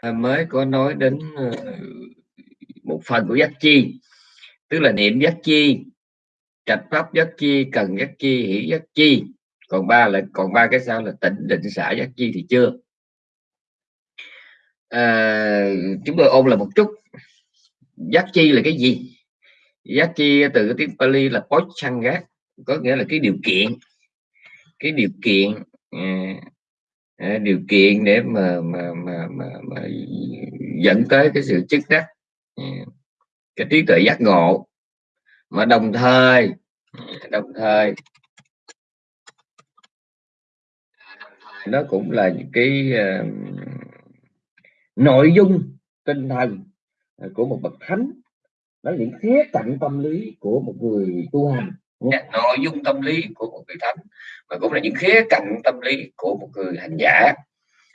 À, mới có nói đến ờ, một phần của giác chi tức là niệm giác chi trạch pháp giác chi cần giác chi hỷ giác chi. Còn ba là còn ba cái sao là tỉnh định xả giác chi thì chưa? À, chúng tôi ôn là một chút. Giác chi là cái gì? Giác chi từ cái tiếng Pali là pochanga có nghĩa là cái điều kiện. Cái điều kiện à, Ờ, điều kiện để mà mà mà mà, mà dẫn tới cái sự chức đắc ờ, cái trí tuệ giác ngộ. Mà đồng thời đồng thời nó cũng là những cái uh, nội dung tinh thần của một bậc thánh. Nó những khía cạnh tâm lý của một người tu hành nội dung tâm lý của một người thánh mà cũng là những khía cạnh tâm lý của một người hành giả.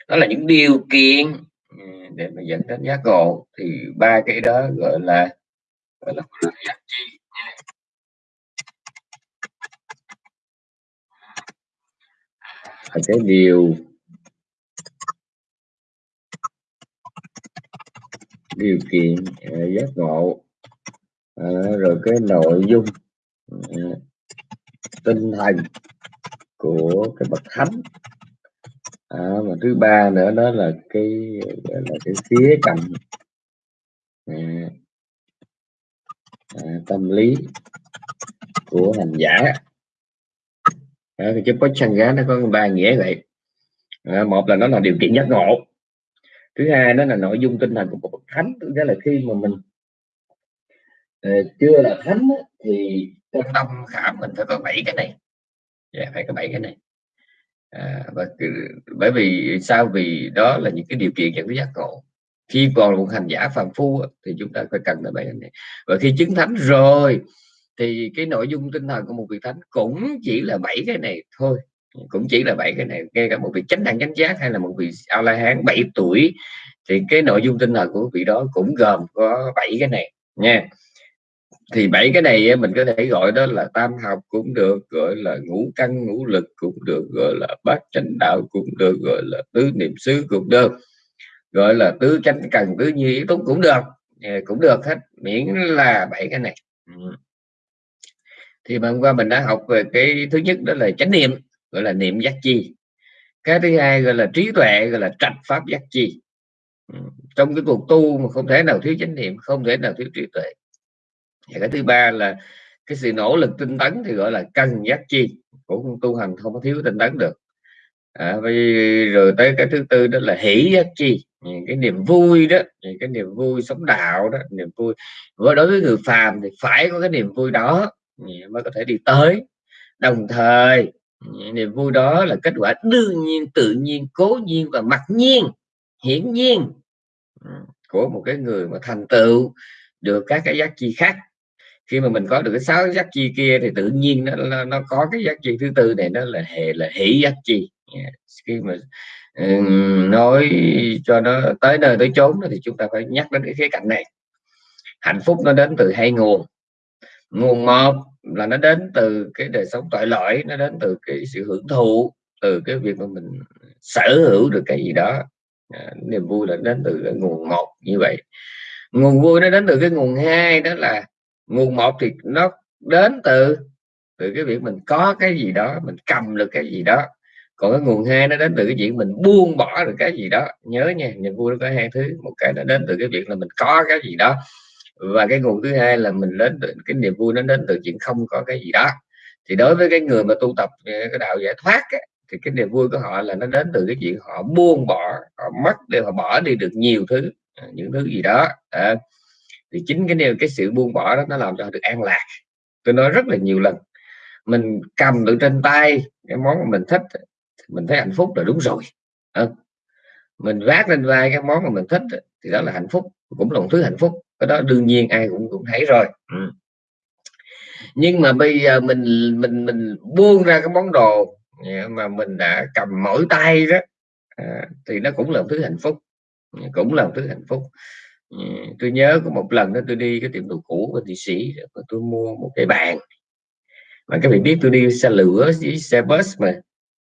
Đó là những điều kiện ừ, để mà dẫn đến giác ngộ. Thì ba cái đó gọi là gọi là giác chi cái điều điều kiện uh, giác ngộ. À, rồi cái nội dung tinh thần của cái bậc thánh. À, và thứ ba nữa đó là cái là cái khía cạnh à, à, tâm lý của hành giả. À, thì cái giá nó có ba nghĩa vậy. À, một là nó là điều kiện giác ngộ. Thứ hai đó là nội dung tinh thần của một bậc thánh. Tức là khi mà mình à, chưa là thánh thì trong tâm khảm mình phải có bảy cái này. Yeah, phải có bảy cái này. À, và bởi vì sao? Vì đó là những cái điều kiện dẫn tới giác ngộ. Khi còn là một hành giả phàm phu thì chúng ta phải cần tới bảy cái này. Và khi chứng thánh rồi thì cái nội dung tinh thần của một vị thánh cũng chỉ là bảy cái này thôi. Cũng chỉ là bảy cái này. Ngay cả một vị chánh đẳng chánh giác hay là một vị a la hán 7 tuổi thì cái nội dung tinh thần của vị đó cũng gồm có bảy cái này nha thì bảy cái này mình có thể gọi đó là tam học cũng được, gọi là ngũ căn, ngũ lực cũng được, gọi là bát chánh đạo cũng được, gọi là tứ niệm xứ cũng được. Gọi là tứ chánh cần tứ như ý túc cũng được. Cũng được hết, miễn là bảy cái này. Ừ. Thì mà hôm qua mình đã học về cái thứ nhất đó là chánh niệm, gọi là niệm giác chi. Cái thứ hai gọi là trí tuệ, gọi là trạch pháp giác chi. Ừ, trong cái cuộc tu mà không thể nào thiếu chánh niệm, không thể nào thiếu trí tuệ và cái thứ ba là cái sự nỗ lực tinh tấn thì gọi là căn giác chi cũng tu hành không có thiếu tinh tấn được. À, rồi tới cái thứ tư đó là hỷ giác chi. Ừ, cái niềm vui đó cái niềm vui sống đạo đó niềm vui. Với đối với người phàm thì phải có cái niềm vui đó ừ, mới có thể đi tới. Đồng thời ừ, niềm vui đó là kết quả đương nhiên tự nhiên cố nhiên và mặc nhiên hiển nhiên của một cái người mà thành tựu được các cái giác chi khác khi mà mình có được cái sáu giác chi kia thì tự nhiên nó nó có cái giác chi thứ tư này nó là hệ là hỷ giác chi. Dạ, khi mà um, nói cho nó tới nơi tới chốn thì chúng ta phải nhắc đến cái khía cạnh này. Hạnh phúc nó đến từ hai nguồn. Nguồn một là nó đến từ cái đời sống tội lỗi nó đến từ cái sự hưởng thụ từ cái việc mà mình sở hữu được cái gì đó. À, niềm vui là đến từ cái nguồn một như vậy. Nguồn vui nó đến từ cái nguồn hai đó là nguồn một thì nó đến từ từ cái việc mình có cái gì đó mình cầm được cái gì đó. Còn cái nguồn hai nó đến từ cái chuyện mình buông bỏ được cái gì đó. Nhớ nha niềm vui nó có hai thứ. Một cái nó đến từ cái việc là mình có cái gì đó. Và cái nguồn thứ hai là mình đến từ cái niềm vui nó đến từ chuyện không có cái gì đó. Thì đối với cái người mà tu tập cái đạo giải thoát ấy, thì cái niềm vui của họ là nó đến từ cái chuyện họ buông bỏ họ mất để họ bỏ đi được nhiều thứ những thứ gì đó. À, thì chính cái điều cái sự buông bỏ đó nó làm cho họ được an lạc. Tôi nói rất là nhiều lần mình cầm được trên tay cái món mà mình thích mình thấy hạnh phúc là đúng rồi. À, mình vác lên vai cái món mà mình thích thì đó là hạnh phúc cũng là một thứ hạnh phúc. Cái đó đương nhiên ai cũng cũng thấy rồi. Ừ. nhưng mà bây giờ mình mình mình buông ra cái món đồ mà mình đã cầm mỗi tay đó à, thì nó cũng là một thứ hạnh phúc cũng là một thứ hạnh phúc. Ừ, tôi nhớ có một lần đó tôi đi cái tiệm đồ cũ của thị sĩ và tôi mua một cái bàn. Mà các vị biết tôi đi xe lửa với xe bus mà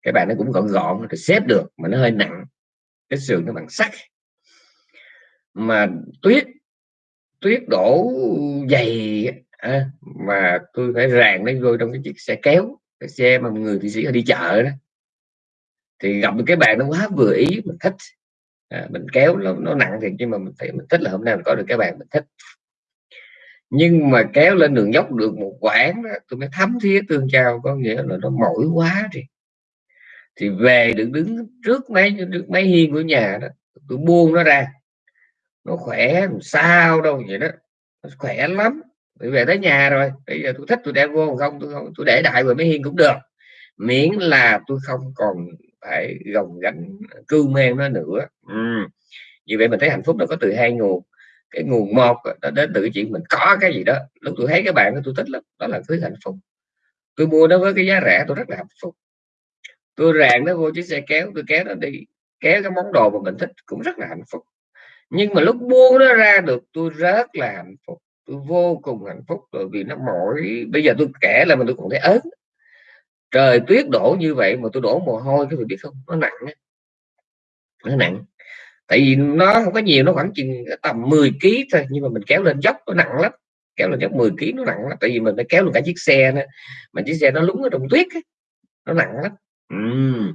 cái bàn nó cũng gọn gọn rồi xếp được mà nó hơi nặng cái sườn nó bằng sắt. Mà tuyết tuyết đổ dày à, mà tôi phải ràng nó vô trong cái chiếc xe kéo cái xe mà người thị sĩ đi chợ đó. Thì gặp cái bàn nó quá vừa ý mình thích à, mình kéo nó, nó nặng thì nhưng mà mình thấy mình thích là hôm nay mình có được cái bàn mình thích. Nhưng mà kéo lên đường dốc được một quãng đó, tôi mới thấm thía tương trao có nghĩa là nó mỏi quá thì thì về được đứng trước mấy trước mấy hiên của nhà đó tôi buông nó ra. Nó khỏe làm sao đâu vậy đó. Nó khỏe lắm. Tôi về tới nhà rồi bây giờ tôi thích tôi đem vô không tôi không tôi để đại rồi mấy hiên cũng được. Miễn là tôi không còn phải gồng gánh, cưu mang nó nữa. Ừ. như vậy mình thấy hạnh phúc nó có từ hai nguồn. Cái nguồn một nó đến từ cái chuyện mình có cái gì đó. Lúc tôi thấy cái bạn tôi thích lắm, đó là thứ hạnh phúc. Tôi mua nó với cái giá rẻ, tôi rất là hạnh phúc. Tôi ràng nó vô chiếc xe kéo, tôi kéo nó đi, kéo cái món đồ mà mình thích, cũng rất là hạnh phúc. Nhưng mà lúc buông nó ra được, tôi rất là hạnh phúc. Tôi vô cùng hạnh phúc, bởi vì nó mỏi bây giờ tôi kể là mình tôi còn thấy ớn trời tuyết đổ như vậy mà tôi đổ mồ hôi các vị biết không? Nó nặng nó nặng. Tại vì nó không có nhiều, nó khoảng chừng tầm 10 kg thôi, nhưng mà mình kéo lên dốc, nó nặng lắm. Kéo lên dốc 10 kg nó nặng lắm, tại vì mình phải kéo được cả chiếc xe nữa. Mà chiếc xe nó lúng ở trong tuyết ấy. nó nặng lắm. Uhm.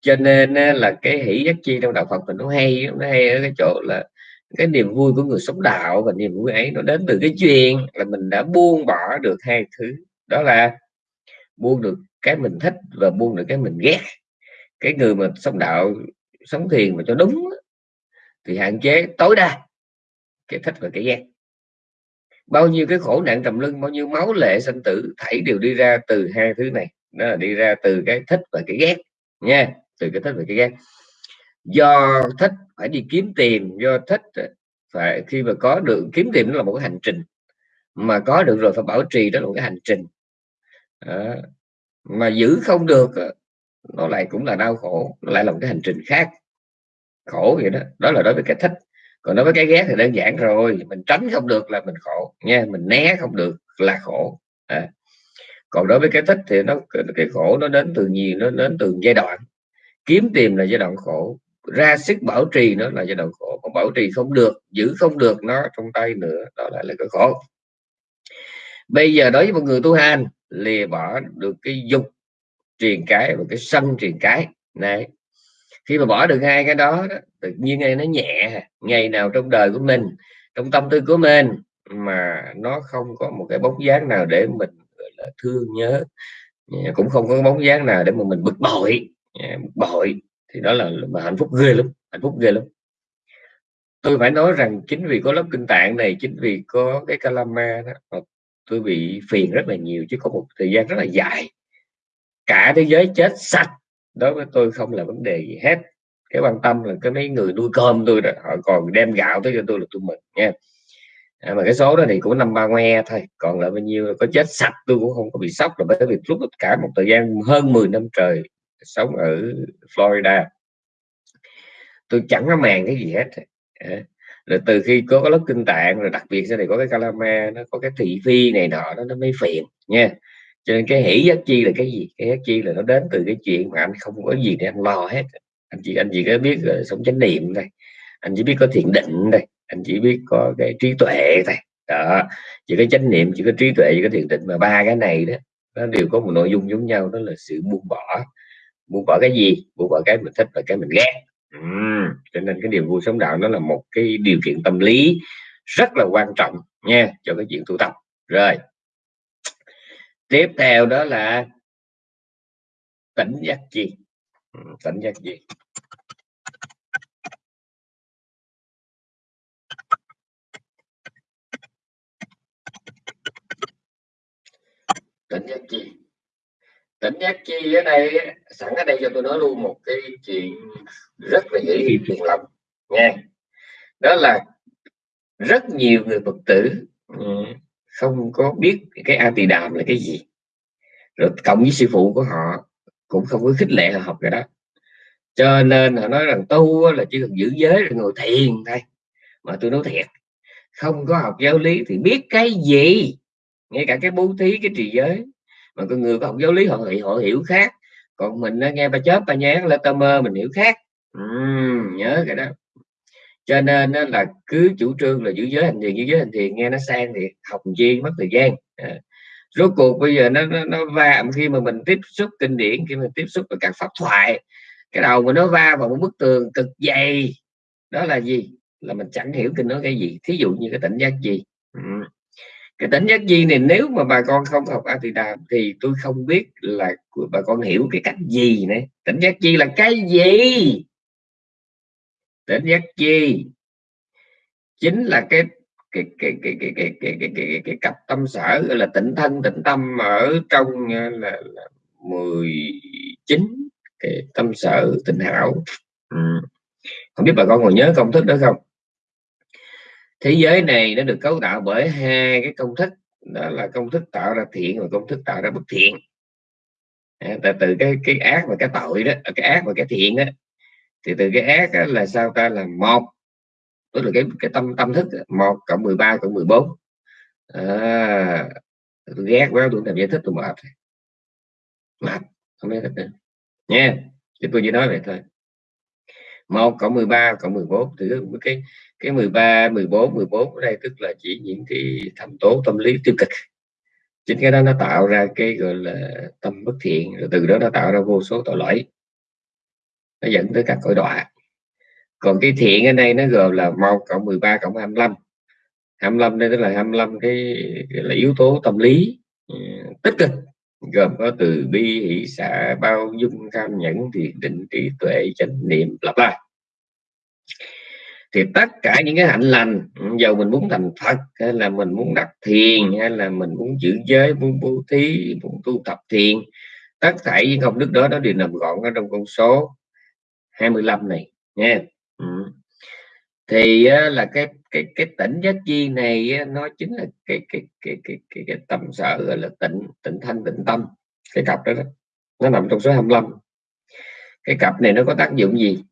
cho nên là cái hỷ giác chi trong đạo Phật mình nó hay nó hay ở cái chỗ là cái niềm vui của người sống đạo và niềm vui ấy nó đến từ cái chuyện là mình đã buông bỏ được hai thứ. Đó là buông được cái mình thích và buông được cái mình ghét. Cái người mà sống đạo, sống thiền mà cho đúng thì hạn chế tối đa cái thích và cái ghét. Bao nhiêu cái khổ nạn trầm lưng bao nhiêu máu lệ sanh tử, thảy đều đi ra từ hai thứ này. Đó là đi ra từ cái thích và cái ghét, nha, từ cái thích và cái ghét. Do thích phải đi kiếm tiền, do thích phải, khi mà có được, kiếm tiền nó là một cái hành trình, mà có được rồi phải bảo trì đó là một cái hành trình à, mà giữ không được nó lại cũng là đau khổ nó lại là một cái hành trình khác. Khổ vậy đó đó là đối với cái thích. Còn đối với cái ghét thì đơn giản rồi mình tránh không được là mình khổ nha mình né không được là khổ. À. còn đối với cái thích thì nó cái khổ nó đến từ nhiều nó đến từ giai đoạn. Kiếm tìm là giai đoạn khổ ra sức bảo trì nó là giai đoạn khổ. Còn bảo trì không được giữ không được nó trong tay nữa đó lại là cái khổ. Bây giờ đối với một người tu hành lìa bỏ được cái dục truyền cái và cái sân truyền cái. Này khi mà bỏ được hai cái đó, đó tự nhiên ngay nó nhẹ ngày nào trong đời của mình trong tâm tư của mình mà nó không có một cái bóng dáng nào để mình gọi là thương nhớ. Cũng không có bóng dáng nào để mà mình bực bội. Bực bội thì đó là mà hạnh phúc ghê lắm hạnh phúc ghê lắm. Tôi phải nói rằng chính vì có lớp kinh tạng này chính vì có cái calama đó tôi bị phiền rất là nhiều chứ có một thời gian rất là dài. Cả thế giới chết sạch đối với tôi không là vấn đề gì hết. Cái quan tâm là cái mấy người nuôi cơm tôi đó họ còn đem gạo tới cho tôi là tôi mừng nha. À, mà cái số đó thì cũng năm ba ngoe thôi còn là bao nhiêu có chết sạch tôi cũng không có bị sốc là bởi vì lúc cả một thời gian hơn 10 năm trời sống ở Florida. Tôi chẳng có màng cái gì hết. À, rồi từ khi có cái lớp kinh tạng rồi đặc biệt sau này có cái calama nó có cái thị phi này nọ nó nó mới phiền nha. Cho nên cái hỷ giác chi là cái gì? Cái giác chi là nó đến từ cái chuyện mà anh không có gì để anh lo hết. Anh chỉ anh chỉ có biết uh, sống chánh niệm thôi. Anh chỉ biết có thiền định đây anh chỉ biết có cái trí tuệ thôi. Đó. Chỉ có chánh niệm chỉ có trí tuệ chỉ có thiền định mà ba cái này đó nó đều có một nội dung giống nhau đó là sự buông bỏ. Buông bỏ cái gì? Buông bỏ cái mình thích và cái mình ghét. Ừ, cho nên cái điều vui sống đạo nó là một cái điều kiện tâm lý rất là quan trọng nha, cho cái chuyện tu tập. Rồi. Tiếp theo đó là tỉnh giác chi. Ừ, tỉnh giác chi. Tỉnh giác chi tỉnh giác chi ở đây sẵn ở đây cho tôi nói luôn một cái chuyện rất là dễ hiểu phiền lòng, nha. Đó là rất nhiều người phật tử ừ, không có biết cái a tỳ đàm là cái gì. Rồi cộng với sư phụ của họ cũng không có khích lệ họ học cái đó. Cho nên họ nói rằng tu là chỉ cần giữ giới rồi ngồi thiền thôi. Mà tôi nói thiệt, không có học giáo lý thì biết cái gì? Ngay cả cái bố thí, cái trì giới mà con người có học giáo lý họ họ hiểu khác. Còn mình nó nghe ba chớp ba nhán là tơ mơ mình hiểu khác. Uhm, nhớ cái đó. Cho nên là cứ chủ trương là giữ giới hành thiền giữ giới hành thiền nghe nó sang thì học chi mất thời gian. À. rốt cuộc bây giờ nó nó, nó va khi mà mình tiếp xúc kinh điển khi mình tiếp xúc với các pháp thoại cái đầu mình nó va vào một bức tường cực dày. Đó là gì? Là mình chẳng hiểu kinh nói cái gì. Thí dụ như cái tỉnh giác gì ừ cái tỉnh giác di này nếu mà bà con không học a thì đàm thì tôi không biết là bà con hiểu cái cách gì này tỉnh giác chi là cái gì? Tỉnh giác chi chính là cái cái cái cái cái cái cái cái, cái, cái cặp tâm sở gọi là tịnh thân tịnh tâm ở trong ờ, là, là 19 cái tâm sở tịnh hảo. Ừ. không biết bà con còn nhớ công thức đó không? Thế giới này nó được cấu tạo bởi hai cái công thức đó là công thức tạo ra thiện và công thức tạo ra bất thiện. À, từ cái cái ác và cái tội đó à, cái ác và cái thiện đó thì từ cái ác đó là sao ta? Là một tức là cái cái tâm tâm thức một cộng 13 cộng 14 à, tôi ghét quá tôi làm giải thích tôi mệt. Mệt không biết thích nữa nha thì tôi chỉ nói vậy thôi một cộng 13 cộng 14 thì cái cái 13 14 14 ở đây tức là chỉ những cái thành tố tâm lý tiêu cực. Chính cái đó nó tạo ra cái gọi là tâm bất thiện, rồi từ đó nó tạo ra vô số tội lỗi. Nó dẫn tới các cõi đọa. Còn cái thiện ở đây nó gồm là 1 cộng 13 cộng 25 25 đây tức là 25 cái là yếu tố tâm lý ừ, tích cực gồm có từ bi, hỷ, xả, bao dung cam nhẫn thiền định trí tuệ, chánh niệm lặp lại thì tất cả những cái hạnh lành dầu mình muốn thành Phật, hay là mình muốn đặt thiền, hay là mình muốn giữ giới, muốn bố thí, muốn tu tập thiền, tất cả những công đức đó nó đều nằm gọn ở trong con số 25 này nha ừ thì là cái cái cái tỉnh giác chi này nó chính là cái cái cái cái cái, cái tâm sở gọi là tỉnh tỉnh thanh tịnh tâm cái cặp đó, đó. Nó nằm trong số 25 cái cặp này nó có tác dụng gì?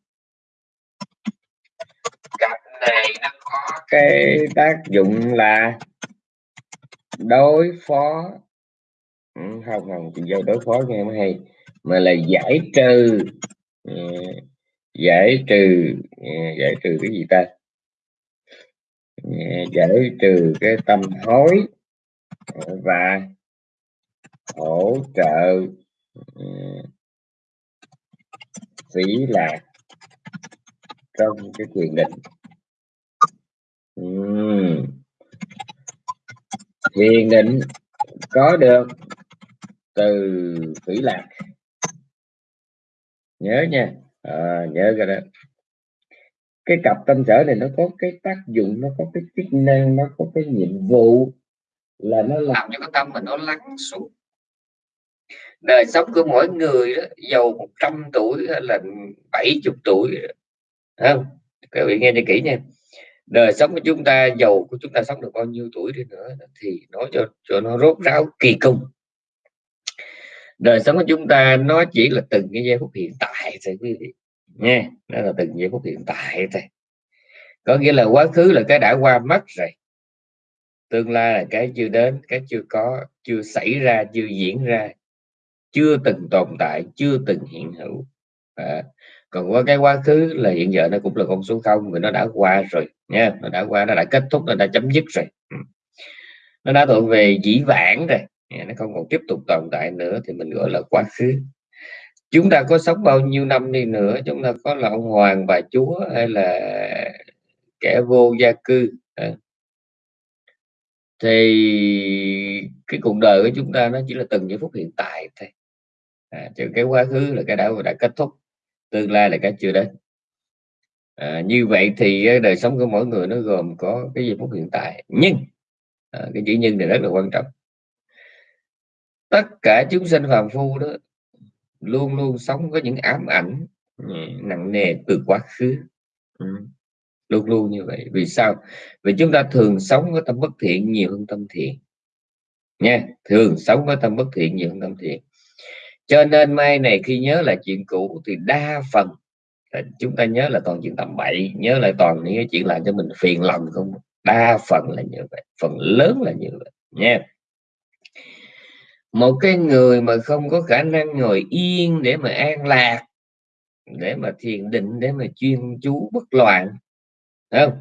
Cặp này nó có cái tác dụng là đối phó ừ, không không chị dâu đối phó nghe mới hay mà là giải trừ ừ, giải trừ ừ, giải trừ cái gì ta? Ừ, giải trừ cái tâm hối và hỗ trợ ừ, phí lạc trong cái quyền định. Uhm. thiền định có được từ phỉ lạc. Nhớ nha à, nhớ cái đó. Cái cặp tâm sở này nó có cái tác dụng nó có cái chức năng nó có cái nhiệm vụ là nó làm cho cái tâm mình nó lắng xuống. Đời sống của mỗi người đó giàu 100 tuổi hay là 70 tuổi không? Các vị nghe cho kỹ nha. Đời sống của chúng ta giàu của chúng ta sống được bao nhiêu tuổi đi nữa thì nói cho cho nó rốt ráo kỳ công đời sống của chúng ta nó chỉ là từng cái giây phút hiện tại thôi quý vị. Nha nó là từng giây phút hiện tại thôi. Có nghĩa là quá khứ là cái đã qua mất rồi. Tương lai là cái chưa đến cái chưa có chưa xảy ra chưa diễn ra chưa từng tồn tại chưa từng hiện hữu. À, còn qua cái quá khứ là hiện giờ nó cũng là con số không vì nó đã qua rồi nha nó đã qua nó đã kết thúc nó đã chấm dứt rồi. Nó đã thuộc về dĩ vãng rồi nó không còn tiếp tục tồn tại nữa thì mình gọi là quá khứ. Chúng ta có sống bao nhiêu năm đi nữa chúng ta có là ông hoàng bà chúa hay là kẻ vô gia cư thì cái cuộc đời của chúng ta nó chỉ là từng giây phút hiện tại thôi. À, chứ cái quá khứ là cái đã đã kết thúc tương lai là cái chưa đến. À, như vậy thì đời sống của mỗi người nó gồm có cái giây phút hiện tại. Nhưng à, cái chữ nhân này rất là quan trọng tất cả chúng sinh phàm phu đó luôn luôn sống có những ám ảnh nặng nề từ quá khứ. Ừ. luôn luôn như vậy. Vì sao? Vì chúng ta thường sống với tâm bất thiện, nhiều hơn tâm thiện. Nha, thường sống với tâm bất thiện, nhiều hơn tâm thiện. Cho nên mai này khi nhớ lại chuyện cũ thì đa phần chúng ta nhớ là toàn chuyện tầm bậy, nhớ lại toàn những cái chuyện làm cho mình phiền lòng không? Đa phần là như vậy, phần lớn là như vậy. Nha một cái người mà không có khả năng ngồi yên để mà an lạc, để mà thiền định, để mà chuyên chú bất loạn không?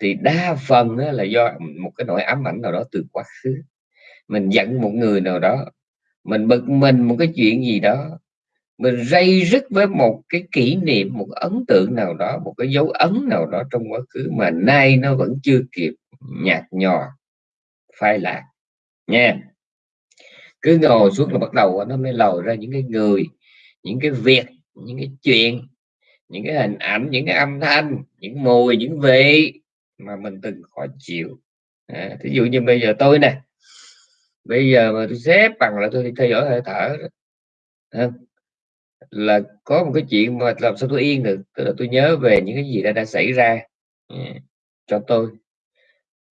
Thì đa phần là do một cái nỗi ám ảnh nào đó từ quá khứ. Mình giận một người nào đó, mình bực mình một cái chuyện gì đó, mình dây dứt với một cái kỷ niệm, một ấn tượng nào đó, một cái dấu ấn nào đó trong quá khứ mà nay nó vẫn chưa kịp nhạt nhòa, phai lạc. Nha cứ ngồi xuống là bắt đầu nó mới lòi ra những cái người những cái việc những cái chuyện những cái hình ảnh những cái âm thanh những mùi những vị mà mình từng khó chịu. À, thí dụ như bây giờ tôi nè bây giờ mà tôi xếp bằng là tôi theo dõi hơi thở à, là có một cái chuyện mà làm sao tôi yên được tức là tôi nhớ về những cái gì đã đã xảy ra à, cho tôi.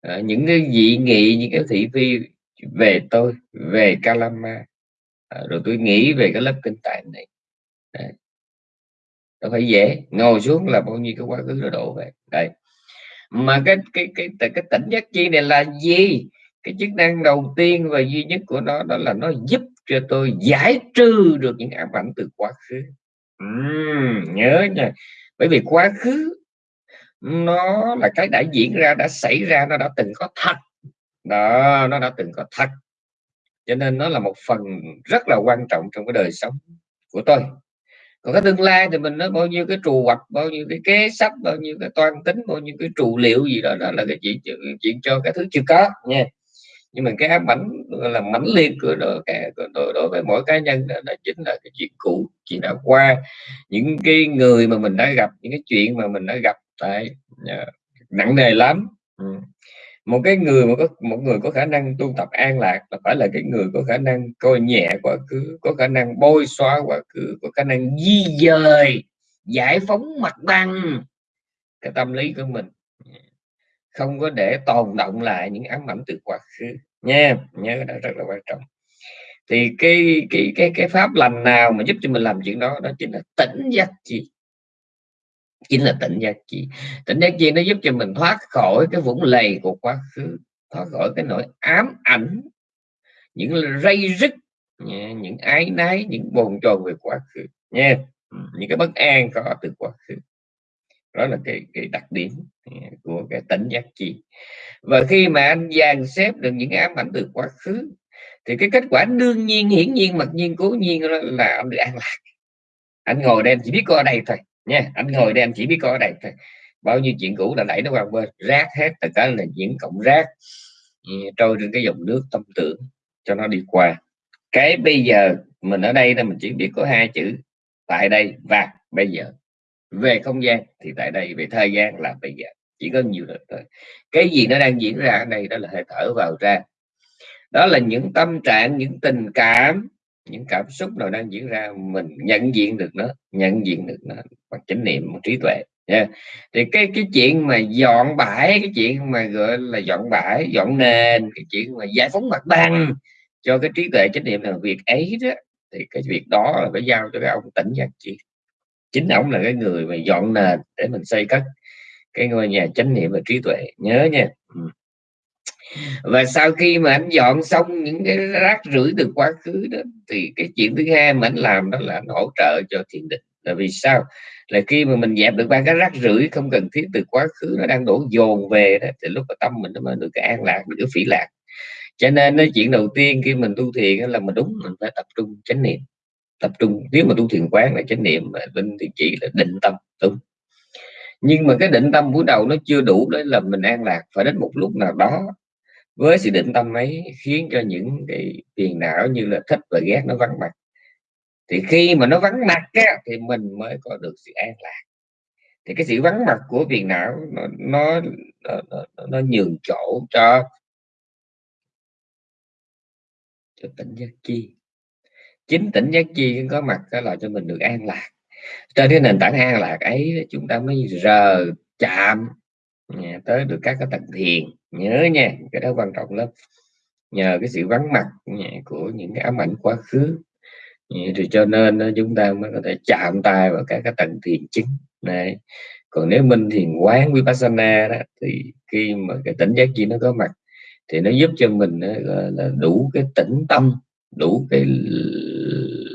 À, những cái dị nghị những cái thị phi về tôi về Kalama. À, rồi tôi nghĩ về cái lớp kinh tạng này. Đấy. đâu phải dễ ngồi xuống là bao nhiêu cái quá khứ nó đổ về. Đây mà cái cái cái cái, cái tỉnh giác chi này là gì? Cái chức năng đầu tiên và duy nhất của nó đó là nó giúp cho tôi giải trừ được những ám ảnh từ quá khứ. Uhm, nhớ nha. Bởi vì quá khứ nó là cái đã diễn ra đã xảy ra nó đã từng có thật đó nó đã từng có thật cho nên nó là một phần rất là quan trọng trong cái đời sống của tôi. Còn cái tương lai thì mình nói bao nhiêu cái trù hoạch bao nhiêu cái kế sách bao nhiêu cái toan tính bao nhiêu cái trù liệu gì đó đó là cái chuyện chuyện cho cái thứ chưa có nha. Nhưng mà cái ám ảnh là mãnh liệt của đối, đối, đối với mỗi cá nhân đó, đó chính là cái chuyện cũ chuyện đã qua. Những cái người mà mình đã gặp những cái chuyện mà mình đã gặp tại uh, à, nặng nề lắm. Ừ một cái người mà có, một người có khả năng tu tập an lạc là phải là cái người có khả năng coi nhẹ quá khứ, có khả năng bôi xóa quá khứ, có khả năng di dời, giải phóng mặt bằng. Cái tâm lý của mình không có để tồn động lại những ám ảnh từ quá khứ nha. Nhớ đó rất là quan trọng. Thì cái cái cái cái pháp lành nào mà giúp cho mình làm chuyện đó đó chính là tỉnh giác chi chính là tỉnh giác chi. Tỉnh giác chi nó giúp cho mình thoát khỏi cái vũng lầy của quá khứ thoát khỏi cái nỗi ám ảnh những rây rứt những ái nái những bồn chồn về quá khứ nha. Những cái bất an có từ quá khứ. Đó là cái cái đặc điểm của cái tỉnh giác chi. Và khi mà anh dàn xếp được những ám ảnh từ quá khứ thì cái kết quả đương nhiên hiển nhiên mặc nhiên cố nhiên là anh được an lạc. Anh ngồi đây chỉ biết có ở đây thôi nha, anh ngồi đây anh chỉ biết coi ở đây thôi bao nhiêu chuyện cũ đã đẩy nó qua bên, rác hết, tất cả là những cộng rác. Ừ, trôi trên cái dòng nước tâm tưởng cho nó đi qua. Cái bây giờ mình ở đây là mình chỉ biết có hai chữ, tại đây và bây giờ. Về không gian thì tại đây, về thời gian là bây giờ. Chỉ có nhiều được thôi. Cái gì nó đang diễn ra ở đây đó là hơi thở vào ra. Đó là những tâm trạng, những tình cảm những cảm xúc nào đang diễn ra mình nhận diện được nó, nhận diện được nó bằng chánh niệm, bằng trí tuệ yeah. thì cái cái chuyện mà dọn bãi, cái chuyện mà gọi là dọn bãi, dọn nền, cái chuyện mà giải phóng mặt bằng cho cái trí tuệ, chánh niệm là việc ấy đó, thì cái việc đó là phải giao cho cái ông tỉnh giác chi chính ông là cái người mà dọn nền để mình xây cất cái ngôi nhà chánh niệm và trí tuệ, nhớ nha. Ừ và sau khi mà anh dọn xong những cái rác rưởi từ quá khứ đó, thì cái chuyện thứ hai mà anh làm đó là anh hỗ trợ cho thiền định. Là vì sao? Là khi mà mình dẹp được ba cái rác rưởi không cần thiết từ quá khứ, nó đang đổ dồn về đó, thì lúc mà tâm mình nó mới được cái an lạc, được cái phỉ lạc. Cho nên cái chuyện đầu tiên khi mình tu thiền là mình đúng, mình phải tập trung chánh niệm. Tập trung, nếu mà tu thiền quán là chánh niệm mà linh thì chỉ là định tâm, đúng. Nhưng mà cái định tâm buổi đầu nó chưa đủ để là mình an lạc, phải đến một lúc nào đó với sự định tâm ấy khiến cho những cái phiền não như là thích và ghét nó vắng mặt. Thì khi mà nó vắng mặt á, thì mình mới có được sự an lạc. Thì cái sự vắng mặt của phiền não nó nó nó, nó, nó nhường chỗ cho cho tỉnh giác chi. Chính tỉnh giác chi có mặt đó là cho mình được an lạc. Trên cái nền tảng an lạc ấy chúng ta mới rờ chạm à, tới được các cái tầng thiền nhớ nha, cái đó quan trọng lắm. Nhờ cái sự vắng mặt của những cái ám ảnh quá khứ. Thì cho nên chúng ta mới có thể chạm tay vào các cái tầng thiền chính này còn nếu minh thiền quán vipassana đó, thì khi mà cái tỉnh giác chi nó có mặt, thì nó giúp cho mình là đủ cái tĩnh tâm, đủ cái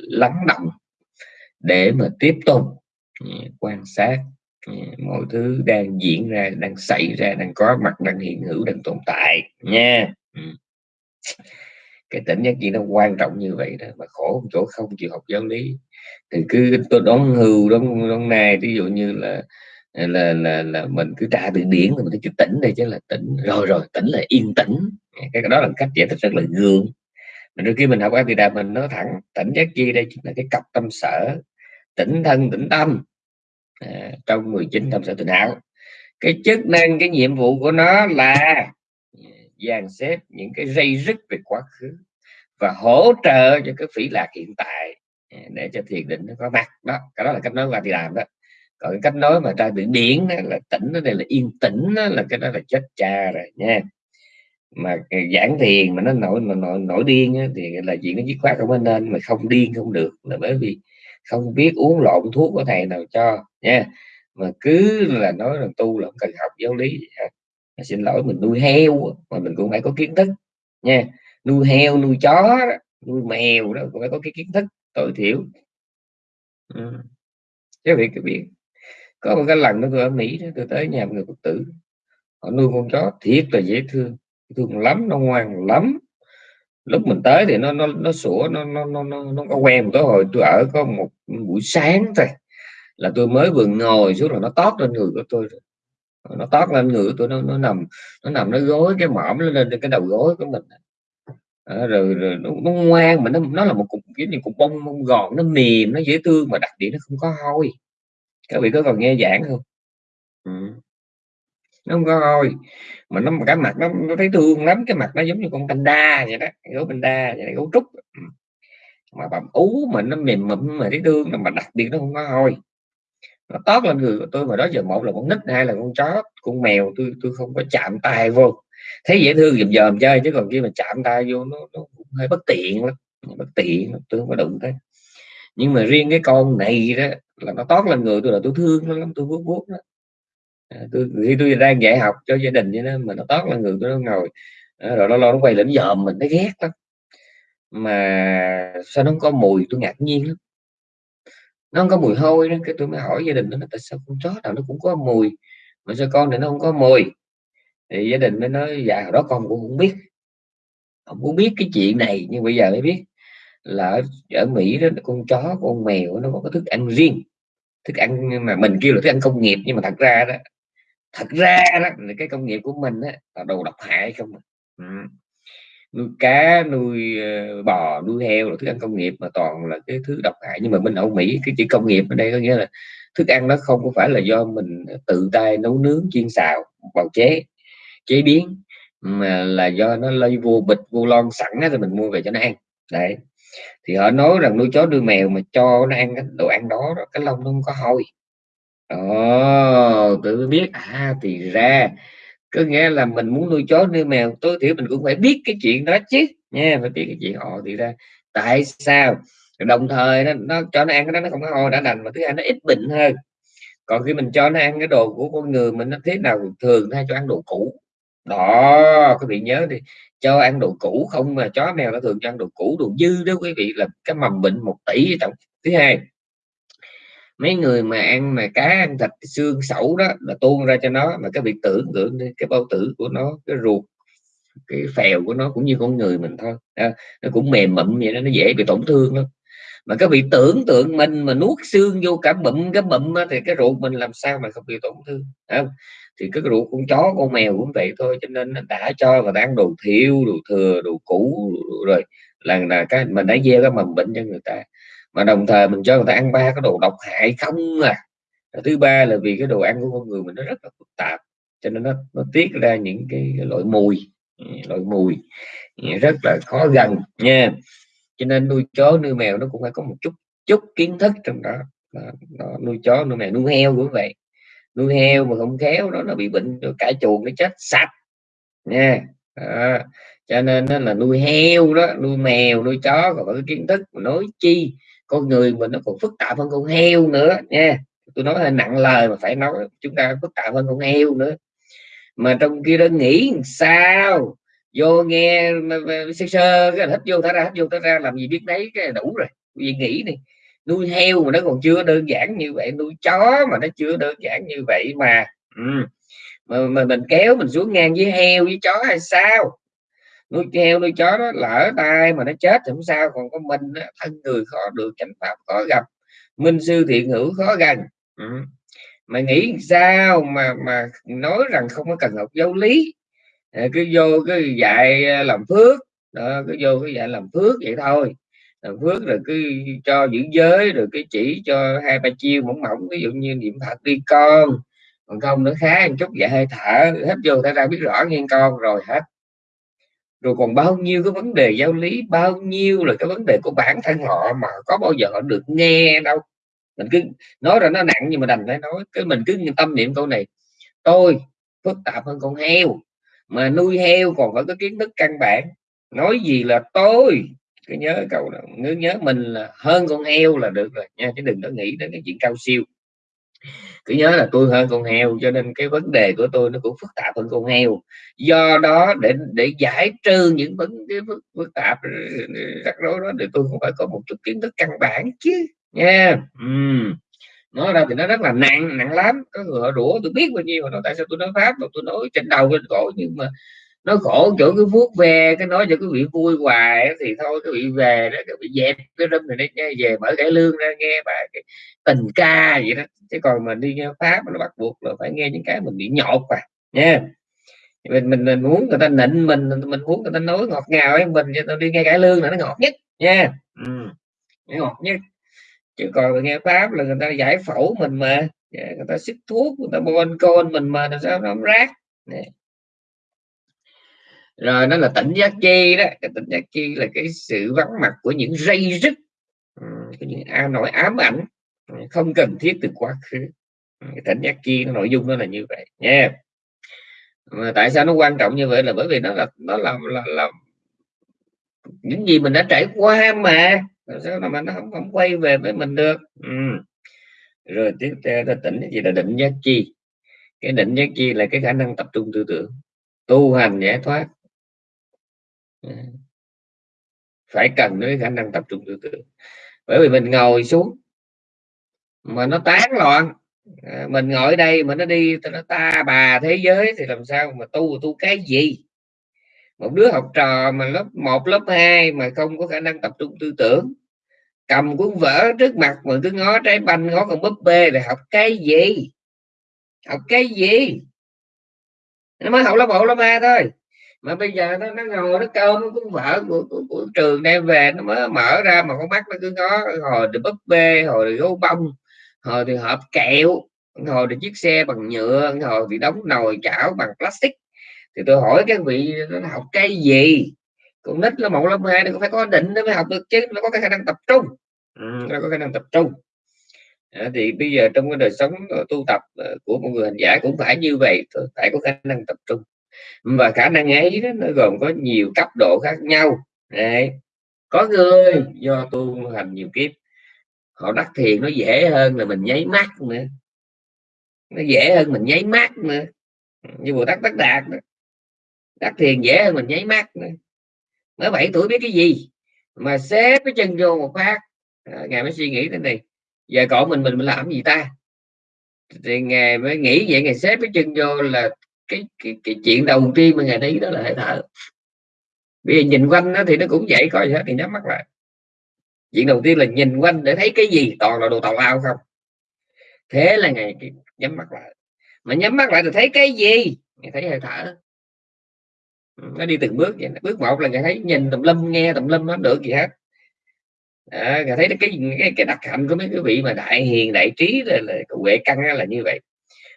lắng động để mà tiếp tục quan sát mọi thứ đang diễn ra, đang xảy ra, đang có mặt, đang hiện hữu, đang tồn tại nha. Ừ. Cái tỉnh giác gì nó quan trọng như vậy đó, mà khổ chỗ không chịu học giáo lý. Thì cứ tôi đón hưu đón đón nay ví dụ như là là là là mình cứ tra từ điển thì mình cứ tỉnh đây chứ là tỉnh, rồi rồi, tỉnh là yên tĩnh. Cái đó là cách giải thích rất là gương mình đôi khi mình học thì mình nói thẳng, tỉnh giác chi đây chính là cái cặp tâm sở, tỉnh thân, tỉnh tâm à, trong 19 tâm sở tình ảo cái chức năng cái nhiệm vụ của nó là dàn xếp những cái dây rứt về quá khứ và hỗ trợ cho cái phỉ lạc hiện tại à, để cho thiền định nó có mặt. Đó cái đó là cách nói qua thì làm đó. Còn cái cách nói mà tra từ điển đó là tỉnh nó đây là yên tĩnh đó, là cái đó là chết cha rồi nha. Mà giảng thiền mà nó nổi mà nổi, nổi điên á, thì là chuyện nó dứt khoát không nên mà không điên không được là bởi vì không biết uống lộn thuốc của thầy nào cho nha. Mà cứ là nói là tu là không cần học giáo lý xin lỗi mình nuôi heo mà mình cũng phải có kiến thức nha. Nuôi heo nuôi chó nuôi mèo đó cũng phải có cái kiến thức tối thiểu. Ừ. chứ vị cái biết. Có một cái lần đó tôi ở Mỹ đó, tôi tới nhà một người Phật tử. Họ nuôi con chó thiệt là dễ thương thương lắm nó ngoan lắm. Lúc mình tới thì nó nó nó sủa nó nó nó nó, nó có quen một tối hồi tôi ở có một buổi sáng thôi là tôi mới vừa ngồi xuống là nó tót lên người của tôi nó tót lên người của tôi nó nó nằm nó nằm nó gối cái mõm nó lên cái đầu gối của mình. À, rồi, rồi nó, nó ngoan mà nó nó là một cục giống như cục bông bông gòn nó mềm nó dễ thương mà đặc điểm nó không có hôi. Các vị có còn nghe giảng không? Ừ. nó không có hôi mà nó cái mặt nó, nó thấy thương lắm cái mặt nó giống như con panda vậy đó gấu panda vậy đó, gấu trúc. Ừ. Mà bầm ú mà nó mềm mịn mà thấy thương mà đặc biệt nó không có hôi nó tót lên người của tôi mà đó giờ một là con nít hai là con chó con mèo tôi tôi không có chạm tay vô. Thấy dễ thương dùm dòm chơi chứ còn khi mà chạm tay vô nó, nó cũng hơi bất tiện lắm bất tiện tôi không có đụng thế nhưng mà riêng cái con này đó là nó tót lên người tôi là tôi thương nó lắm tôi vuốt vuốt đó à, tôi khi tôi đang dạy học cho gia đình như đó mà nó tót lên người tôi nó ngồi à, rồi nó lo nó quay lên dòm mình thấy ghét lắm. Mà sao nó không có mùi tôi ngạc nhiên lắm nó không có mùi hôi đó cái tôi mới hỏi gia đình nó tại sao con chó nào nó cũng có mùi mà sao con này nó không có mùi thì gia đình mới nói dạ hồi đó con cũng không biết không muốn biết cái chuyện này nhưng bây giờ mới biết là ở, ở Mỹ đó con chó con mèo nó có cái thức ăn riêng thức ăn mà mình kêu là thức ăn công nghiệp nhưng mà thật ra đó thật ra đó cái công nghiệp của mình đó là đồ độc hại không ừ nuôi cá nuôi ờ, bò nuôi heo là thức ăn công nghiệp mà toàn là cái thứ độc hại. Nhưng mà bên Âu Mỹ cái chữ công nghiệp ở đây có nghĩa là thức ăn nó không có phải là do mình tự tay nấu nướng chiên xào bào chế chế biến mà là do nó lây vô bịch vô lon sẵn á, rồi mình mua về cho nó ăn. Đấy. Thì họ nói rằng nuôi chó nuôi mèo mà cho nó ăn cái đồ ăn đó cái lông nó không có hôi. Ồ, tự biết. À thì ra có nghĩa là mình muốn nuôi chó nuôi mèo tối thiểu mình cũng phải biết cái chuyện đó chứ. Nha phải biết cái chuyện họ thì ra tại sao? Đồng thời nó, nó cho nó ăn cái đó nó không có ho đã đành mà thứ hai nó ít bệnh hơn. Còn khi mình cho nó ăn cái đồ của con người mình nó thế nào thường hay cho ăn đồ cũ. Đó các vị nhớ đi cho ăn đồ cũ không mà chó mèo nó thường cho ăn đồ cũ đồ dư đó quý vị là cái mầm bệnh một tỷ trong thứ hai mấy người mà ăn mà cá ăn thịt xương sẩu đó là tuôn ra cho nó mà cái việc tưởng tượng đi cái bao tử của nó cái ruột cái phèo của nó cũng như con người mình thôi. À, nó cũng mềm mịn vậy đó nó dễ bị tổn thương lắm. Mà các vị tưởng tượng mình mà nuốt xương vô cả bụm cái bụm thì cái ruột mình làm sao mà không bị tổn thương không? thì cái ruột con chó con mèo cũng vậy thôi cho nên đã cho và đang đồ thiêu đồ thừa đồ cũ rồi là là cái mình đã gieo cái mầm bệnh cho người ta mà đồng thời mình cho người ta ăn ba cái đồ độc hại không à. Thứ ba là vì cái đồ ăn của con người mình nó rất là phức tạp cho nên nó nó tiết ra những cái, cái loại mùi ừ, loại mùi ừ, rất là khó gần nha. Cho nên nuôi chó nuôi mèo nó cũng phải có một chút chút kiến thức trong đó. Nó nuôi chó nuôi mèo nuôi heo cũng vậy. Nuôi heo mà không khéo đó nó bị bệnh rồi cả chuồng nó chết sạch nha. Đó. cho nên nó là nuôi heo đó nuôi mèo nuôi chó còn có cái kiến thức mà nói chi con người mình nó còn phức tạp hơn con heo nữa nha. Tôi nói hơi nặng lời mà phải nói chúng ta phức tạp hơn con heo nữa. Mà trong kia đó nghĩ sao? Vô nghe sơ sơ cái hít vô thả ra hít vô thả ra làm gì biết đấy cái đủ rồi. Vì nghĩ đi nuôi heo mà nó còn chưa đơn giản như vậy nuôi chó mà nó chưa đơn giản như vậy mà ừ. mà, mà mình kéo mình xuống ngang với heo với chó hay sao? Nuôi heo nuôi chó đó, lỡ tay mà nó chết thì không sao, còn có mình thân người khó được chánh pháp, khó gặp. Minh sư thiện hữu khó gần. Ừ. mà nghĩ sao mà mà nói rằng không có cần học giáo lý. Ờ, cứ vô cái dạy ờ, làm phước. Đó, cứ vô cái dạy làm phước vậy thôi. Làm phước rồi cứ cho giữ giới, rồi cái chỉ cho hai, ba chiêu mỏng mỏng, ví dụ như niệm phật đi con. Còn không nữa, khá một chút, dạy hơi thở, hết vô, ta ra biết rõ nghe con rồi, hết rồi còn bao nhiêu cái vấn đề giáo lý, bao nhiêu là cái vấn đề của bản thân họ mà có bao giờ họ được nghe đâu. Mình cứ nói ra nó nặng nhưng mà đành phải nói, cái mình cứ tâm niệm câu này, tôi phức tạp hơn con heo, mà nuôi heo còn phải có kiến thức căn bản. Nói gì là tôi? Cứ nhớ câu đó nhớ nhớ mình là hơn con heo là được rồi nha, chứ đừng có nghĩ đến cái chuyện cao siêu cứ nhớ là tôi hơn con heo cho nên cái vấn đề của tôi nó cũng phức tạp hơn con heo do đó để để giải trừ những vấn cái phức, phức tạp rắc rối đó thì tôi cũng phải có một chút kiến thức căn bản chứ nha uhm. nói ra thì nó rất là nặng nặng lắm có người họ rủa tôi biết bao nhiêu mà nói tại sao tôi nói pháp mà tôi nói trên đầu trên cổ nhưng mà nó khổ chỗ cái vuốt về cái nói cho cái vị vui hoài thì thôi cái vị về đó cái vị dẹp cái râm này nghe về mở cải lương ra nghe bài cái tình ca vậy đó. Chứ còn mình đi nghe pháp nó bắt buộc là phải nghe những cái mình bị nhột à nha. Mình, mình mình muốn người ta nịnh mình mình muốn người ta nói ngọt ngào ấy mình cho tao đi nghe cải lương là nó ngọt nhất nha. Ừ. ngọt nhất. Chứ còn nghe pháp là người ta giải phẫu mình mà. Dạ, người ta xích thuốc người ta bon con mình mà làm sao nó rác nè rồi nó là tỉnh giác chi đó. Cái tỉnh giác chi là cái sự vắng mặt của những dây rứt ừ, của những a nỗi ám ảnh ừ, không cần thiết từ quá khứ. Ừ, cái tỉnh giác chi nó nội dung nó là như vậy nha. Mà tại sao nó quan trọng như vậy là bởi vì nó là nó là là, là những gì mình đã trải qua mà. Sao mà nó không, không quay về với mình được? Ừ. rồi tiếp theo là tỉnh gì là định giác chi cái định giác chi là cái khả năng tập trung tư tưởng tu hành giải thoát phải cần cái khả năng tập trung tư tưởng. Bởi vì mình ngồi xuống mà nó tán loạn. À, mình ngồi đây mà nó đi nó ta bà thế giới thì làm sao mà tu tu cái gì? Một đứa học trò mà lớp 1 lớp 2 mà không có khả năng tập trung tư tưởng cầm cuốn vở trước mặt mà cứ ngó trái banh ngó con búp bê để học cái gì? Học cái gì? Nó mới học lớp 1, lớp hai thôi mà bây giờ nó nó ngồi nó câu nó cũng vợ của, của, của trường đem về nó mới mở ra mà con mắt nó cứ có hồi thì búp bê hồi thì gấu bông hồi thì hộp kẹo hồi thì chiếc xe bằng nhựa hồi thì đóng nồi chảo bằng plastic. Thì tôi hỏi các vị nó học cái gì? Con nít là một lớp hai nó phải có định nó mới học được chứ nó có cái khả năng tập trung. Ừ, nó có khả năng tập trung. À, thì bây giờ trong cái đời sống ờ, tu tập ờ, của một người hành giả cũng phải như vậy phải có khả năng tập trung và khả năng ấy đó, nó gồm có nhiều cấp độ khác nhau. Đấy. có người do tu hành nhiều kiếp họ đắc thiền nó dễ hơn là mình nháy mắt nữa. Nó dễ hơn mình nháy mắt nữa. Như bồ tát tất đạt đó. đắc thiền dễ hơn mình nháy mắt nữa. Mới 7 tuổi biết cái gì? Mà xếp cái chân vô một phát. À, ngài mới suy nghĩ thế này. Giờ cậu mình mình mình làm gì ta? Thì ngài mới nghĩ vậy ngài xếp cái chân vô là cái cái cái chuyện đầu tiên mà ngài thấy đó là hơi thở. Bây giờ nhìn quanh nó thì nó cũng vậy coi gì hết thì nhắm mắt lại. Chuyện đầu tiên là nhìn quanh để thấy cái gì toàn là đồ tào lao không? Thế là ngày nhắm mắt lại. Mà nhắm mắt lại thì thấy cái gì? Ngày thấy hơi thở. Nó đi từng bước vậy bước một là ngày thấy nhìn tùm lum nghe tùm lum nó được gì hết. À, thấy cái, cái cái đặc hạnh của mấy cái vị mà đại hiền đại trí là, là huệ căn là như vậy.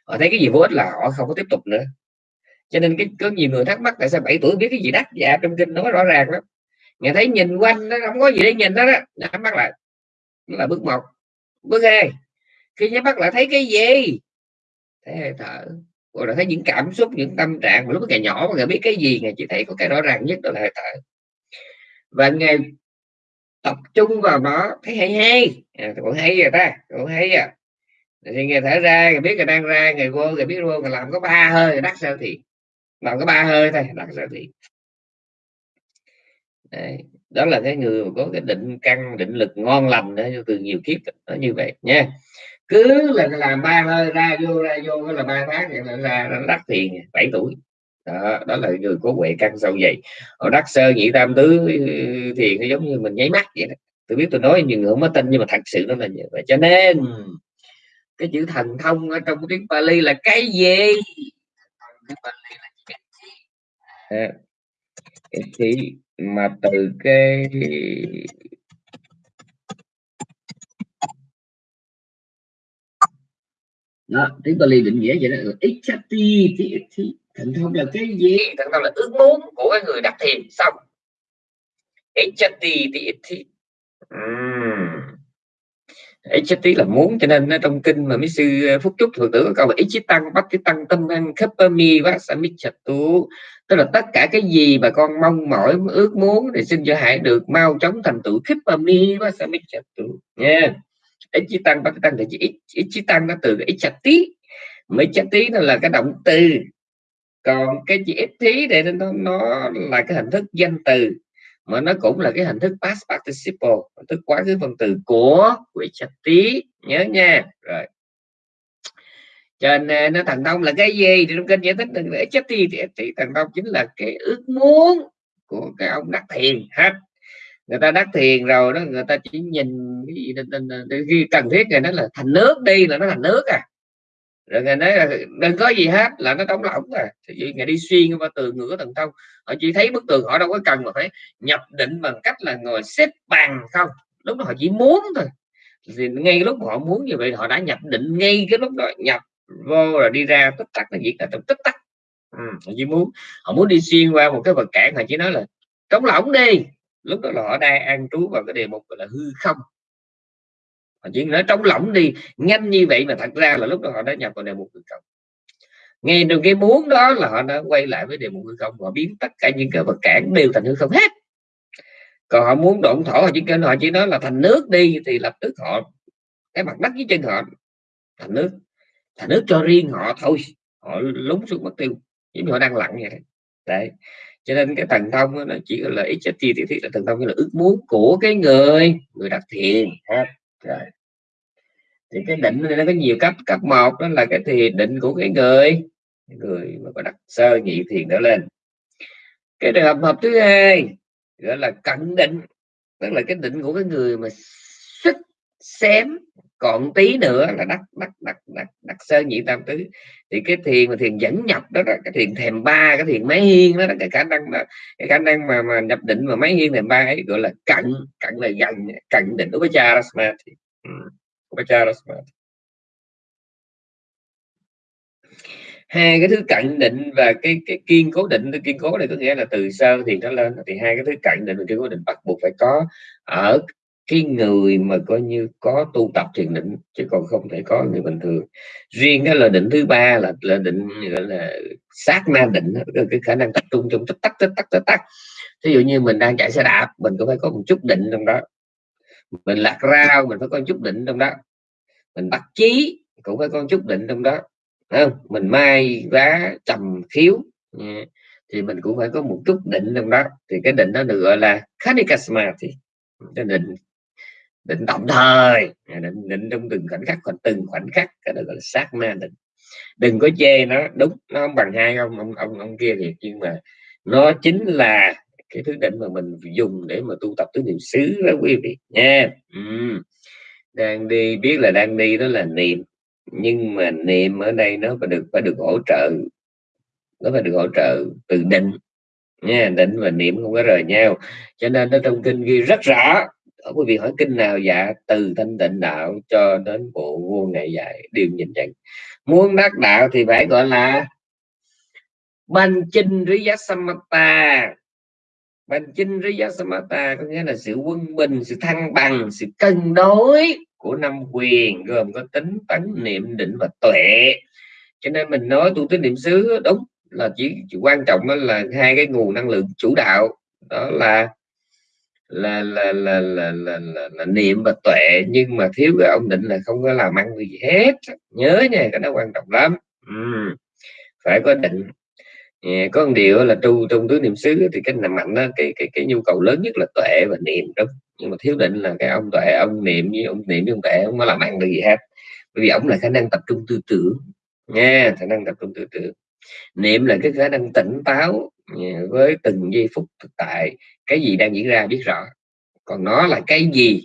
Họ thấy cái gì vô ích là họ không có tiếp tục nữa cho nên cái có nhiều người thắc mắc tại sao 7 tuổi biết cái gì đắt? Dạ trong kinh nó rõ ràng lắm. Nghe thấy nhìn quanh nó không có gì để nhìn đó đó nhắm mắt lại đó là bước một. Bước hai khi nhắm mắt lại thấy cái gì? Thấy hơi thở. Rồi là thấy những cảm xúc những tâm trạng. Mà lúc ngày nhỏ mà ngày biết cái gì ngày chỉ thấy có cái rõ ràng nhất đó là hơi thở. Và ngày tập trung vào nó thấy hay hay. À, cũng hay rồi ta cũng hay à thì nghe thở ra người biết người đang ra người vô người biết vô người làm có ba hơi đắt sao thì làm có ba hơi thôi đắc sao thì Đấy. đó là cái người có cái định căn định lực ngon lành đó từ nhiều kiếp nó như vậy nha. Cứ là làm ba hơi ra vô ra vô là ba tháng vậy là ra nó đắc tiền 7 tuổi. Đó, đó là người có huệ căn sâu dày. Ở đắc sơ nhị tam tứ ừ, thì nó giống như mình nháy mắt vậy đó. Tôi biết tôi nói nhiều người không có tin nhưng mà thật sự nó là như vậy. Cho nên cái chữ thần thông ở trong tiếng Pali là cái gì? Cái thí mà từ cái đó tiếng Bali định nghĩa vậy đó. Ừ, Ichati thành thông là cái gì? Thành thông là ước muốn của cái người đắc thiền, xong. Ichati thì Ichati là muốn, cho nên trong kinh mà mấy sư ờ, Phúc Trúc thường tử có câu là Ichitang bắt cái tăng tâm năng khắp mi và tu tức là tất cả cái gì mà con mong mỏi, ước muốn thì xin cho hãy được mau chóng thành tựu khắp mi và tu. Nha. Ichitang bắt chí tăng thì Ichitang nó từ cái Ichati mấy tí. Nó là cái động từ. Còn cái chữ ít tí để nó nó là cái hình thức danh từ mà nó cũng là cái hình thức past participle hình thức quá khứ phần từ của quỹ trạch tí nhớ nha. Rồi. Cho nên nó thành công là cái gì? Thì trong kênh giải thích đừng để đi thì, thì thành công chính là cái ước muốn của cái ông đắc thiền. Hết. Người ta đắc thiền rồi đó người ta chỉ nhìn cái gì cần thiết rồi nó là thành nước đi là nó thành nước à rồi ngài nói là đừng có gì hết là nó đóng lỏng à thì ngài đi xuyên qua tường ngửa tầng thông. Họ chỉ thấy bức tường họ đâu có cần mà phải nhập định bằng cách là ngồi xếp bằng không. Lúc đó họ chỉ muốn thôi. Thì ngay lúc họ muốn như vậy họ đã nhập định ngay cái lúc đó nhập vô rồi đi ra tích tắc là diễn là trong tích tắc. Ừ, họ chỉ muốn họ muốn đi xuyên qua một cái vật cản họ chỉ nói là trống lỏng đi. Lúc đó là họ đang an trú vào cái đề mục gọi là hư không họ chỉ nói trống lỏng đi. Nhanh như vậy mà thật ra là lúc đó họ đã nhập vào đề mục hư không nghe được cái muốn đó là họ đã quay lại với đề mục hư không họ biến tất cả những cái vật cản đều thành hư không hết. Còn họ muốn độn thổ, họ chỉ kêu, họ chỉ nói là thành nước đi, thì lập tức họ, cái mặt đất dưới chân họ, thành nước. Thành nước cho riêng họ thôi. Họ lúng xuống mất tiêu, giống như họ đang lặng vậy. Đấy. Cho nên cái thần thông nó chỉ là ít chất chi thì là thần thông là ước muốn của cái người người đặt thiền ha rồi. Thì cái định này nó có nhiều cấp cấp một đó là cái thiền định của cái người người mà có đặt sơ nhị thiền đó lên. Cái trường hợp hợp thứ hai gọi là cận định, tức là cái định của cái người mà sức xém còn tí nữa là đắc đắc đắc đắc đắc sơ nhị tam tứ. Thì cái thiền mà thiền dẫn nhập đó, đó cái thiền thèm ba cái thiền máy hiên đó, đó cái khả năng đó, cái khả năng mà mà nhập định mà máy hiên thèm ba ấy gọi là cận cận là gần cận định đối với cha thì hai cái thứ cận định và cái cái kiên cố định cái kiên cố này có nghĩa là từ sơ thì nó lên thì hai cái thứ cận định và kiên cố định bắt buộc phải có ở cái người mà coi như có tu tập thiền định chứ còn không thể có người bình thường. Riêng cái là định thứ ba là là định, gọi là, sát na định cái khả năng tập trung trong tích tắc tích tắc tích tắc. Ví dụ như mình đang chạy xe đạp, mình cũng phải có một chút định trong đó. Mình lạc rau, mình phải có chút định trong đó. Mình bắt chí, cũng phải có chút định trong đó. Không? Mình mai vá, trầm khiếu ừ, thì mình cũng phải có một chút định trong đó. Thì cái định đó được gọi là khanikasma thì cái định định tạm thời. Định định trong từng khoảnh khắc còn từng khoảnh khắc cái đó gọi là sát na định. Đừng có chê nó đúng nó không bằng hai ông ông ông, ông kia thì nhưng mà nó chính là cái thứ định mà mình dùng để mà tu tập tứ niệm xứ đó quý vị. Nha. Ừ. đang đi biết là đang đi đó là niệm nhưng mà niệm ở đây nó phải được phải được hỗ trợ. Nó phải được hỗ trợ từ định. Nha định và niệm không có rời nhau. Cho nên nó trong kinh ghi rất rõ ở quý vị hỏi kinh nào dạ từ thanh tịnh đạo cho đến bộ vô ngày dạy đều nhìn nhận muốn đắc đạo thì phải gọi là ban chinh riyasamata ban chinh riyasamata có nghĩa là sự quân bình sự thăng bằng sự cân đối của năm quyền gồm có tính tấn niệm định và tuệ. Cho nên mình nói tu tính niệm xứ đúng là chỉ, chỉ quan trọng đó là hai cái nguồn năng lượng chủ đạo đó là là là là là là, là, là niệm và tuệ nhưng mà thiếu cái ông định là không có làm ăn gì hết. Nhớ nha cái đó quan trọng lắm. Ừ. phải có định. Yeah, có một điều là tu trong tứ niệm xứ thì cái nằm mạnh đó, cái cái cái nhu cầu lớn nhất là tuệ và niệm đúng nhưng mà thiếu định là cái ông tuệ ông niệm với ông niệm với ông tuệ không có làm ăn được gì hết. Bởi vì ông là khả năng tập trung tư tưởng. Nha khả năng tập trung tư tưởng. Niệm là cái khả năng tỉnh táo với từng giây phút thực tại cái gì đang diễn ra biết rõ. Còn nó là cái gì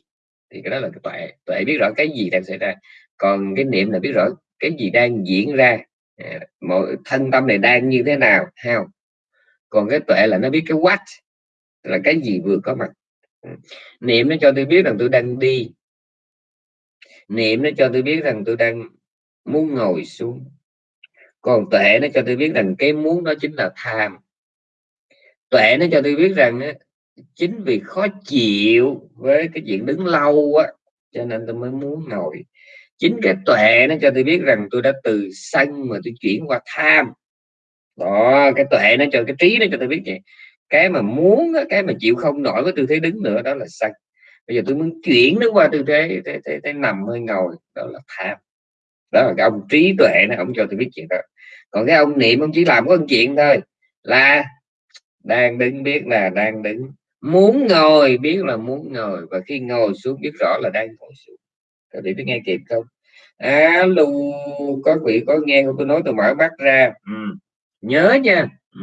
thì cái đó là cái tuệ. Tuệ biết rõ cái gì đang xảy ra. Còn cái niệm là biết rõ cái gì đang diễn ra. À, mọi thân tâm này đang như thế nào hao. Còn cái tuệ là nó biết cái what là cái gì vừa có mặt. Ừ. Niệm nó cho tôi biết rằng tôi đang đi. Niệm nó cho tôi biết rằng tôi đang muốn ngồi xuống. Còn tuệ nó cho tôi biết rằng cái muốn đó chính là tham. Tuệ nó cho tôi biết rằng chính vì khó chịu với cái chuyện đứng lâu á cho nên tôi mới muốn ngồi. Chính cái tuệ nó cho tôi biết rằng tôi đã từ sân mà tôi chuyển qua tham. Đó cái tuệ nó cho cái trí nó cho tôi biết vậy. Cái mà muốn cái mà chịu không nổi với tư thế đứng nữa đó là sân. Bây giờ tôi muốn chuyển nó qua tư thế thế, thế, thế nằm hơi ngồi đó là tham. Đó là cái ông trí tuệ nó ông cho tôi biết chuyện đó. Còn cái ông niệm ông chỉ làm có một chuyện thôi là đang đứng biết là đang đứng muốn ngồi, biết là muốn ngồi, và khi ngồi xuống biết rõ là đang ngồi xuống. Các vị có nghe kịp không? Alo, có vị có nghe không? Tôi nói tôi mở mắt ra. Ừ. nhớ nha. Ừ.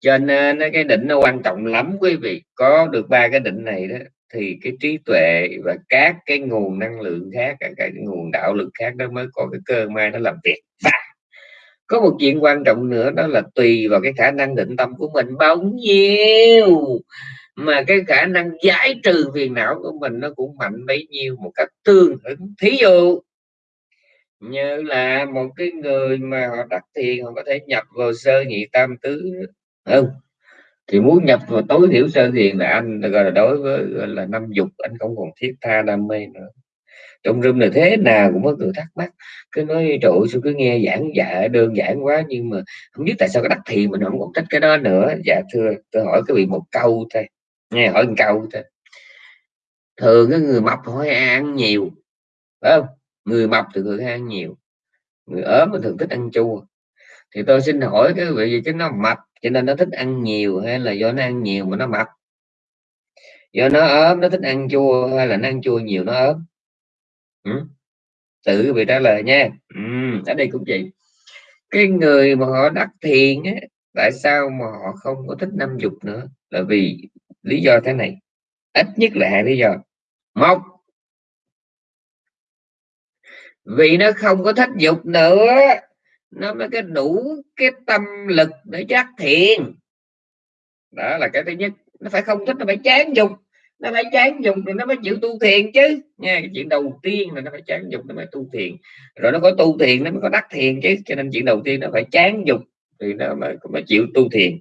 cho nên à, cái định nó quan trọng lắm quý vị. Có được ba cái định này đó, thì cái trí tuệ và các cái nguồn năng lượng khác, các cái nguồn đạo lực khác đó mới có cái cơ may nó làm việc. Và có một chuyện quan trọng nữa, đó là tùy vào cái khả năng định tâm của mình. Bao nhiêu mà cái khả năng giải trừ phiền não của mình nó cũng mạnh bấy nhiêu một cách tương ứng. Thí dụ như là một cái người mà họ đắc thiền, họ có thể nhập vào sơ nhị tam tứ. Không, thì muốn nhập vào tối thiểu sơ thiền là anh, gọi là đối với là năm dục, anh không còn thiết tha đam mê nữa trong room này thế nào cũng có người thắc mắc. Cứ nói trụ sao cứ nghe giảng dạ đơn giản quá, nhưng mà không biết tại sao cái đắc thiền mình không còn trách cái đó nữa. Dạ thưa tôi hỏi cái vị một câu thôi. Nghe hỏi một câu thôi. Thường cái người mập hỏi ăn nhiều, phải không? Người mập thì thường ăn nhiều, người ốm thì thường thích ăn chua. Thì tôi xin hỏi cái vị gì chứ nó mập, cho nên nó thích ăn nhiều hay là do nó ăn nhiều mà nó mập? Do nó ốm, nó thích ăn chua hay là nó ăn chua nhiều, nó ốm? Ừ. tự vị trả lời nha. Ừ, ở đây cũng vậy. Cái người mà họ đắc thiền á, tại sao mà họ không có thích năm dục nữa? Là vì lý do thế này. Ít nhất là hai lý do. Một vì nó không có thích dục nữa nó mới có đủ cái tâm lực để giác thiền đó là cái thứ nhất. Nó phải không thích nó phải chán dục nó phải chán dục thì nó mới chịu tu thiền chứ nha cái chuyện đầu tiên là nó phải chán dục nó mới tu thiền rồi nó có tu thiền nó mới có đắc thiền chứ cho nên chuyện đầu tiên nó phải chán dục thì nó mới, mới chịu tu thiền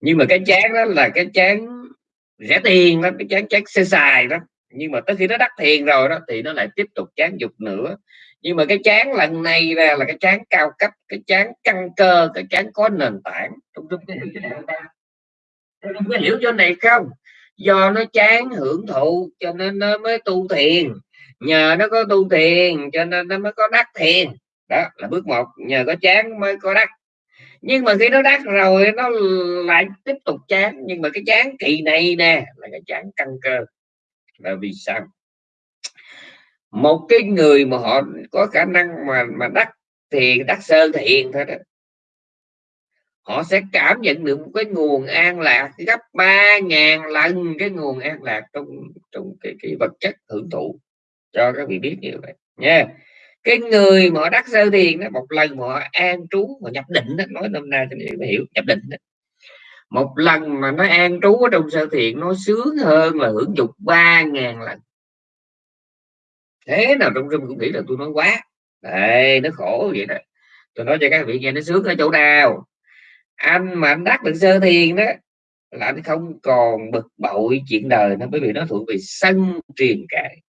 nhưng mà cái chán đó là cái chán rẻ tiền đó cái chán chán sơ xài đó nhưng mà tới khi nó đắc thiền rồi đó thì nó lại tiếp tục chán dục nữa nhưng mà cái chán lần này ra là cái chán cao cấp cái chán căn cơ cái chán có nền tảng trong trong cái hiểu cho này không do nó chán hưởng thụ, cho nên nó mới tu thiền. Nhờ nó có tu thiền, cho nên nó mới có đắc thiền. Đó là bước một, nhờ có chán mới có đắc. Nhưng mà khi nó đắc rồi, nó lại tiếp tục chán. Nhưng mà cái chán kỳ này nè, là cái chán căn cơ. Là vì sao? Một cái người mà họ có khả năng mà mà đắc thì đắc sơ thiền thôi đó họ sẽ cảm nhận được một cái nguồn an lạc gấp ba ngàn lần cái nguồn an lạc trong trong cái, cái vật chất hưởng thụ. Cho các vị biết như vậy nha. Cái người mà họ đắc sơ thiền đó một lần mà họ an trú mà nhập định đó, nói năm nay cho để hiểu nhập định đó. một lần mà nó an trú ở trong sơ thiền nó sướng hơn là hưởng dục ba ngàn lần. Thế nào trong rừng cũng nghĩ là tôi nói quá. Đây nó khổ vậy đó. Tôi nói cho các vị nghe nó sướng ở chỗ nào? Anh mà anh đắc được sơ thiền đó, là anh không còn bực bội chuyện đời nó bởi vì nó thuộc về sân truyền cải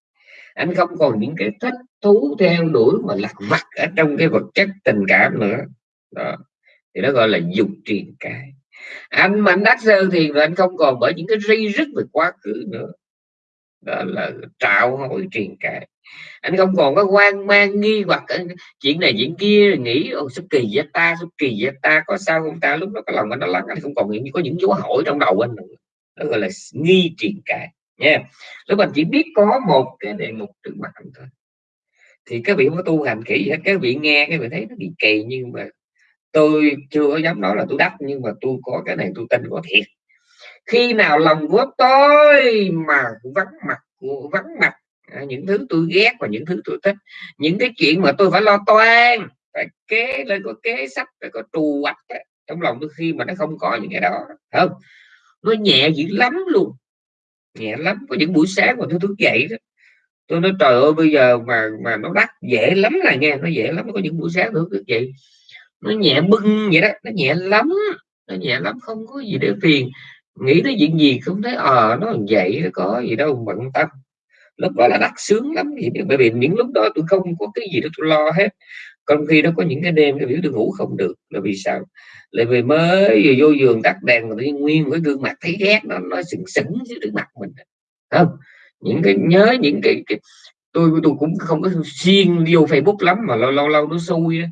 anh không còn những cái thích thú theo đuổi mà lạc vặt ở trong cái vật chất tình cảm nữa. Đó, thì nó gọi là dục truyền cải anh mà anh đắc sơ thiền là anh không còn bởi những cái ri rứt về quá khứ nữa đó là trạo hỏi truyền cải anh không còn có quan mang, nghi hoặc chuyện này, chuyện kia, nghĩ ô sao kỳ vậy ta, sao kỳ vậy ta, có sao không ta? Lúc đó cái lòng anh nó lắng, anh không còn những có những dấu hỏi trong đầu anh nữa. Đó gọi là nghi truyền cải nha. Lúc anh chỉ biết có một cái đề mục trước mặt anh thôi. Thì các vị có tu hành kỹ hết các vị nghe, cái vị thấy nó bị kỳ, nhưng mà tôi chưa có dám nói là tôi đắc, nhưng mà tôi có cái này tôi tin có thiệt khi nào lòng của tôi mà vắng mặt vắng mặt à, những thứ tôi ghét và những thứ tôi thích những cái chuyện mà tôi phải lo toan phải kế lên có kế sách phải có trù hoạch trong lòng tôi khi mà nó không có những cái đó không? Nó nhẹ dữ lắm luôn nhẹ lắm. Có những buổi sáng mà tôi thức dậy đó tôi nói trời ơi bây giờ mà mà nó đắt dễ lắm là nghe nó dễ lắm. Có những buổi sáng tôi thức dậy nó nhẹ bưng vậy đó nó nhẹ lắm nó nhẹ lắm không có gì để phiền nghĩ tới chuyện gì không thấy ờ à, nó vậy nó có gì đâu bận tâm lúc đó là đắt sướng lắm thì bởi vì những lúc đó tôi không có cái gì đó tôi lo hết. Còn khi nó có những cái đêm tôi biểu tôi ngủ không được là vì sao? Lại vì mới vừa vô giường tắt đèn mà tự nhiên nguyên cái gương mặt thấy ghét nó nó sừng sững dưới trước mặt mình. Không những cái nhớ những cái, cái tôi tôi cũng không có xuyên vô facebook lắm mà lâu lâu lâu nó xui đó.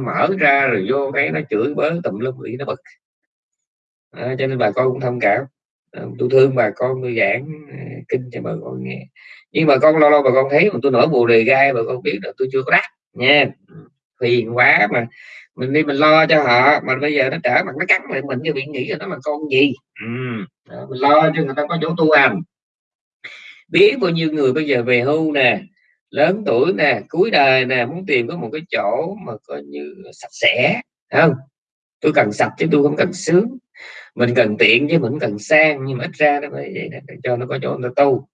Mở ra rồi vô cái nó chửi bới tùm lum bị nó bực à, cho nên bà con cũng thông cảm. À, tôi thương bà con tôi giảng à, kinh cho bà con nghe. Nhưng mà con lâu lâu bà con thấy mà tôi nổi bù đề gai bà con biết là tôi chưa có đắt nha. Phiền quá mà mình đi mình lo cho họ mà bây giờ nó trở mặt nó cắn lại mình như bị nghĩ là nó là con gì? Ừ. Đó, mình lo cho người ta có chỗ tu hành. Biết bao nhiêu người bây giờ về hưu nè lớn tuổi nè cuối đời nè muốn tìm có một cái chỗ mà coi như sạch sẽ không? Tôi cần sạch chứ tôi không cần sướng mình cần tiện chứ mình cần sang, nhưng mà ít ra nó phải vậy để cho nó có chỗ nó tu.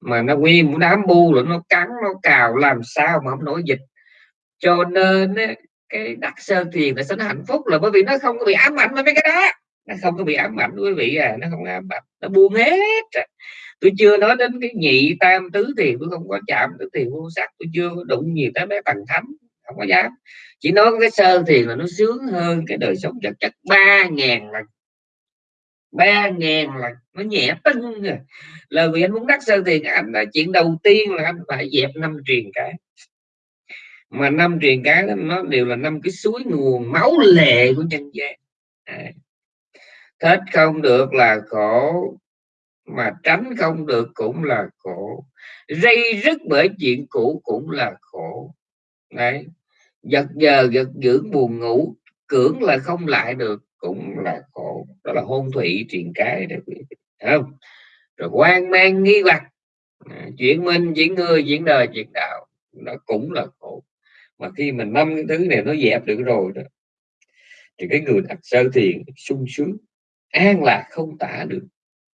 Mà nó nguyên muốn đám bu rồi nó cắn, nó cào, làm sao mà không nổi dịch. Cho nên cái đắc sơ tiền là sinh hạnh phúc là bởi vì nó không có bị ám ảnh với cái đó. Nó không có bị ám ảnh, quý vị à nó không ám ảnh, nó buông hết tôi chưa nói đến cái nhị tam tứ thì tôi không có chạm tới tiền vô sắc, tôi chưa có đụng nhiều tới mấy tầng thánh, không có dám. Chỉ nói cái sơ thiền là nó sướng hơn cái đời sống vật chất ba ngàn lần ba ngàn là nó nhẹ tưng rồi à. là vì anh muốn đắc sơ tiền anh là chuyện đầu tiên là anh phải dẹp năm truyền cái mà năm truyền cái nó đều là năm cái suối nguồn máu lệ của nhân gian. À. thích không được là khổ, mà tránh không được cũng là khổ. Dây rứt bởi chuyện cũ cũng là khổ. Đấy. Giật giờ giật dưỡng buồn ngủ, cưỡng là không lại được cũng là khổ. Đó là hôn thủy truyền cái đấy không? Rồi quan mang nghi hoặc. À, minh chuyển người chuyển đời chuyển đạo. Nó cũng là khổ. Mà khi mình năm cái thứ này nó dẹp được rồi đó thì cái người đặt sơ thiền sung sướng an lạc không tả được.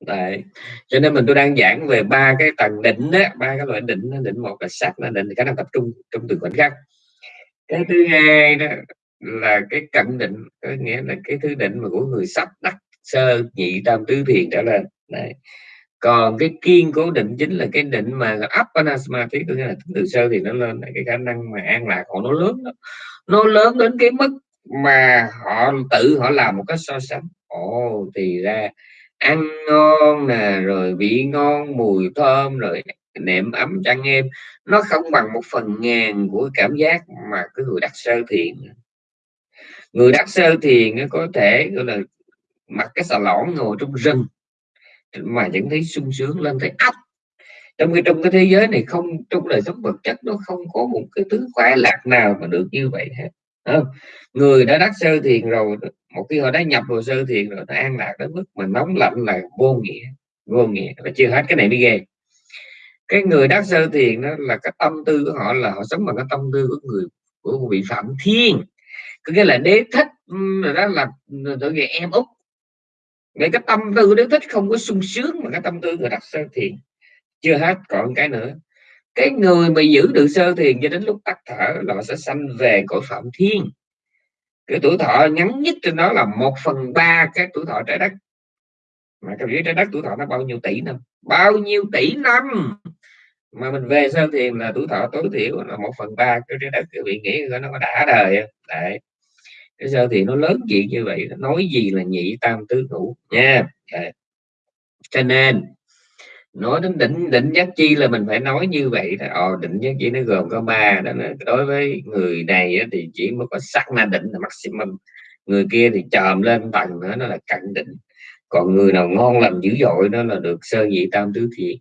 Đấy. cho nên mình tôi đang giảng về ba cái tầng định đó ba cái loại định. Định một là sắc là định khả năng tập trung trong từng khoảnh khắc. Cái thứ hai đó là cái cận định, có nghĩa là cái thứ định mà của người sắp đắc sơ nhị tam tứ thiền trở lên Đấy. còn cái kiên cố định chính là cái định mà appanasmati có nghĩa là từ sơ thì nó lên, cái khả năng mà an lạc họ nó lớn đó. nó lớn đến cái mức mà họ tự họ làm một cái so sánh ồ, thì ra ăn ngon nè, rồi vị ngon, mùi thơm, rồi nệm ấm chăn em nó không bằng một phần ngàn của cảm giác mà cái người đắc sơ thiền người đắc sơ thiền có thể, gọi là, mặc cái xà lõn ngồi trong rừng, mà vẫn thấy sung sướng lên thấy ấp. Trong cái trong cái thế giới này không, trong đời sống vật chất nó không có một cái thứ khoái lạc nào mà được như vậy hết không? người đã đắc sơ thiền rồi, một khi họ đã nhập vào sơ thiền rồi, nó an lạc đến mức mà nóng lạnh là vô nghĩa vô nghĩa. Và chưa hết cái này mới ghê. Cái người đắc sơ thiền đó là cái tâm tư của họ là họ sống bằng cái tâm tư của người, của vị phạm thiên có nghĩa là đế thích rồi đó là tự về em út. Vậy cái tâm tư đế thích không có sung sướng mà cái tâm tư người đặt sơ thiền. Chưa hết, còn cái nữa. Cái người mà giữ được sơ thiền cho đến lúc tắt thở là họ sẽ sanh về cõi phạm thiên. Cái tuổi thọ ngắn nhất trên đó là một phần ba cái tuổi thọ trái đất. Mà các biết trái đất tuổi thọ nó bao nhiêu tỷ năm? Bao nhiêu tỷ năm? Mà mình về sau thiền là tuổi thọ tối thiểu là một phần ba cái trái đất các vị nghĩ nó có đã đời đấy. Cái sao thì nó lớn chuyện như vậy nói gì là nhị tam tứ ngũ nha. Đấy. cho nên nói đến định định giác chi là mình phải nói như vậy đó. Ờ, định giác chi nó gồm có ba đó là đối với người này thì chỉ mới có sắc na định là maximum người kia thì chòm lên tầng nữa nó là cận định còn người nào ngon lành dữ dội nó là được sơ nhị tam tứ thiện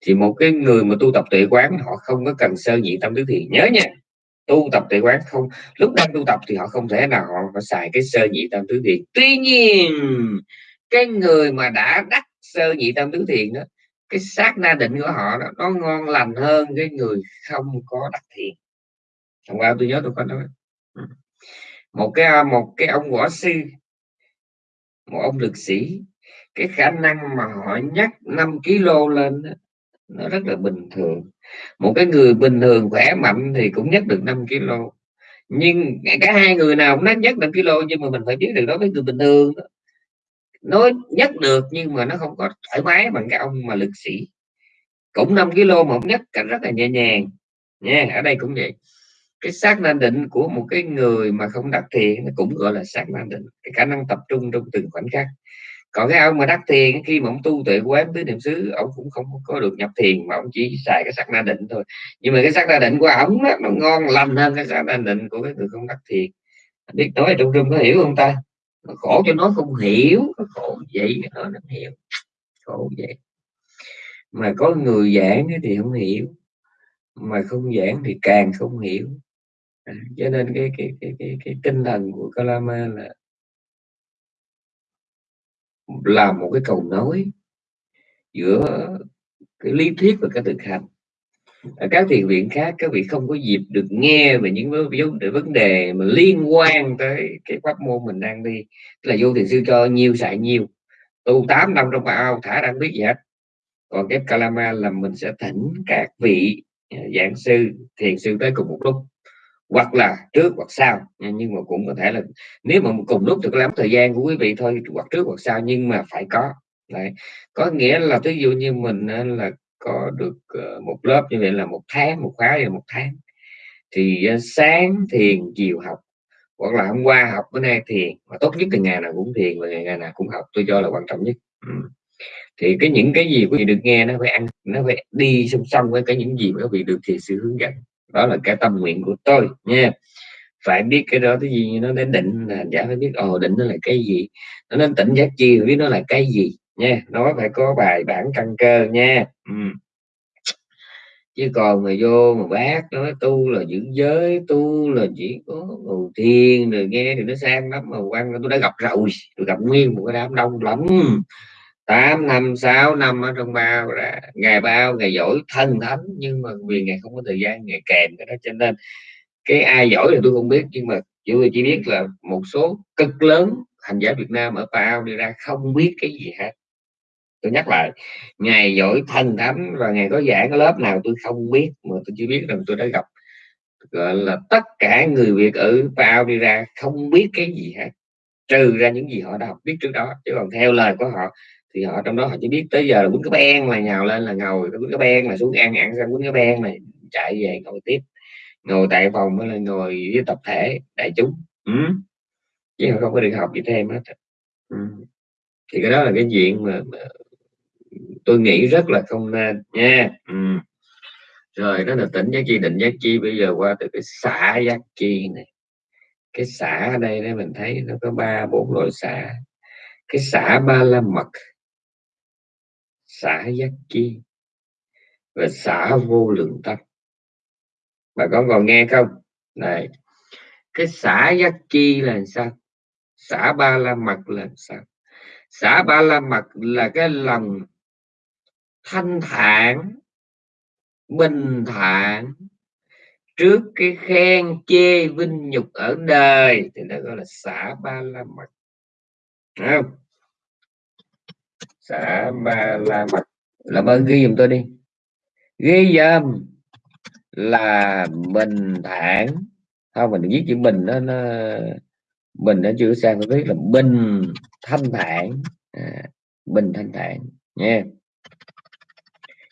thì một cái người mà tu tập tuệ quán họ không có cần sơ nhị tâm tứ thiền nhớ nha tu tập tuệ quán không lúc đang tu tập thì họ không thể nào họ phải xài cái sơ nhị tâm tứ thiền. Tuy nhiên cái người mà đã đắc sơ nhị tâm tứ thiền đó cái sát na định của họ đó, nó ngon lành hơn cái người không có đắc thiện hôm qua tôi nhớ tôi có nói. Ừ. Một cái một cái ông võ sư một ông lực sĩ cái khả năng mà họ nhắc 5 kg lên đó, nó rất là bình thường. Một cái người bình thường, khỏe mạnh thì cũng nhắc được 5 kg nhưng cả hai người nào cũng nhắc được kg nhưng mà mình phải biết được đó với người bình thường đó. nó nhắc được nhưng mà nó không có thoải mái bằng cái ông mà lực sĩ. Cũng 5 kg mà ông nhắc cách rất là nhẹ nhàng. Nha, ở đây cũng vậy. Cái xác na định của một cái người mà không đặc thiện nó cũng gọi là xác na định. Cái khả năng tập trung trong từng khoảnh khắc còn cái ông mà đắc thiền khi mà ông tu tuệ quán tứ niệm xứ ông cũng không có được nhập thiền mà ông chỉ xài cái sắc na định thôi. Nhưng mà cái sắc na định của ông đó, nó ngon lành hơn cái sắc na định của cái người không đắc thiền. Biết nói trong rung có hiểu không ta? Nó khổ cho nó không hiểu nó khổ vậy nó không hiểu. Khổ vậy. Mà có người giảng thì không hiểu mà không giảng thì càng không hiểu. À, cho nên cái cái cái cái, cái tinh thần của Kalama là là một cái cầu nối giữa cái lý thuyết và cái thực hành ở các thiền viện khác, các vị không có dịp được nghe về những vấn đề vấn đề mà liên quan tới cái pháp môn mình đang đi. Là vô thiền sư cho nhiều xài nhiều, tu 8 năm trong ao, thả đang biết gì hết. Còn cái kalama là mình sẽ thỉnh các vị à, giảng sư, thiền sư tới cùng một lúc hoặc là trước hoặc sau nhưng mà cũng có thể là nếu mà cùng lúc được lắm thời gian của quý vị thôi hoặc trước hoặc sau nhưng mà phải có Đấy. có nghĩa là ví dụ như mình là có được ờ, một lớp như vậy là một tháng một khóa là một tháng thì ờ, sáng thiền chiều học hoặc là hôm qua học bữa nay thiền mà tốt nhất là ngày nào cũng thiền và ngày, ngày nào cũng học tôi cho là quan trọng nhất ừ. thì cái những cái gì quý vị được nghe nó phải ăn nó phải đi song song với cái những gì mà quý vị được thiền sư hướng dẫn đó là cái tâm nguyện của tôi, nha. Phải biết cái đó, cái gì nó đến định là giả phải biết, ồ, định nó là cái gì? Nó đến tỉnh giác chi, biết nó là cái gì, nha. Nó phải có bài bản căn cơ, nha. Ừ. chứ còn mà vô mà bác nói, tu là giữ giới, tu là chỉ có ngồi thiền rồi nghe thì nó sang lắm, mà quan tôi đã gặp rồi, tôi gặp nguyên một cái đám đông lắm. 8 năm 6 năm ở trong bao là ngày bao, ngày giỏi, thân thánh. Nhưng mà vì ngày không có thời gian, ngày kèm cái đó, cho nên cái ai giỏi thì tôi không biết. Nhưng mà tôi chỉ biết là một số cực lớn hành giả Việt Nam ở bao đi ra không biết cái gì hết. Tôi nhắc lại, ngày giỏi, thân thánh và ngày có giảng lớp nào tôi không biết, mà tôi chỉ biết rằng tôi đã gặp, gọi là, tất cả người Việt ở bao đi ra không biết cái gì hết. Trừ ra những gì họ đã học biết trước đó. Chứ còn theo lời của họ thì họ trong đó họ chỉ biết tới giờ là quýnh cái ben là nhào lên là ngồi quýnh cái ben là xuống ăn ăn xong quýnh cái ben này chạy về ngồi tiếp. Ngồi tại phòng là ngồi với tập thể đại chúng. Ừ. chứ không có được học gì thêm hết. Ừ. thì cái đó là cái chuyện mà, mà tôi nghĩ rất là không nên nha. Ừ. rồi đó là tỉnh giác chi. Định giác chi bây giờ qua từ cái xã giác chi này. Cái xã ở đây đấy mình thấy nó có ba bốn loại xã. Cái xã ba la mật xả giác chi và xả vô lượng tâm. Bà con còn nghe không? Này, cái xả giác chi là sao? Xả ba la mật là sao? Xả ba la mật là cái lòng thanh thản, bình thản trước cái khen chê vinh nhục ở đời, thì nó gọi là xả ba la mật. Không? Xã ba la mật làm ơn ghi giùm tôi đi. Ghi dâm là bình thản. Không mình viết chữ bình đó nó bình nó chưa sang tôi viết là bình thanh thản. À, bình thanh thản nha.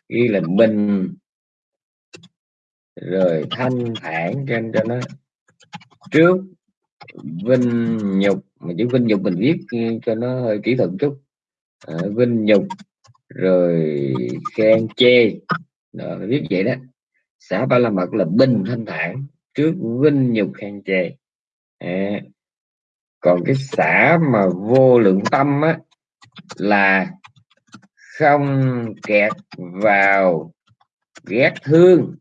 Ghi là bình rồi thanh thản cho cho nó. Trước vinh nhục. Mà chữ vinh nhục mình viết cho nó hơi kỹ thuật chút à, vinh nhục rồi khen chê. Ờ, đó, biết vậy đó. Xã ba la mật là bình thanh thản trước vinh nhục khen chê. À, còn cái xã mà vô lượng tâm á là không kẹt vào ghét thương.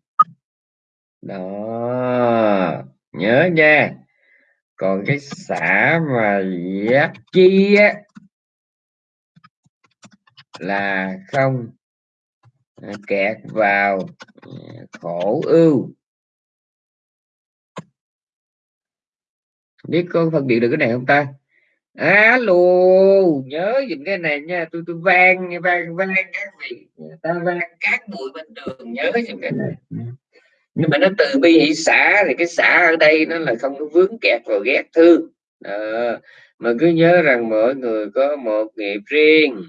Đó nhớ nha. Còn cái xã mà giác chi á là không. Ờ, kẹt vào ờ, khổ ưu. Biết có phân biệt được cái này không ta? Alo nhớ dùm cái này nha tôi tôi vang vang vang các vị ta vang các bụi bên đường nhớ dùm cái này. Nhưng mà nó từ bi hỷ xã thì cái xã ở đây nó là không có vướng kẹt vào ghét thương. À, mà cứ nhớ rằng mỗi người có một nghiệp riêng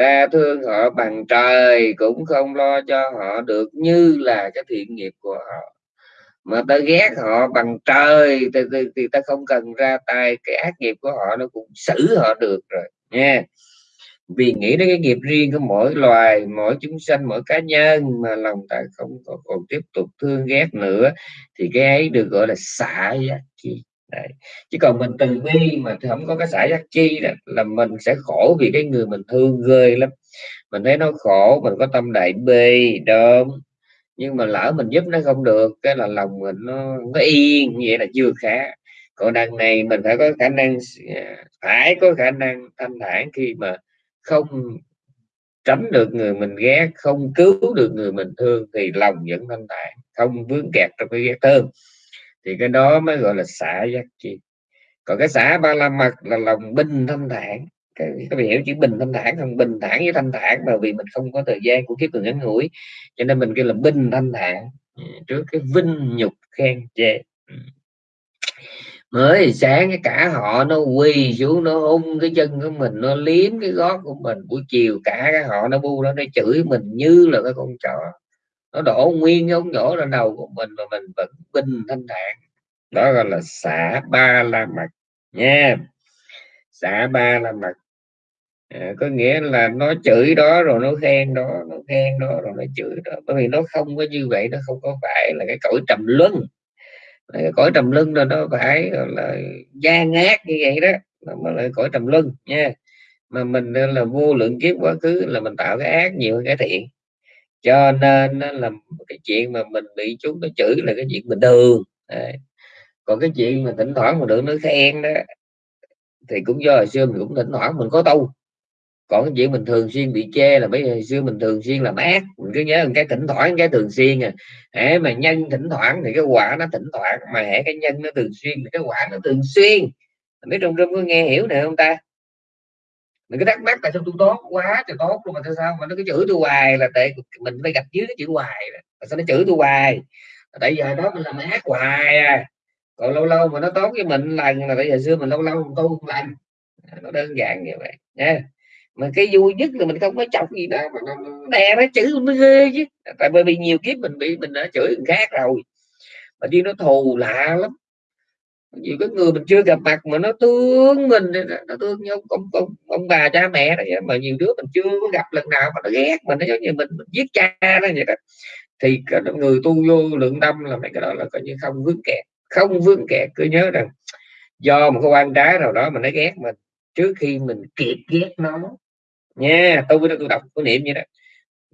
ta thương họ bằng trời cũng không lo cho họ được như là cái thiện nghiệp của họ. Mà ta ghét họ bằng trời thì, thì, thì ta không cần ra tay. Cái ác nghiệp của họ nó cũng xử họ được rồi nha. Vì nghĩ đến cái nghiệp riêng của mỗi loài mỗi chúng sanh mỗi cá nhân mà lòng ta không còn, còn tiếp tục thương ghét nữa thì cái ấy được gọi là xả giác chi. Đấy. chứ còn mình từ bi mà không có cái xã giác chi đó, là mình sẽ khổ vì cái người mình thương ghê lắm. Mình thấy nó khổ mình có tâm đại bi đơm nhưng mà lỡ mình giúp nó không được cái là lòng mình nó nó yên vậy là chưa khá. Còn đằng này mình phải có khả năng à, phải có khả năng thanh thản khi mà không tránh được người mình ghét không cứu được người mình thương thì lòng vẫn thanh thản không vướng kẹt trong cái ghét thương thì cái đó mới gọi là xả giác chi. Còn cái xả ba la mật là lòng bình thanh thản. Cái các hiểu chữ bình thanh thản không? Bình thản với thanh thản mà vì mình không có thời gian của kiếp người ngắn ngủi, cho nên mình kêu là bình thanh thản. Ừ, trước cái vinh nhục khen chê. Ừ. Mới sáng cái cả họ nó quỳ xuống, nó ung cái chân của mình, nó liếm cái gót của mình. Buổi chiều cả cái họ nó bu nó nó chửi mình như là cái con chó nó đổ nguyên cái ống nhổ lên đầu của mình mà mình vẫn bình thanh thản. Đó gọi là xả ba la mật nha. Xả ba la mật. À, có nghĩa là nó chửi đó rồi nó khen đó nó khen đó rồi nó chửi đó. Bởi vì nó không có như vậy nó không có phải là cái cõi trầm luân. Cái cõi trầm luân là nó phải là gian ngát như vậy đó nó mới là cõi trầm luân nha. Mà mình là vô lượng kiếp quá khứ là mình tạo cái ác nhiều hơn cái thiện cho nên là cái chuyện mà mình bị chúng nó chửi là cái chuyện bình thường. Đấy. còn cái chuyện mà thỉnh thoảng mà được nó khen đó, thì cũng do hồi xưa mình cũng thỉnh thoảng mình có tu. Còn cái chuyện mình thường xuyên bị chê là bây giờ xưa mình thường xuyên là ác. Mình cứ nhớ cái thỉnh thoảng, cái thường xuyên à. Hễ mà nhân thỉnh thoảng thì cái quả nó thỉnh thoảng, mà hễ cái nhân nó thường xuyên thì cái quả nó thường xuyên. Mấy trong trong có nghe hiểu này không ta? Mình cứ thắc mắc tại sao tôi tốt quá, trời tốt luôn mà tại sao? Mà nó cứ chửi tôi hoài là tại mình phải gặp dưới cái chữ hoài tại sao nó chửi tôi hoài? Tại giờ đó mình làm ác hoài à. Còn lâu lâu mà nó tốt với mình lần là tại giờ xưa mình lâu lâu mình tu lần. À, nó đơn giản như vậy. Nha. Mà cái vui nhất là mình không có chọc gì đó mà nó đè nó chữ nó ghê chứ. Tại bởi vì nhiều kiếp mình bị, mình đã chửi người khác rồi. Mà đi nó thù lạ lắm nhiều cái người mình chưa gặp mặt mà nó thương mình nó thương nhau ông, ông, ông bà cha mẹ đó mà nhiều đứa mình chưa có gặp lần nào mà nó ghét mình nó giống như mình, mình giết cha đó vậy đó. Thì người tu vô lượng tâm là mấy cái đó là coi như không vướng kẹt không vướng kẹt. Cứ nhớ rằng do một cái quan trái nào đó mà nó ghét mình trước khi mình kịp ghét nó nha tôi với tôi đọc có niệm như đó.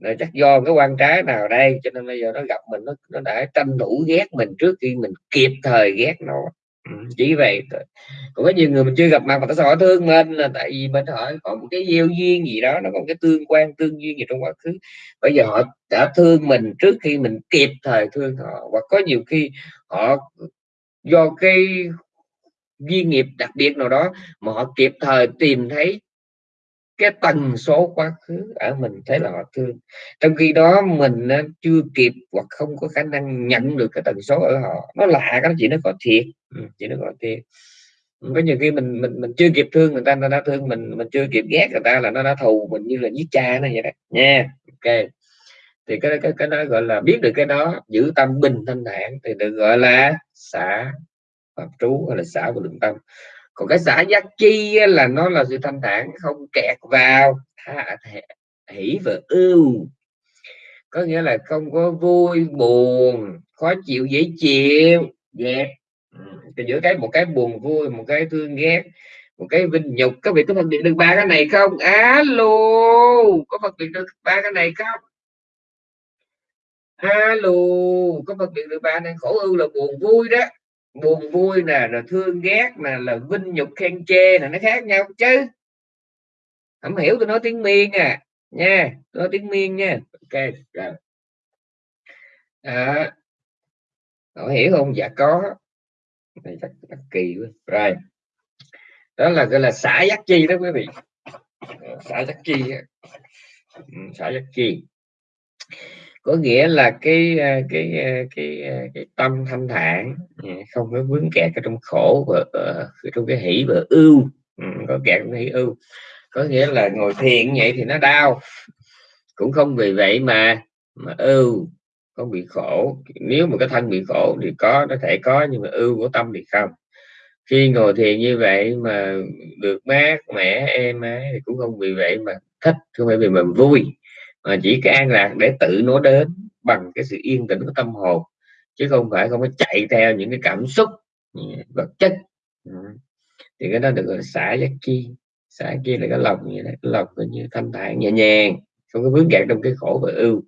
Rồi chắc do cái quan trái nào đây cho nên bây giờ nó gặp mình nó nó đã tranh thủ ghét mình trước khi mình kịp thời ghét nó. Ừ, chỉ vậy thôi. Còn có nhiều người mình chưa gặp mặt mà tại sao họ thương mình là tại vì mình hỏi có một cái gieo duyên gì đó, nó có một cái tương quan, tương duyên gì trong quá khứ. Bây giờ họ đã thương mình trước khi mình kịp thời thương họ, hoặc có nhiều khi họ do cái duyên nghiệp đặc biệt nào đó mà họ kịp thời tìm thấy cái tần số quá khứ ở mình thấy là họ thương. Trong khi đó mình ờ, chưa kịp hoặc không có khả năng nhận được cái tần số ở họ. Nó lạ cái chuyện nó có thiệt. Ừ, Chỉ nó có thiệt. Có nhiều khi mình mình mình chưa kịp thương người ta nó đã thương mình mình chưa kịp ghét người ta là nó đã thù mình như là giết cha nó vậy đó. Nha, ok. Thì cái cái cái đó gọi là biết được cái đó, giữ tâm bình thanh thản thì được gọi là xả pháp trú hay là xả của lượng tâm còn cái xã giác chi là nó là sự thanh thản, không kẹt vào, tha thể hỷ và ưu. Có nghĩa là không có vui, buồn, khó chịu, dễ chịu, ghét. Ừ, Thì giữa cái, một cái buồn vui, một cái thương ghét, một cái vinh nhục. Có vị có phân biệt được ba cái này không? Alo có phân biệt được ba cái này không? Alo có phân biệt được ba này khổ ưu là buồn vui đó buồn vui nè là thương ghét nè là vinh nhục khen chê là nó khác nhau chứ. Không hiểu tôi nói tiếng miên à. Nha tôi nói tiếng miên nha. Ok rồi. À, họ hiểu không? Dạ có. Này chắc, chắc kỳ quá. Rồi. Đó là gọi là xã giác chi đó quý vị. Xã giác chi ừ, xã giác chi có nghĩa là cái ờ, cái ờ, cái ờ, cái, tâm thanh thản ừ, không có vướng kẹt ở trong khổ và trong cái hỷ và ưu. Ừ, có kẹt trong cái hỷ ưu. Có nghĩa là ngồi thiền vậy thì nó đau. Cũng không vì vậy mà mà ưu không bị khổ. Nếu mà cái thân bị khổ thì có nó thể có nhưng mà ưu của tâm thì không. Khi ngồi thiền như vậy mà được mát mẻ êm ái thì cũng không vì vậy mà thích không phải vì mình vui mà chỉ cái an lạc để tự nó đến bằng cái sự yên tĩnh của tâm hồn chứ không phải không có chạy theo những cái cảm xúc ừ, vật chất. Ừ. Thì cái đó được gọi là xả giác chi. Xả chi là cái lòng như thế cái lòng như thanh thản nhẹ nhàng không có vướng kẹt trong cái khổ và ưu.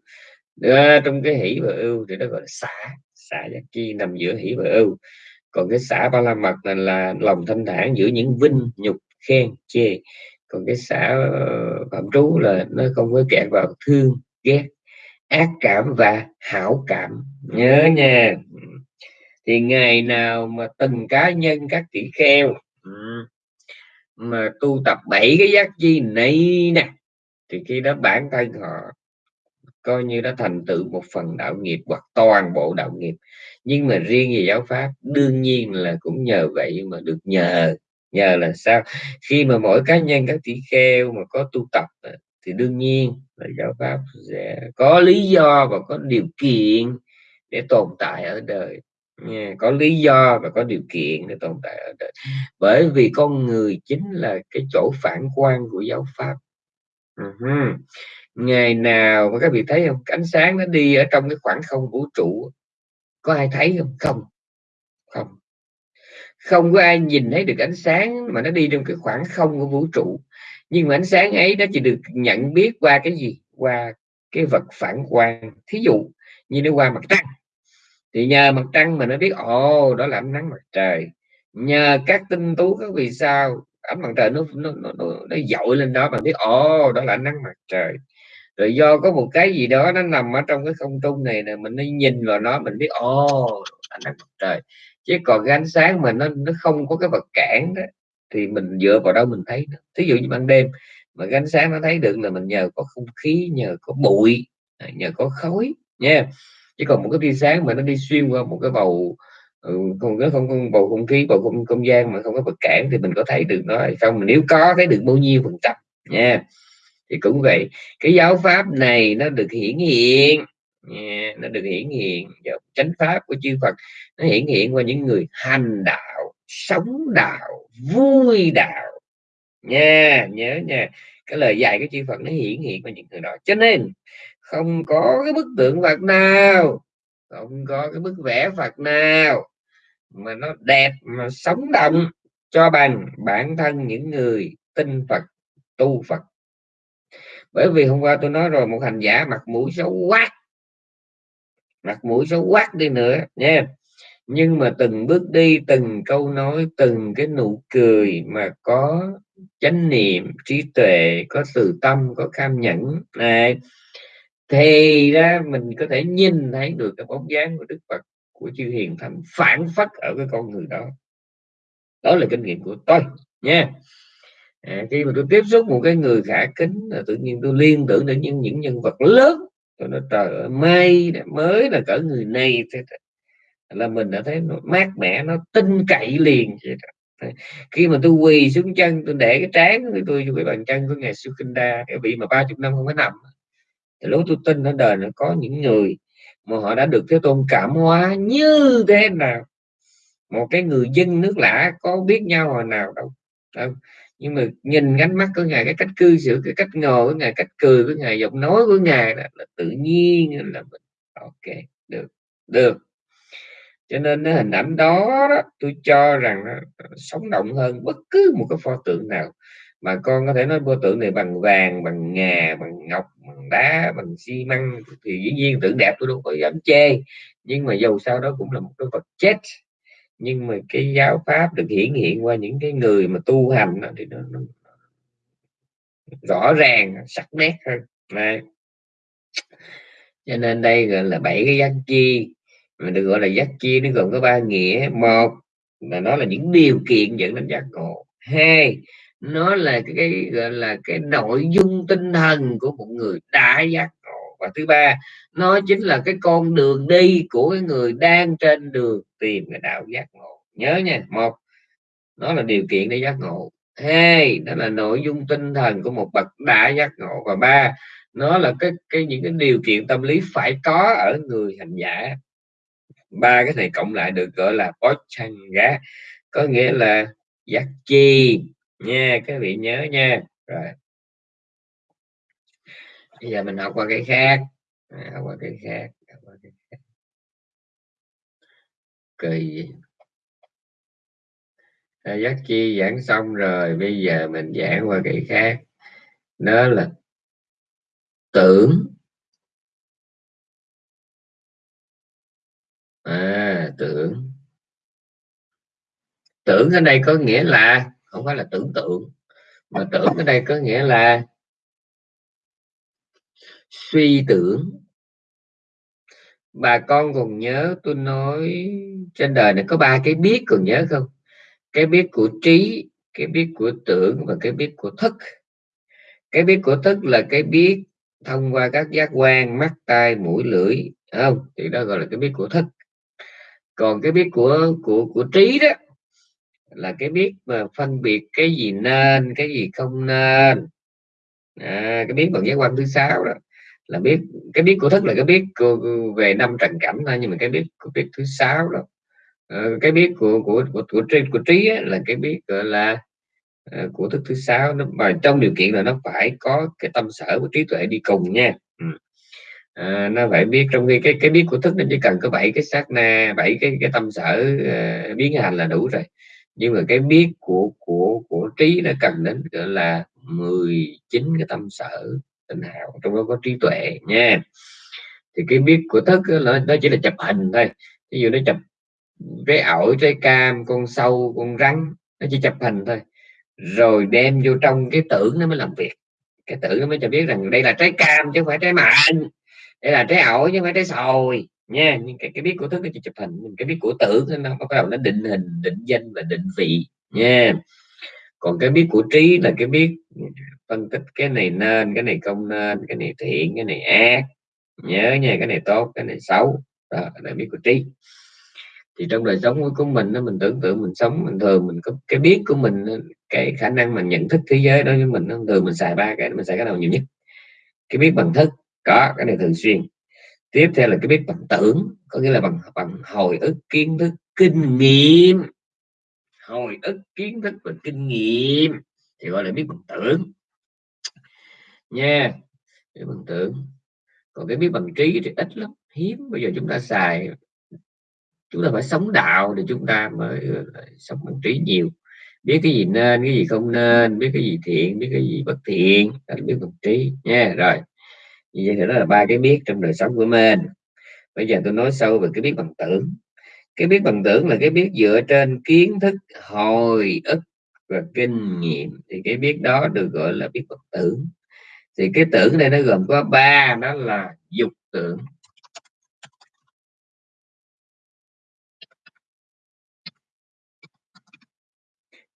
À, trong cái hỷ và ưu thì nó gọi là xả xả giác chi nằm giữa hỷ và ưu. Còn cái xả ba la mật là, là lòng thanh thản giữa những vinh nhục khen chê còn cái xã ờ, phạm trú là nó không có kẹt vào thương, ghét, ác cảm và hảo cảm. Nhớ nha. Thì ngày nào mà từng cá nhân các tỷ kheo mà tu tập bảy cái giác chi này nè, thì khi đó bản thân họ coi như đã thành tựu một phần đạo nghiệp hoặc toàn bộ đạo nghiệp. Nhưng mà riêng về giáo pháp, đương nhiên là cũng nhờ vậy mà được nhờ nhờ là sao? Khi mà mỗi cá nhân, các tỷ kheo mà có tu tập thì đương nhiên là giáo pháp sẽ có lý do và có điều kiện để tồn tại ở đời. Có lý do và có điều kiện để tồn tại ở đời. Bởi vì con người chính là cái chỗ phản quan của giáo pháp. Uh-huh. ngày nào mà các vị thấy không? Ánh sáng nó đi ở trong cái khoảng không vũ trụ có ai thấy không? Không. Không không có ai nhìn thấy được ánh sáng mà nó đi trong cái khoảng không của vũ trụ. Nhưng mà ánh sáng ấy nó chỉ được nhận biết qua cái gì? Qua cái vật phản quang. Thí dụ như nó qua mặt trăng. Thì nhờ mặt trăng mà nó biết ồ đó là ánh nắng mặt trời. Nhờ các tinh tú các vì sao ánh mặt trời nó nó nó, nó, nó dội lên đó mà biết ồ đó là ánh nắng mặt trời. Rồi do có một cái gì đó nó nằm ở trong cái không trung này nè mình nó nhìn vào nó mình biết ồ ánh nắng mặt trời chứ còn cái ánh sáng mà nó nó không có cái vật cản đó thì mình dựa vào đâu mình thấy đó. thí dụ như ban đêm mà cái ánh sáng nó thấy được là mình nhờ có không khí nhờ có bụi à, nhờ có khói nha. Chứ còn một cái tia sáng mà nó đi xuyên qua một cái bầu ừ, không có không, không bầu không khí bầu không, không gian mà không có vật cản thì mình có thấy được nó hay không? Nếu có thấy được bao nhiêu phần trăm nha. Thì cũng vậy cái giáo pháp này nó được hiển hiện yeah, nó được hiển hiện chánh pháp của chư Phật nó hiển hiện qua những người hành đạo sống đạo vui đạo. Nha nhớ nha cái lời dạy của chư Phật nó hiển hiện qua những người đó. Cho nên không có cái bức tượng Phật nào không có cái bức vẽ Phật nào mà nó đẹp mà sống động cho bằng bản thân những người tin Phật tu Phật. Bởi vì hôm qua tôi nói rồi một hành giả mặt mũi xấu quát mặt mũi xấu quát đi nữa nha. Nhưng mà từng bước đi từng câu nói từng cái nụ cười mà có chánh niệm trí tuệ có từ tâm có cam nhẫn này thì ra mình có thể nhìn thấy được cái bóng dáng của Đức Phật của chư hiền thánh phản phất ở cái con người đó. Đó là kinh nghiệm của tôi nha. À, khi mà tôi tiếp xúc một cái người khả kính là tự nhiên tôi liên tưởng đến những những nhân vật lớn tôi nói, trời ơi, may mới là cỡ người này thế là mình đã thấy nó mát mẻ, nó tin cậy liền khi mà tôi quỳ xuống chân, tôi để cái trán của tôi cái bàn chân của ngài Sukhinda, cái vị mà ba chục năm không có nằm thì lúc tôi tin ở đời nó có những người mà họ đã được thế tôn cảm hóa như thế nào. Một cái người dân nước lã có biết nhau hồi nào đâu. Không? Nhưng mà nhìn ánh mắt của ngài cái cách cư xử cái cách ngồi của ngài cách cười của ngài giọng nói của ngài là, là tự nhiên là mình ok được được. Cho nên cái hình ảnh đó, đó tôi cho rằng nó sống động hơn bất cứ một cái pho tượng nào. Mà con có thể nói pho tượng này bằng vàng bằng ngà bằng ngọc bằng đá bằng xi măng thì dĩ nhiên tượng đẹp tôi đâu có dám chê. Nhưng mà dầu sao đó cũng là một cái vật chết nhưng mà cái giáo pháp được hiển hiện qua những cái người mà tu hành đó, thì nó, nó rõ ràng sắc nét hơn. Này cho nên đây gọi là bảy cái giác chi mà được gọi là giác chi nó gồm có ba nghĩa. Một là nó là những điều kiện dẫn đến giác ngộ. Hai nó là cái, cái gọi là cái nội dung tinh thần của một người đã giác và thứ ba, nó chính là cái con đường đi của cái người đang trên đường tìm cái đạo giác ngộ. Nhớ nha, một, nó là điều kiện để giác ngộ. Hai, đó là nội dung tinh thần của một bậc đã giác ngộ. Và ba, nó là cái cái những cái điều kiện tâm lý phải có ở người hành giả. Ba cái này cộng lại được gọi là gá có nghĩa là giác chi. Nha, các vị nhớ nha. Rồi bây giờ mình học qua cái khác. À, học qua cái khác học qua cái khác. Kỳ à, giác chi giảng xong rồi bây giờ mình giảng qua cái khác. Đó là tưởng. À tưởng. Tưởng ở đây có nghĩa là không phải là tưởng tượng mà tưởng ở đây có nghĩa là suy tưởng. Bà con còn nhớ tôi nói trên đời này có ba cái biết còn nhớ không? Cái biết của trí cái biết của tưởng và cái biết của thức. Cái biết của thức là cái biết thông qua các giác quan mắt tai mũi lưỡi không? Thì đó gọi là cái biết của thức. Còn cái biết của của của trí đó là cái biết mà phân biệt cái gì nên cái gì không nên. À, cái biết bằng giác quan thứ sáu đó là biết cái biết của thức là cái biết về năm trần cảnh thôi nhưng mà cái biết của biết thứ sáu đó. Ờ, cái biết của của của của, trí, của trí ấy, là cái biết gọi là uh, của thức thứ sáu nó mà trong điều kiện là nó phải có cái tâm sở của trí tuệ đi cùng nha. Ừ. À, nó phải biết trong khi cái cái biết của thức nó chỉ cần có bảy cái sát na bảy cái cái tâm sở uh, biến hành là đủ rồi. Nhưng mà cái biết của của của trí nó cần đến gọi là 19 cái tâm sở tình hào trong đó có trí tuệ nha. Thì cái biết của thức nó, nó chỉ là chụp hình thôi. Ví dụ nó chụp cái ổi trái cam con sâu con rắn nó chỉ chụp hình thôi. Rồi đem vô trong cái tưởng nó mới làm việc. Cái tưởng nó mới cho biết rằng đây là trái cam chứ không phải trái mận đây là trái ổi chứ không phải trái sồi nha. Nhưng cái cái biết của thức nó chỉ chụp hình cái biết của tưởng nó bắt đầu nó định hình định danh và định vị nha. Còn cái biết của trí là cái biết phân tích cái này nên, cái này không nên, cái này thiện, cái này ác. Nhớ nha, cái này tốt, cái này xấu. Đó là biết của trí. Thì trong đời sống của mình nó mình tưởng tượng mình sống, mình thường mình có cái biết của mình cái khả năng mình nhận thức thế giới đó với mình thường mình xài ba cái mình xài cái nào nhiều nhất. Cái biết bằng thức, có, cái này thường xuyên. Tiếp theo là cái biết bằng tưởng, có nghĩa là bằng bằng hồi ức, kiến thức, kinh nghiệm. Hồi ức, kiến thức và kinh nghiệm, thì gọi là biết bằng tưởng nha. Biết bằng tưởng còn cái biết bằng trí thì ít lắm, hiếm. Bây giờ chúng ta xài, chúng ta phải sống đạo thì chúng ta mới ờ, sống bằng trí nhiều. Biết cái gì nên, cái gì không nên, biết cái gì thiện, biết cái gì bất thiện là biết bằng trí, nha. Rồi, như vậy thì đó là ba cái biết trong đời sống của mình. Bây giờ tôi nói sâu về cái biết bằng tưởng cái biết bằng tưởng là cái biết dựa trên kiến thức, hồi ức và kinh nghiệm. Thì cái biết đó được gọi là biết bằng tưởng thì cái tưởng này nó gồm có ba, đó là dục tưởng.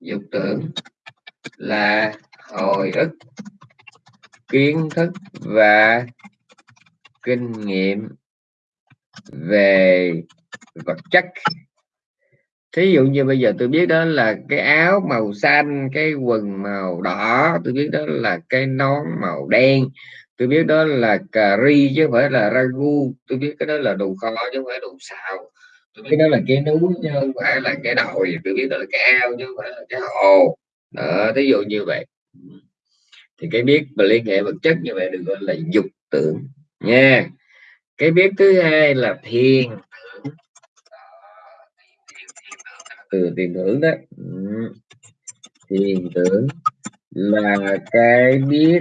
Dục tưởng là hồi ức, kiến thức và kinh nghiệm về vật chất thí dụ như bây giờ tôi biết đó là cái áo màu xanh, cái quần màu đỏ, tôi biết đó là cái nón màu đen, tôi biết đó là cà ri chứ không phải là ragu, tôi biết cái đó là đồ kho chứ không phải đồ xào, tôi biết đó là cái núi chứ không phải là cái đồi, tôi biết đó là cái ao chứ không phải là cái hồ. Đó, thí dụ như vậy. Thì cái biết và liên hệ vật chất như vậy được gọi là dục tưởng nha. Cái biết thứ hai là thiền. Từ tiền tưởng đó. Ừ. Tiền tưởng là cái biết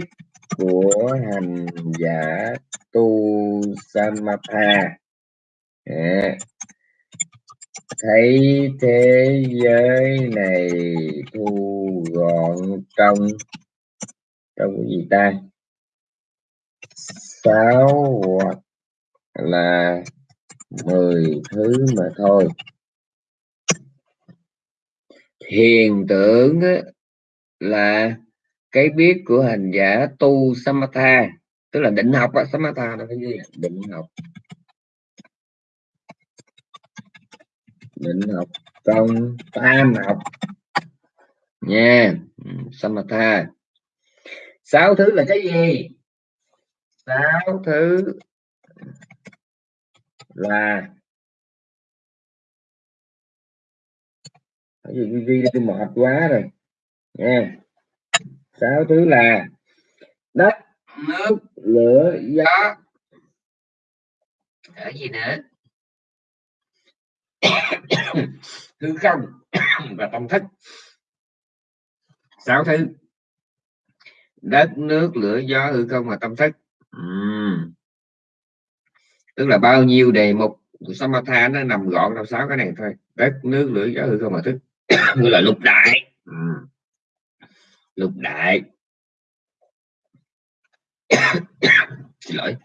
của hành giả tu samatha. À, thấy thế giới này thu gọn trong trong cái gì ta? Sáu hoặc là mười thứ mà thôi hiện tưởng là cái biết của hành giả tu samatha, tức là định học á, samatha là cái gì định học. Định học trong tam học. Nha, samatha. Sáu thứ là cái gì? Sáu thứ là cái gì ghi tôi mệt quá rồi. Nha sáu thứ là đất, nước, lửa, gió. Ở gì nữa? Hư không và tâm thức. Sáu thứ. Đất, nước, lửa, gió, hư không và tâm thức. Uhm. tức là bao nhiêu đề mục của samatha nó nằm gọn trong sáu cái này thôi. Đất, nước, lửa, gió, hư không và thức. gọi là lục đại. Ừ. Lục đại. Xin lỗi.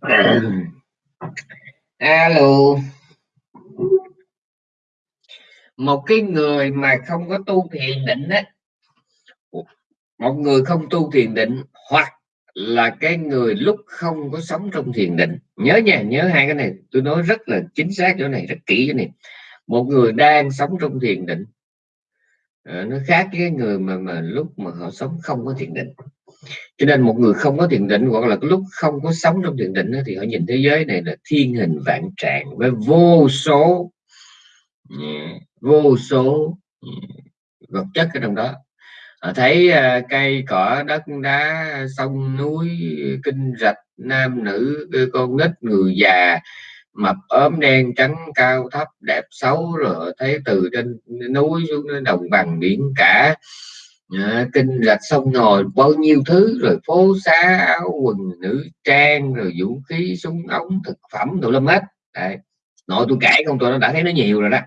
À. alo. Một cái người mà không có tu thiền định á, một người không tu thiền định hoặc là cái người lúc không có sống trong thiền định. Nhớ nha, nhớ hai cái này. Tôi nói rất là chính xác chỗ này, rất kỹ chỗ này. Một người đang sống trong thiền định ờ, nó khác với người mà mà lúc mà họ sống không có thiền định cho nên một người không có thiền định hoặc là lúc không có sống trong thiền định thì họ nhìn thế giới này là thiên hình vạn trạng với vô số vô số vật chất ở trong đó. Họ thấy à, cây, cỏ, đất, đá, sông, núi, kinh rạch, nam nữ con nít, người già, mập, ốm, đen, trắng, cao, thấp, đẹp, xấu, rồi thấy từ trên núi xuống đồng bằng biển cả à, kinh rạch sông ngồi bao nhiêu thứ rồi phố xá áo quần nữ trang rồi vũ khí súng ống thực phẩm đồ lâm hết. Đấy. nội tôi kể không tôi đã thấy nó nhiều rồi đó.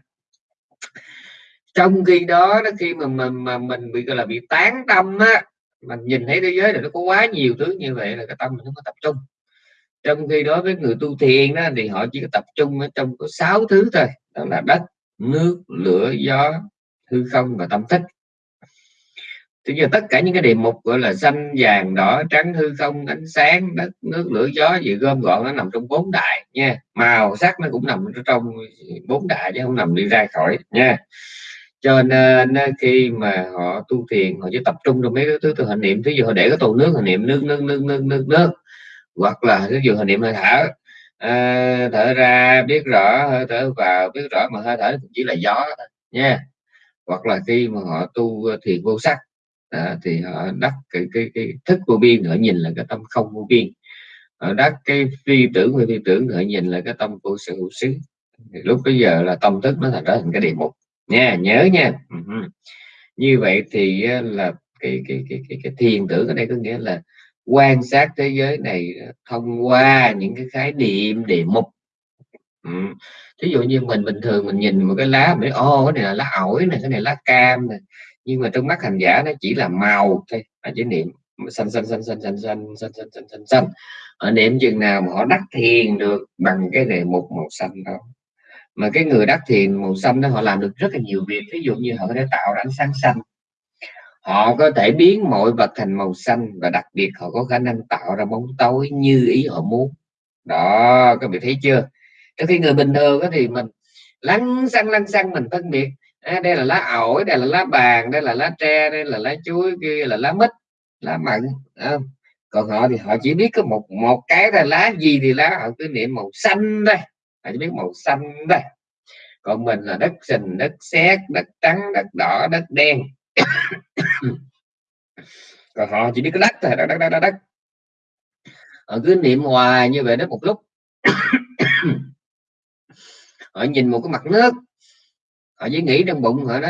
Trong khi đó đó khi mà mình mà mình bị gọi là bị tán tâm á mình nhìn thấy thế giới này nó có quá nhiều thứ như vậy là cái tâm mình không có tập trung. Trong khi đó với người tu thiền đó thì họ chỉ có tập trung ở trong có sáu thứ thôi đó là đất nước lửa gió hư không và tâm thức thì giờ tất cả những cái đề mục gọi là xanh vàng đỏ trắng hư không ánh sáng đất nước lửa gió gì gom gọn nó nằm trong bốn đại nha. Màu sắc nó cũng nằm trong bốn đại chứ không nằm đi ra khỏi nha. Cho nên ờ, khi mà họ tu thiền họ chỉ tập trung trong mấy cái thứ từ họ niệm. Thứ dụ họ để cái tô nước họ niệm nước nước nước nước nước nước. Hoặc là ví dụ họ niệm hơi thở à, thở ra biết rõ hơi thở vào biết rõ mà hơi thở chỉ là gió thôi nha. Hoặc là khi mà họ tu ờ, thiền vô sắc à, thì họ đắc cái, cái, cái thức vô biên họ nhìn là cái tâm không vô biên. Họ đắc cái phi tưởng và phi tưởng họ nhìn là cái tâm vô sự hữu xứ. Lúc bây giờ là tâm thức nó thành trở thành cái địa mục nha nhớ nha. Như vậy thì là cái cái cái cái, cái thiền tưởng ở đây có nghĩa là quan sát thế giới này thông qua những cái khái niệm đề mục ừ. ví dụ như mình bình thường mình nhìn một cái lá mình ô cái này là lá ổi này cái này lá cam này nhưng mà trong mắt hành giả nó chỉ là màu thôi là chỉ niệm xanh xanh xanh xanh xanh xanh xanh xanh xanh xanh xanh ở niệm chừng nào mà họ đắc thiền được bằng cái đề mục màu xanh đó mà cái người đắc thiền màu xanh đó họ làm được rất là nhiều việc ví dụ như họ có thể tạo ra ánh sáng xanh họ có thể biến mọi vật thành màu xanh và đặc biệt họ có khả năng tạo ra bóng tối như ý họ muốn đó các vị thấy chưa trong khi người bình thường thì mình lăn xăng lăn xăng mình phân biệt à, đây là lá ổi đây là lá bàn đây là lá tre đây là lá chuối kia là lá mít lá mận à, còn họ thì họ chỉ biết có một một cái là lá gì thì lá họ cứ niệm màu xanh đây họ chỉ biết màu xanh đây còn mình là đất sình đất sét đất trắng đất đỏ đất đen. Còn họ chỉ biết cái đất thôi đất đất đất đất họ cứ niệm hoài như vậy đó một lúc. Họ nhìn một cái mặt nước họ chỉ nghĩ trong bụng họ đó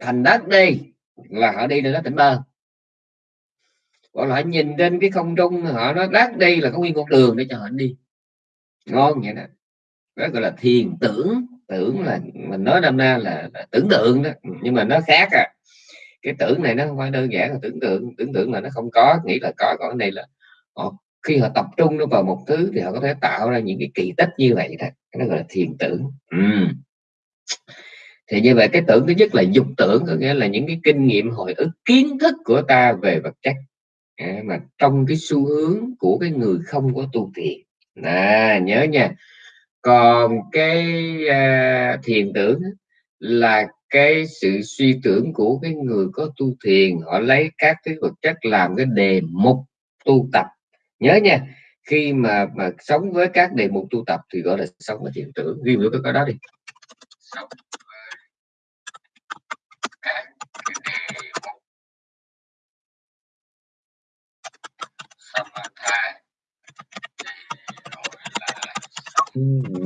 thành đất đi là họ đi đến đó tỉnh bơ. Còn họ nhìn trên cái không trung họ nói đất đi là có nguyên con đường để cho họ đi. Ngon vậy đó. Đó gọi là thiền tưởng. Tưởng là mình nói năm nay là, là tưởng tượng đó. Ừ, nhưng mà nó khác à. Cái tưởng này nó không phải đơn giản là tưởng tượng. Tưởng tượng là nó không có nghĩ là có còn này là họ khi họ tập trung nó vào một thứ thì họ có thể tạo ra những cái kỳ tích như vậy đó. Nó gọi là thiền tưởng. Ừ thì như vậy cái tưởng thứ nhất là dục tưởng có nghĩa là những cái kinh nghiệm hồi ức kiến thức của ta về vật chất. À, mà trong cái xu hướng của cái người không có tu thiền. À, nhớ nha. Còn cái à, thiền tưởng là cái sự suy tưởng của cái người có tu thiền. Họ lấy các cái vật chất làm cái đề mục tu tập. Nhớ nha khi mà mà sống với các đề mục tu tập thì gọi là sống với thiền tưởng. Ghi vào cái đó đi sống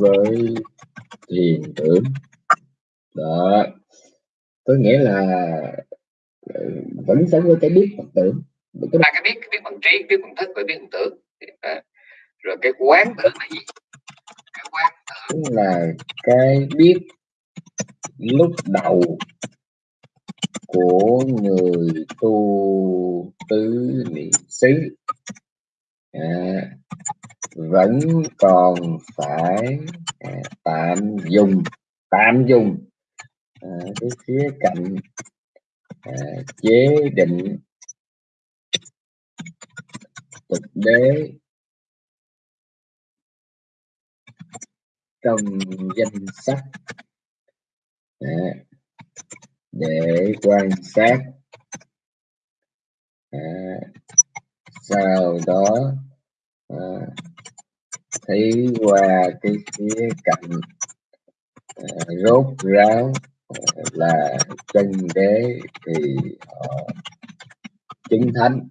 với thiền tưởng. Đó. Có nghĩa là ờ, vẫn sống với cái biết phật tưởng. Cái ba cái biết cái biết bằng trí biết bằng thức và biết bằng tưởng. Đó. rồi cái quán tưởng là gì? Cái quán tưởng. Là cái biết lúc đầu của người tu tứ niệm xứ à, vẫn còn phải à, tạm dùng tạm dùng à, cái khía cạnh à, chế định thực đế trong danh sách à, để quan sát. À, sau đó à, thấy qua cái khía cạnh à, rốt ráo à, là chân đế thì họ chứng thánh.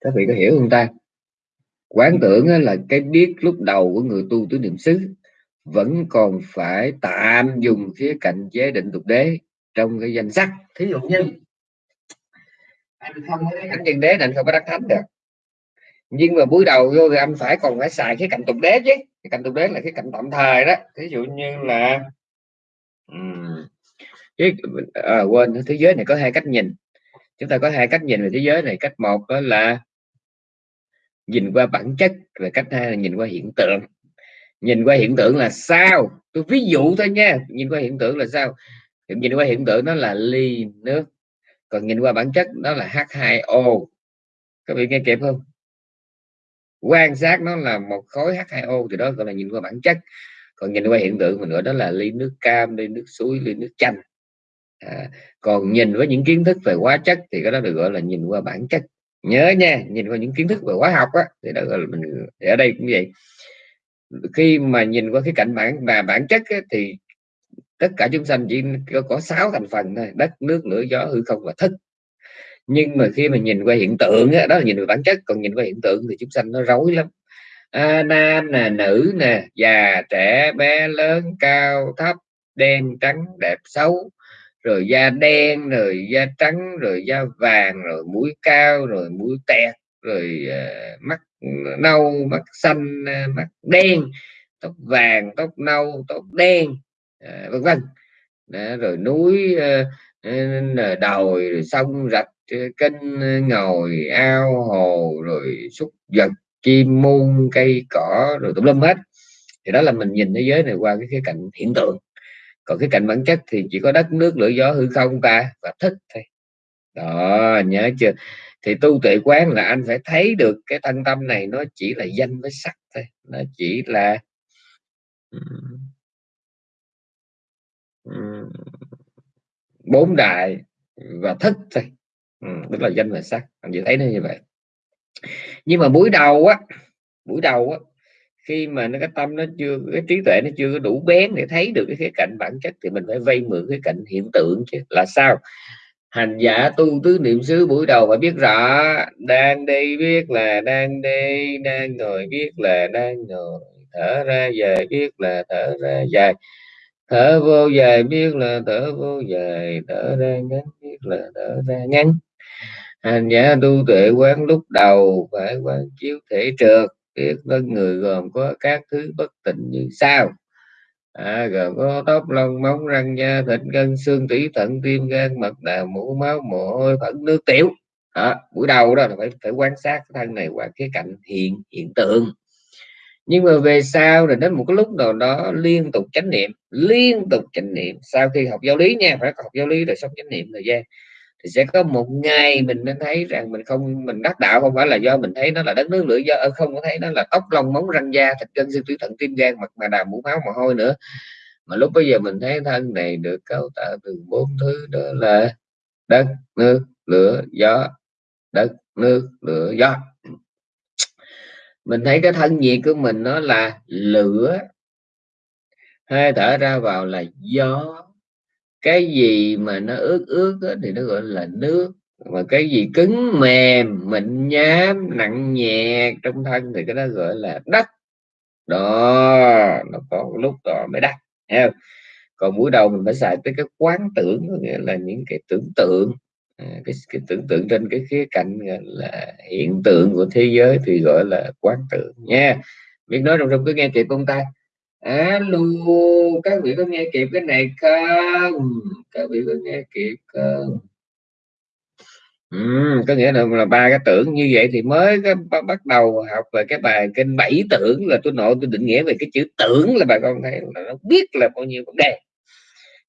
Các vị có hiểu không ta? Quán tưởng là cái biết lúc đầu của người tu tứ niệm xứ vẫn còn phải tạm dùng khía cạnh chế định tục đế trong cái danh sách. Thí dụ như anh không có cái nhân chân đế nên không có đắc thánh được. Nhưng mà buổi đầu vô thì anh phải còn phải xài cái cạnh tục đế chứ. Cái cạnh tục đế là cái cạnh tạm thời đó. Ví dụ như là um, cái à, quên thế giới này có hai cách nhìn. Chúng ta có hai cách nhìn về thế giới này. Cách một đó là nhìn qua bản chất và cách hai là nhìn qua hiện tượng nhìn qua hiện tượng là sao? Tôi ví dụ thôi nha. Nhìn qua hiện tượng là sao? Nhìn qua hiện tượng nó là ly nước. Còn nhìn qua bản chất đó là H2O các vị nghe kịp không? Quan sát nó là một khối H2O thì đó gọi là nhìn qua bản chất. Còn nhìn qua hiện tượng mình gọi đó là ly nước cam ly nước suối ly nước chanh. À, còn nhìn với những kiến thức về hóa chất thì cái đó được gọi là nhìn qua bản chất. Nhớ nha nhìn qua những kiến thức về hóa học á thì đó gọi là mình thì ở đây cũng vậy khi mà nhìn qua cái cạnh bản và bản chất ấy, thì tất cả chúng sanh chỉ có, có 6 thành phần thôi đất nước lửa gió hư không và thức. Nhưng mà khi mà nhìn qua hiện tượng ấy, đó là nhìn về bản chất còn nhìn qua hiện tượng thì chúng sanh nó rối lắm. À, nam nè nữ nè già trẻ bé lớn cao thấp đen trắng đẹp xấu. Rồi da đen rồi da trắng rồi da vàng rồi mũi cao rồi mũi tẹt rồi uh, mắt nâu mắt xanh uh, mắt đen tóc vàng tóc nâu tóc đen uh, vân vân. Rồi núi uh, đồi rồi sông rạch kênh ngồi ao hồ rồi súc vật chim muôn cây cỏ rồi tùm lum hết. Thì đó là mình nhìn thế giới này qua cái khía cạnh hiện tượng. Còn cái cạnh bản chất thì chỉ có đất nước lửa gió hư không ta và thức thôi. Đó nhớ chưa? Thì tu tuệ quán là anh phải thấy được cái thân tâm này nó chỉ là danh với sắc thôi nó chỉ là bốn đại và thức thôi. Ừ, tức là danh và sắc anh chỉ thấy nó như vậy. Nhưng mà buổi đầu á buổi đầu á khi mà nó cái tâm nó chưa cái trí tuệ nó chưa có đủ bén để thấy được cái khía cạnh bản chất thì mình phải vay mượn cái cạnh hiện tượng chứ là sao? Hành giả tu tứ niệm xứ buổi đầu phải biết rõ, đang đi biết là đang đi đang ngồi biết là đang ngồi, thở ra dài biết là thở ra dài. Thở vô dài biết là thở vô dài, thở ra ngắn biết là thở ra ngắn. Hành giả tu tuệ quán lúc đầu phải quán chiếu thể trượt, biết thân người gồm có các thứ bất tịnh như sau à, gồm có tóc lông móng răng da thịt gân xương tủy thận tim gan mật đào mũ máu mồ hôi phẫn nước tiểu. À, buổi đầu đó là phải phải quan sát cái thân này qua cái cạnh hiện hiện tượng. Nhưng mà về sau rồi đến một cái lúc nào đó liên tục chánh niệm liên tục chánh niệm. Sau khi học giáo lý nha phải học giáo lý rồi xong chánh niệm thời gian thì sẽ có một ngày mình nên thấy rằng mình không, mình đắc đạo không phải là do mình thấy nó là đất nước lửa do ờ, không có thấy nó là tóc lông móng răng da, thịt gân, xương tủy thận tim gan, mặt mà đàm mũ máu, mồ hôi nữa. Mà lúc bây giờ mình thấy thân này được cấu tạo từ bốn thứ đó là đất, nước, lửa, gió. Đất, nước, lửa, gió. Mình thấy cái thân nhiệt của mình nó là lửa. Hơi thở ra vào là gió cái gì mà nó ướt ướt đó, thì nó gọi là nước mà cái gì cứng mềm mịn nhám nặng nhẹ trong thân thì cái đó gọi là đất. Đó nó có lúc đó mới đắt không? còn buổi đầu mình phải xài tới cái quán tưởng nghĩa là những cái tưởng tượng. À, cái, cái tưởng tượng trên cái khía cạnh là hiện tượng của thế giới thì gọi là quán tưởng nha. Biết nói trong trong cứ nghe kịp không ta? Alo các vị có nghe kịp cái này không? Các vị có nghe kịp không? Ừ, có nghĩa là, là ba cái tưởng như vậy thì mới cái, bắt đầu học về cái bài kinh bảy tưởng là tôi nội tôi định nghĩa về cái chữ tưởng là bà con thấy là nó biết là bao nhiêu vấn đề.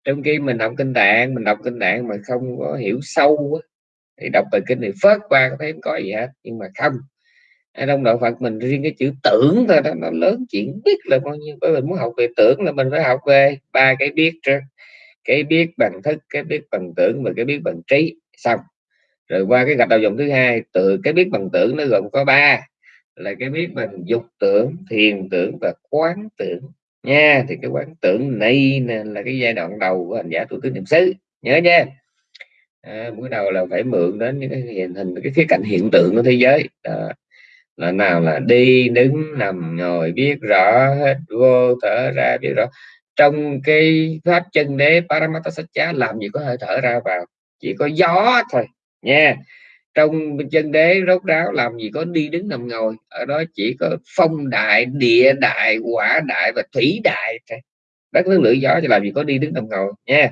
Trong khi mình học kinh tạng mình đọc kinh tạng mà không có hiểu sâu thì đọc bài kinh thì phớt qua có thấy không có gì hết nhưng mà không trong đạo Phật mình riêng cái chữ tưởng thôi đó nó lớn chuyện biết là bao nhiêu. Bởi mình muốn học về tưởng là mình phải học về ba cái biết trước. Cái biết bằng thức cái biết bằng tưởng và cái biết bằng trí. Xong. Rồi qua cái gạch đầu dòng thứ hai từ cái biết bằng tưởng nó gồm có ba. Là cái biết bằng dục tưởng thiền tưởng và quán tưởng. Nha thì cái quán tưởng này nè là cái giai đoạn đầu của hành giả tu tứ niệm xứ. Nhớ nha. À, buổi đầu là phải mượn đến những cái hiện hình cái khía cạnh hiện tượng của thế giới. Đó là nào là đi đứng nằm ngồi biết rõ hết, vô thở ra biết rõ. Trong cái pháp chân đế paramata Satcha, làm gì có hơi thở ra vào, chỉ có gió thôi, nha. Trong chân đế rốt ráo, làm gì có đi đứng nằm ngồi, ở đó chỉ có phong đại, địa đại, quả đại và thủy đại thôi. Đất nước lửa gió thì làm gì có đi đứng nằm ngồi, nha.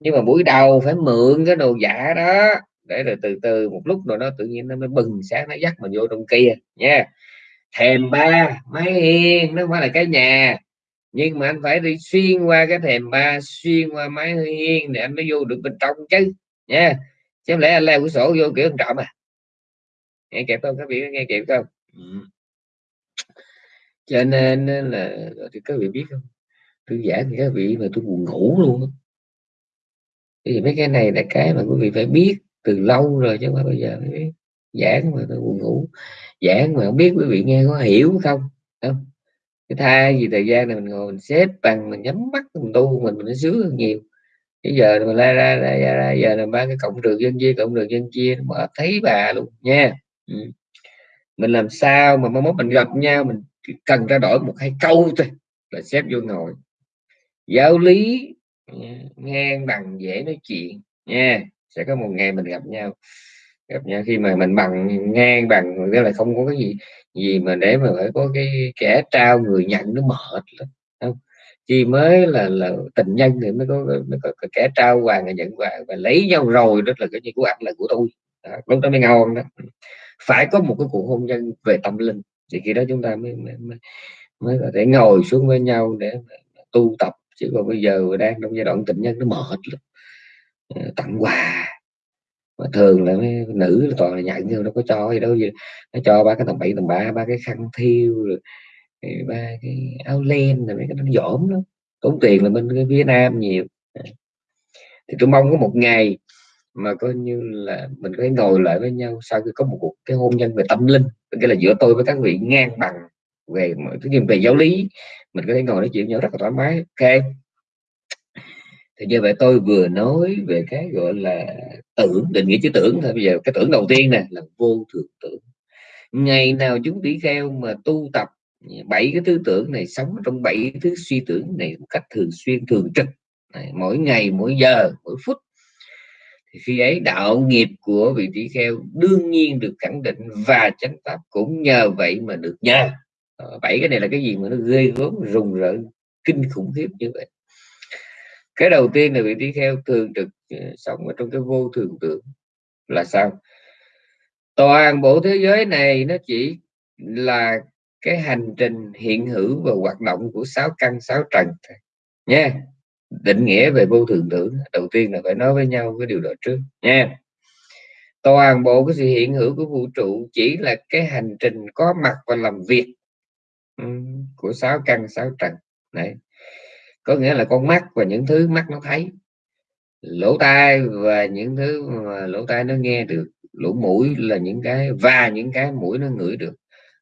Nhưng mà buổi đầu phải mượn cái đồ giả đó để rồi từ từ một lúc rồi nó tự nhiên nó mới bừng sáng nó dắt mình vô trong kia nha. Thèm ba máy hiên nó phải là cái nhà. Nhưng mà anh phải đi xuyên qua cái thèm ba xuyên qua máy hiên để anh mới vô được bên trong chứ nha. Chứ lẽ anh leo cửa sổ vô kiểu trộm à? Nghe kịp không? Các vị nghe kịp không? Ừ. cho nên là thì các vị biết không? Tôi giảng thì các vị mà tôi buồn ngủ luôn thì mấy cái này là cái mà quý vị phải biết từ lâu rồi chứ mà bây giờ mới biết giảng mà tôi buồn ngủ. Giảng mà không biết quý vị nghe có hiểu không? Không? Cái thay vì thời gian này mình ngồi mình xếp bằng mình nhắm mắt mình tu mình mình nó sướng hơn nhiều. Bây giờ mình la ra ra, ra, ra giờ là ba cái cộng đường dân chia cộng đường dân chia mà thấy bà luôn nha. Ừ. mình làm sao mà mong muốn mình gặp nhau mình cần trao đổi một hai câu thôi là xếp vô ngồi. Giáo lý ngang bằng dễ nói chuyện nha sẽ có một ngày mình gặp nhau. Gặp nhau khi mà mình bằng ngang bằng nghĩa là không có cái gì gì mà để mà phải có cái kẻ trao người nhận nó mệt lắm không? Chỉ mới là là tình nhân thì mới có mới có, có kẻ trao quà người nhận quà và lấy nhau rồi đó là cái gì của anh là của tôi. Đó, lúc đó mới ngon đó. Phải có một cái cuộc hôn nhân về tâm linh thì khi đó chúng ta mới mới, mới, mới có thể ngồi xuống với nhau để tu tập. Chứ còn bây giờ đang trong giai đoạn tình nhân nó mệt lắm. Ờ, tặng quà. Mà thường là mấy nữ là toàn là nhận nhưng nó có cho gì đâu gì nó cho ba cái tầm bảy tầm ba ba cái khăn thiêu rồi ba cái áo len rồi mấy cái nó dỗm lắm, tốn tiền là bên cái phía nam nhiều. Ờ. Thì tôi mong có một ngày mà coi như là mình có thể ngồi lại với nhau sau khi có một cuộc cái hôn nhân về tâm linh cái là giữa tôi với các vị ngang bằng về cái về giáo lý mình có thể ngồi nói chuyện nhau rất là thoải mái. Ok thì như vậy tôi vừa nói về cái gọi là tưởng định nghĩa chữ tưởng thôi. Bây giờ cái tưởng đầu tiên nè là vô thường tưởng. Ngày nào chúng tỷ kheo mà tu tập bảy cái thứ tưởng này sống trong bảy thứ suy tưởng này một cách thường xuyên thường trực này, mỗi ngày mỗi giờ mỗi phút thì khi ấy đạo nghiệp của vị tỷ kheo đương nhiên được khẳng định và chánh pháp cũng nhờ vậy mà được nhờ. Ờ, bảy cái này là cái gì mà nó ghê gớm rùng rợn kinh khủng khiếp như vậy cái đầu tiên là vị tỷ kheo thường trực ờ, sống ở trong cái vô thường tượng là sao toàn bộ thế giới này nó chỉ là cái hành trình hiện hữu và hoạt động của sáu căn, sáu trần nha. Định nghĩa về vô thường tưởng, đầu tiên là phải nói với nhau cái điều đó trước, nha. Toàn bộ cái sự hiện hữu của vũ trụ chỉ là cái hành trình có mặt và làm việc ừ, của sáu căn, sáu trần, đấy có nghĩa là con mắt và những thứ mắt nó thấy. Lỗ tai và những thứ mà lỗ tai nó nghe được. Lỗ mũi là những cái và những cái mũi nó ngửi được.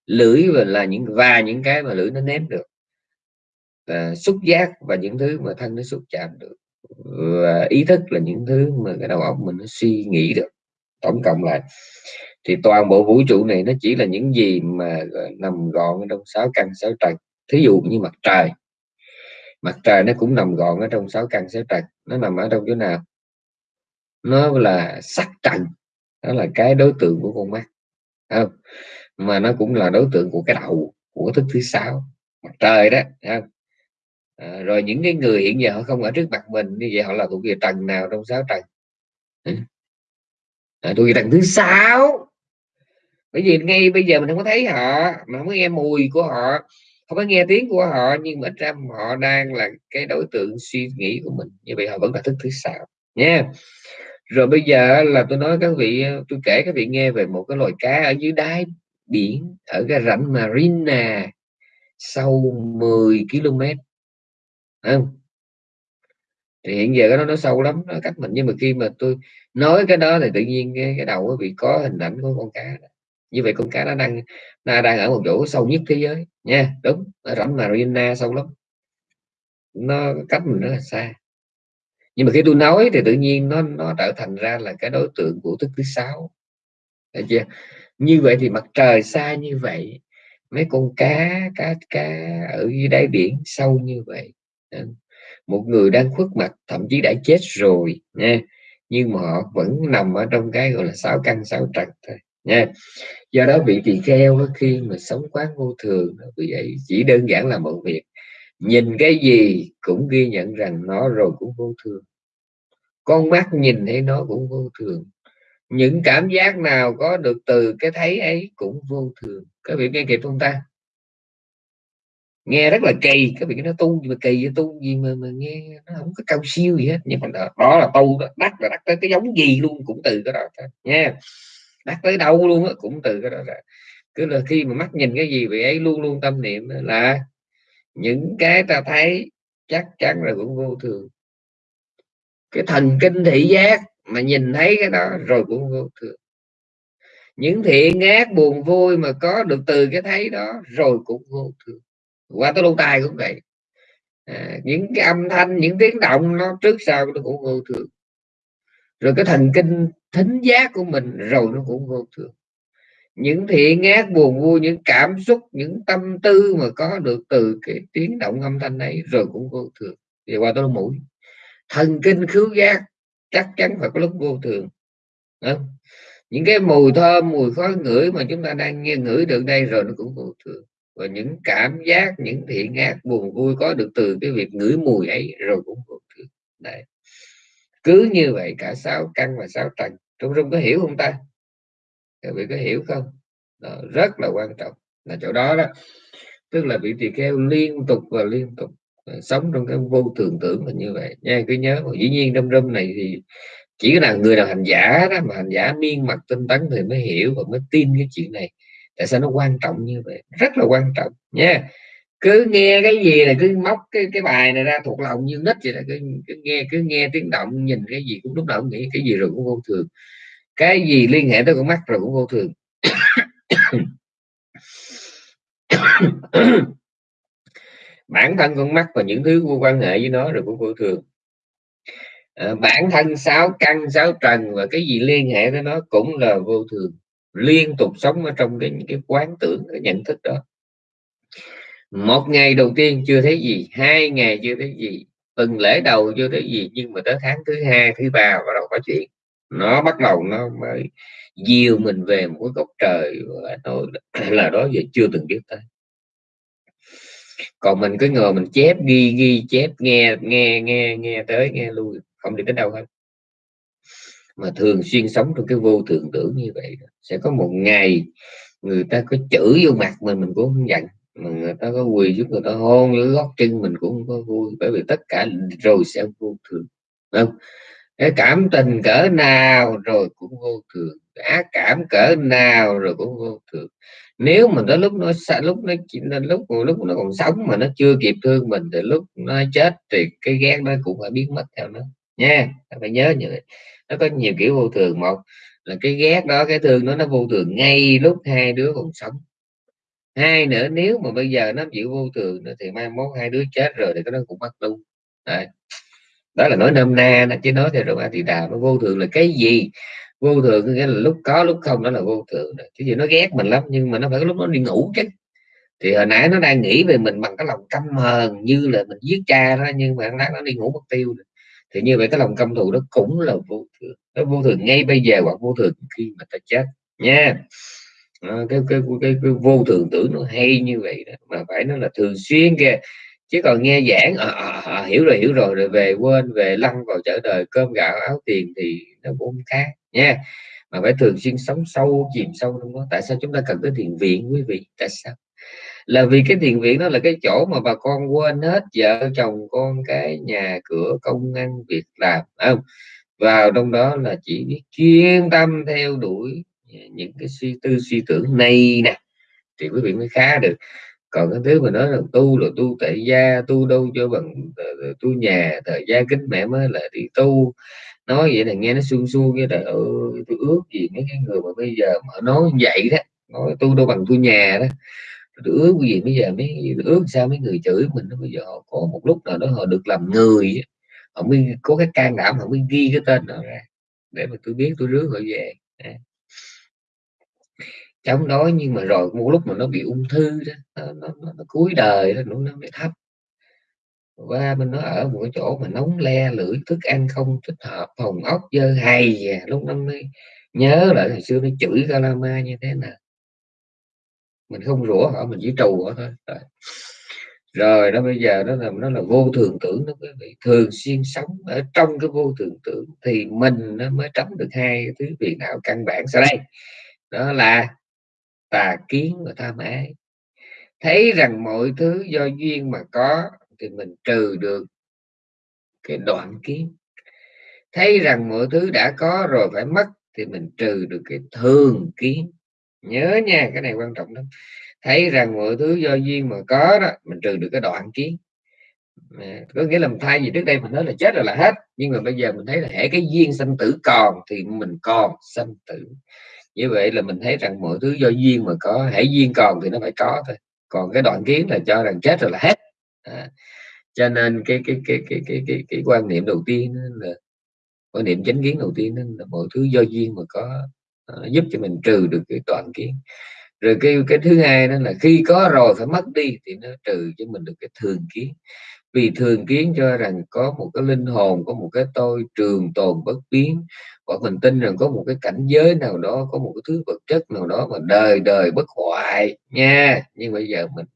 Lưỡi và là những và những cái mà lưỡi nó nếm được. À, xúc giác và những thứ mà thân nó xúc chạm được. Và ý thức là những thứ mà cái đầu óc mình nó suy nghĩ được. Tổng cộng lại thì toàn bộ vũ trụ này nó chỉ là những gì mà nằm gọn trong sáu căn sáu trần thí dụ như mặt trời mặt trời nó cũng nằm gọn ở trong sáu căn sáu trần nó nằm ở trong chỗ nào? Nó là sắc trần đó là cái đối tượng của con mắt. Không? Mà nó cũng là đối tượng của cái đầu của thức thứ sáu. Mặt trời đó không? À, rồi những cái người hiện giờ họ không ở trước mặt mình như vậy họ là thuộc về trần nào trong sáu trần? À, thuộc về trần thứ sáu. Bởi vì ngay bây giờ mình không có thấy họ mà không có nghe mùi của họ không có nghe tiếng của họ nhưng mà ra họ đang là cái đối tượng suy nghĩ của mình. Như vậy họ vẫn là thức thứ sáu nha rồi bây giờ là tôi nói các vị tôi kể các vị nghe về một cái loài cá ở dưới đáy biển ở cái rãnh Marina sâu 10 km không? Thì hiện giờ nó nó sâu lắm nó cách mình. Nhưng mà khi mà tôi nói cái đó thì tự nhiên cái, cái đầu bị có hình ảnh của con cá đó như vậy con cá nó đang nó đang ở một chỗ sâu nhất thế giới. Nha, đúng ở rãnh Marina sâu lắm. Nó cách mình rất là xa. Nhưng mà khi tôi nói thì tự nhiên nó nó trở thành ra là cái đối tượng của thức thứ sáu. Chưa? Như vậy thì mặt trời xa như vậy, mấy con cá cá cá ở dưới đáy biển sâu như vậy. Một người đang khuất mặt, thậm chí đã chết rồi, nha. Nhưng mà họ vẫn nằm ở trong cái gọi là sáu căn, sáu trần thôi nha. Do đó vị tỳ kheo khi mà sống quán vô thường vì vậy chỉ đơn giản là một việc nhìn cái gì cũng ghi nhận rằng nó rồi cũng vô thường. Con mắt nhìn thấy nó cũng vô thường. Những cảm giác nào có được từ cái thấy ấy cũng vô thường. Các vị nghe kịp không ta? Nghe rất là kỳ. Cái vị nó tu mà kỳ tu gì mà mà nghe nó không có cao siêu gì hết. Nhưng mà đó, đó là tu đó. Đắc là đắc tới cái giống gì luôn cũng từ cái đó thôi. Nha đắc tới đâu luôn đó, cũng từ cái đó là cứ là khi mà mắt nhìn cái gì vậy ấy luôn luôn tâm niệm là những cái ta thấy chắc chắn là cũng vô thường. Cái thần kinh thị giác mà nhìn thấy cái đó rồi cũng vô thường. Những thiện ác buồn vui mà có được từ cái thấy đó rồi cũng vô thường. Qua tới lâu tai cũng vậy. À, những cái âm thanh những tiếng động nó trước sau nó cũng vô thường rồi cái thần kinh thính giác của mình rồi nó cũng vô thường. Những thiện ác buồn vui, những cảm xúc, những tâm tư mà có được từ cái tiếng động âm thanh ấy rồi cũng vô thường. Thì qua tôi mũi. Thần kinh khứu giác chắc chắn phải có lúc vô thường. Không? những cái mùi thơm, mùi khói ngửi mà chúng ta đang nghe ngửi được đây rồi nó cũng vô thường. Và những cảm giác, những thiện ác buồn vui có được từ cái việc ngửi mùi ấy rồi cũng vô thường. Đấy cứ như vậy cả sáu căn và sáu trần trung trung có hiểu không ta? Các vị có hiểu không? Đó, rất là quan trọng. Là chỗ đó đó. Tức là vị tỳ kheo liên tục và liên tục ờ, sống trong cái vô thường tưởng là như vậy. Nha cứ nhớ dĩ nhiên trong râm này thì chỉ là người nào hành giả đó mà hành giả miên mặt tinh tấn thì mới hiểu và mới tin cái chuyện này. Tại sao nó quan trọng như vậy? Rất là quan trọng nha cứ nghe cái gì là cứ móc cái cái bài này ra thuộc lòng như nít vậy là cứ, cứ nghe cứ nghe tiếng động nhìn cái gì cũng lúc nào cũng nghĩ cái gì rồi cũng vô thường. Cái gì liên hệ tới con mắt rồi cũng vô thường. Bản thân con mắt và những thứ quan hệ với nó rồi cũng vô thường. À, bản thân sáu căn sáu trần và cái gì liên hệ tới nó cũng là vô thường. Liên tục sống ở trong cái cái quán tưởng cái nhận thức đó một ngày đầu tiên chưa thấy gì, hai ngày chưa thấy gì, tuần lễ đầu chưa thấy gì, nhưng mà tới tháng thứ hai, thứ ba bắt đầu có chuyện. Nó bắt đầu nó mới dìu mình về một cái góc trời và nói là đó giờ chưa từng biết tới. Còn mình cứ ngồi mình chép ghi ghi, chép, nghe nghe nghe nghe tới, nghe lui, không đi tới đâu hết. Mà thường xuyên sống trong cái vô thường tưởng như vậy, sẽ có một ngày người ta có chửi vô mặt mình mình cũng không giận mà người ta có quỳ giúp người ta hôn dưới gót chân mình cũng không có vui, bởi vì tất cả rồi sẽ vô thường không? Cái cảm tình cỡ nào rồi cũng vô thường, ác cảm cỡ nào rồi cũng vô thường. Nếu mà nó lúc nó lúc nó lúc lúc nó còn sống mà nó chưa kịp thương mình thì lúc nó chết thì cái ghét nó cũng phải biến mất theo nó, nha. Phải nhớ như vậy. Nó có nhiều kiểu vô thường, một là cái ghét đó, cái thương nó nó vô thường ngay lúc hai đứa còn sống hai nữa, nếu mà bây giờ nó chịu vô thường nữa thì mai mốt hai đứa chết rồi thì nó cũng mất luôn. Đấy. đó là nói nôm na nó chứ nói theo rồi thì đà nó vô thường là cái gì? Vô thường nghĩa là lúc có, lúc không, đó là vô thường chứ gì nó ghét mình lắm, nhưng mà nó phải lúc nó đi ngủ chứ. Thì hồi nãy nó đang nghĩ về mình bằng cái lòng căm hờn như là mình giết cha đó, nhưng mà nó nó đi ngủ mất tiêu rồi. thì như vậy cái lòng căm thù đó cũng là vô thường. Nó vô thường ngay bây giờ hoặc vô thường khi mà ta chết nha à, cái, cái, cái, cái vô thường tưởng nó hay như vậy đó mà phải nó là thường xuyên kìa. Chứ còn nghe giảng à, à, à, hiểu rồi hiểu rồi rồi về quên về lăn vào trở đời cơm gạo áo tiền thì nó cũng khác nha. Mà phải thường xuyên sống sâu chìm sâu trong đó. Tại sao chúng ta cần tới thiền viện quý vị? Tại sao? Là vì cái thiền viện đó là cái chỗ mà bà con quên hết vợ chồng con cái nhà cửa công ăn việc làm không? Vào trong đó là chỉ biết chuyên tâm theo đuổi Dạ, những cái suy tư, suy tưởng này nè, thì quý vị mới khá được. Còn cái thứ mà nói là tu là tu tại gia, tu đâu cho bằng ờ, ờ, tu nhà, thời gia kính mẹ mới là đi tu. Nói vậy là nghe nó suông suông, cái đời ơi, tôi ước gì mấy cái người mà bây giờ mà nói vậy đó, nói tu đâu bằng tu nhà đó. Tôi ước gì bây giờ mấy ước sao mấy người chửi mình nó bây giờ họ có một lúc nào đó họ được làm người họ mới có cái can đảm, họ mới ghi cái tên họ ra, để mà tôi biết tôi rước họ về chống đói nhưng mà rồi một lúc mà nó bị ung thư đó nó, nó, nó, nó cuối đời đó nó, nó mới thấp. Qua bên nó ở một cái chỗ mà nóng le lưỡi thức ăn không thích hợp phòng ốc dơ hay à, lúc nó mới nhớ lại hồi xưa nó chửi Calama như thế nào. Mình không rủa họ mình chỉ trù họ thôi. Rồi, rồi đó bây giờ nó là nó là vô thường tưởng nó quý vị thường xuyên sống ở trong cái vô thường tưởng thì mình nó mới tránh được hai thứ phiền não căn bản sau đây. Đó là tà kiến và tham ái thấy rằng mọi thứ do duyên mà có thì mình trừ được cái đoạn kiến. Thấy rằng mọi thứ đã có rồi phải mất thì mình trừ được cái thường kiến. Nhớ nha cái này quan trọng lắm. Thấy rằng mọi thứ do duyên mà có đó mình trừ được cái đoạn kiến. À, có nghĩa là thay vì trước đây mình nói là chết rồi là hết nhưng mà bây giờ mình thấy là hệ cái duyên sanh tử còn thì mình còn sanh tử như vậy là mình thấy rằng mọi thứ do duyên mà có hãy duyên còn thì nó phải có thôi. Còn cái đoạn kiến là cho rằng chết rồi là hết. À, cho nên cái cái cái cái cái cái, cái quan niệm đầu tiên là quan niệm chánh kiến đầu tiên là mọi thứ do duyên mà có uh, giúp cho mình trừ được cái đoạn kiến. Rồi cái cái thứ hai đó là khi có rồi phải mất đi thì nó trừ cho mình được cái thường kiến vì thường kiến cho rằng có một cái linh hồn có một cái tôi trường tồn bất biến hoặc mình tin rằng có một cái cảnh giới nào đó có một cái thứ vật chất nào đó mà đời đời bất hoại nha. Nhưng bây giờ mình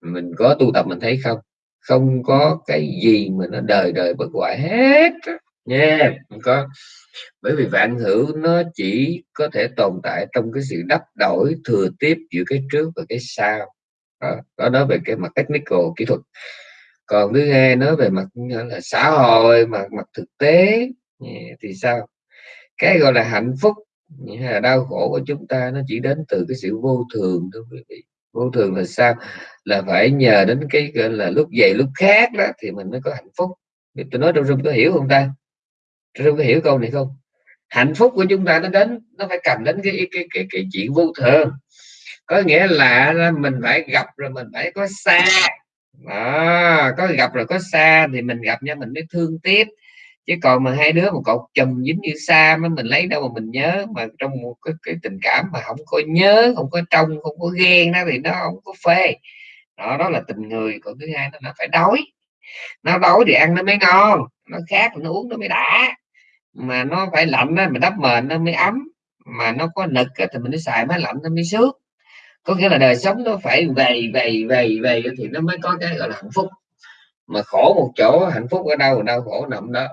mình có tu tập mình thấy không? Không có cái gì mà nó đời đời bất hoại hết nha. Không có. Bởi vì vạn hữu nó chỉ có thể tồn tại trong cái sự đắp đổi thừa tiếp giữa cái trước và cái sau. Đó, đó nói về cái mặt technical kỹ thuật còn thứ hai nói về mặt là xã hội mặt mặt thực tế thì sao? Cái gọi là hạnh phúc hay là đau khổ của chúng ta nó chỉ đến từ cái sự vô thường thôi quý vị. Vô thường là sao? Là phải nhờ đến cái gọi là lúc dậy lúc khác đó thì mình mới có hạnh phúc. Tôi nói trong rung có hiểu không ta? Trong có hiểu câu này không? Hạnh phúc của chúng ta nó đến nó phải cầm đến cái cái cái cái, cái chuyện vô thường. Có nghĩa là mình phải gặp rồi mình phải có xa à có gặp rồi có xa thì mình gặp nhau mình mới thương tiếc chứ còn mà hai đứa một cột chùm dính như xa mà mình lấy đâu mà mình nhớ. Mà trong một cái, cái tình cảm mà không có nhớ không có trong không có ghen đó thì nó không có phê. Đó đó là tình người còn thứ hai nó phải đói. Nó đói thì ăn nó mới ngon nó khác nó uống nó mới đã. Mà nó phải lạnh đó mình đắp mền nó mới ấm. Mà nó có nực thì mình mới xài máy lạnh nó mới sướng có nghĩa là đời sống nó phải vầy vầy vầy vầy thì nó mới có cái gọi là hạnh phúc. Mà khổ một chỗ, hạnh phúc ở đâu? Đau khổ nằm đó.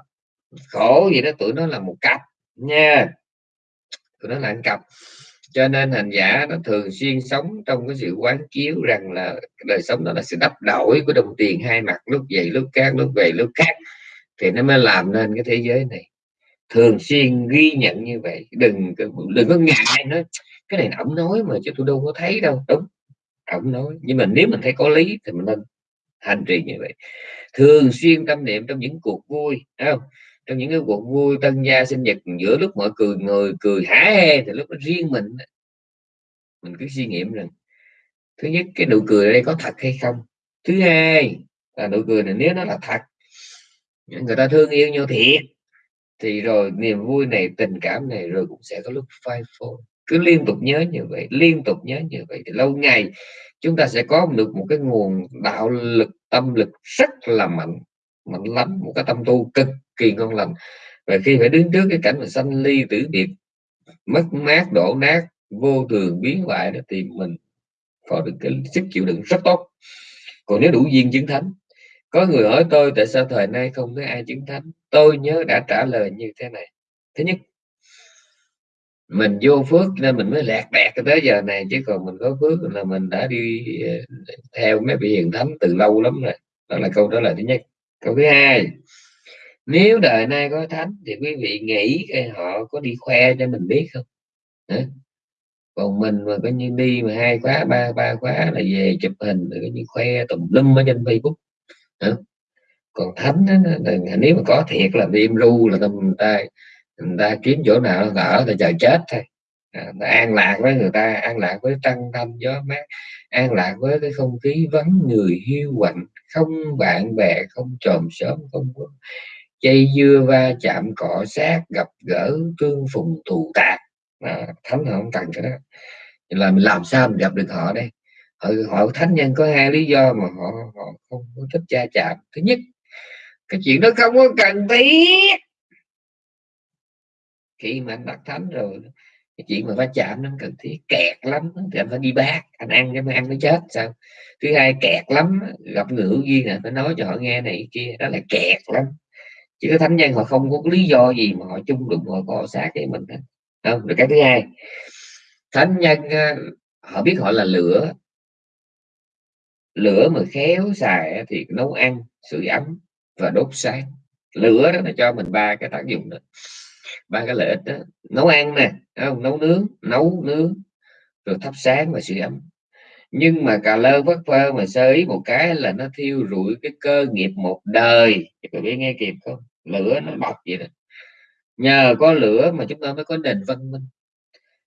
Khổ gì đó tụi nó là một cặp, nha. Tụi nó là một cặp. Cho nên hành giả nó thường xuyên sống trong cái sự quán chiếu rằng là đời sống đó là sự đắp đổi của đồng tiền hai mặt, lúc vậy, lúc khác, lúc về, lúc khác, thì nó mới làm nên cái thế giới này. Thường xuyên ghi nhận như vậy. Đừng đừng có ngại nó cái này ổng nói mà chứ tôi đâu có thấy đâu. Đúng, ổng nói. Nhưng mà nếu mình thấy có lý thì mình nên hành trì như vậy. Thường xuyên tâm niệm trong những cuộc vui không? Trong những cái cuộc vui tân gia sinh nhật, giữa lúc mọi cười người cười hả hê thì lúc đó riêng mình mình cứ suy nghiệm rằng, thứ nhất, cái nụ cười ở đây có thật hay không? Thứ hai là nụ cười này nếu nó là thật người ta thương yêu nhau thiệt, thì rồi niềm vui này, tình cảm này rồi cũng sẽ có lúc phai phôi cứ liên tục nhớ như vậy, liên tục nhớ như vậy thì lâu ngày chúng ta sẽ có được một cái nguồn đạo lực, tâm lực rất là mạnh mạnh lắm, một cái tâm tu cực kỳ ngon lành. Và khi phải đứng trước cái cảnh mà sanh ly tử biệt, mất mát, đổ nát, vô thường, biến hoại đó thì mình có được cái sức chịu đựng rất tốt. Còn nếu đủ duyên chứng thánh, có người hỏi tôi tại sao thời nay không thấy ai chứng thánh, tôi nhớ đã trả lời như thế này. Thứ nhất mình vô phước nên mình mới lạc đẹt tới giờ này chứ còn mình có phước là mình đã đi ờ, theo mấy vị hiền thánh từ lâu lắm rồi. Đó là câu trả lời thứ nhất. Câu thứ hai nếu đời nay có thánh thì quý vị nghĩ họ có đi khoe cho mình biết không? Hả? còn mình mà coi như đi mà hai khóa ba ba khóa là về chụp hình rồi coi như khoe tùm lum ở trên facebook. Hả? còn thánh đó, nếu mà có thiệt là đêm ru là người ta người ta kiếm chỗ nào là ở là chờ chết thôi. À, an lạc với người ta an lạc với trăng thanh gió mát an lạc với cái không khí vắng người hiu quạnh không bạn bè không chòm sớm không có dây dưa va chạm cọ sát gặp gỡ tương phùng thù tạc. À, thánh họ không cần cái đó. Là mình làm sao mình gặp được họ đây? Họ, họ thánh nhân có hai lý do mà họ họ không có thích cha chạm. Thứ nhất cái chuyện đó không có cần thiết khi mà anh đặt thánh rồi, cái chuyện mà va chạm nó cần thiết, kẹt lắm, thì anh phải đi bác, anh ăn cái mà ăn nó chết, sao? Thứ hai, kẹt lắm, gặp người hữu duyên là phải nói cho họ nghe này kia, đó là kẹt lắm. Chứ cái thánh nhân họ không có lý do gì mà họ chung đụng, họ cọ sát với mình không, rồi cái thứ hai, thánh nhân à, họ biết họ là lửa. Lửa mà khéo xài thì nấu ăn, sưởi ấm và đốt sáng. Lửa đó nó cho mình ba cái tác dụng đó ba cái lợi ích đó, nấu ăn nè không? Nấu nướng nấu nướng, rồi thắp sáng và sưởi ấm. Nhưng mà cà lơ vất vơ mà sơ ý một cái là nó thiêu rụi cái cơ nghiệp một đời. Các biết, nghe kịp không? Lửa nó bọc vậy đó. Nhờ có lửa mà chúng ta mới có nền văn minh.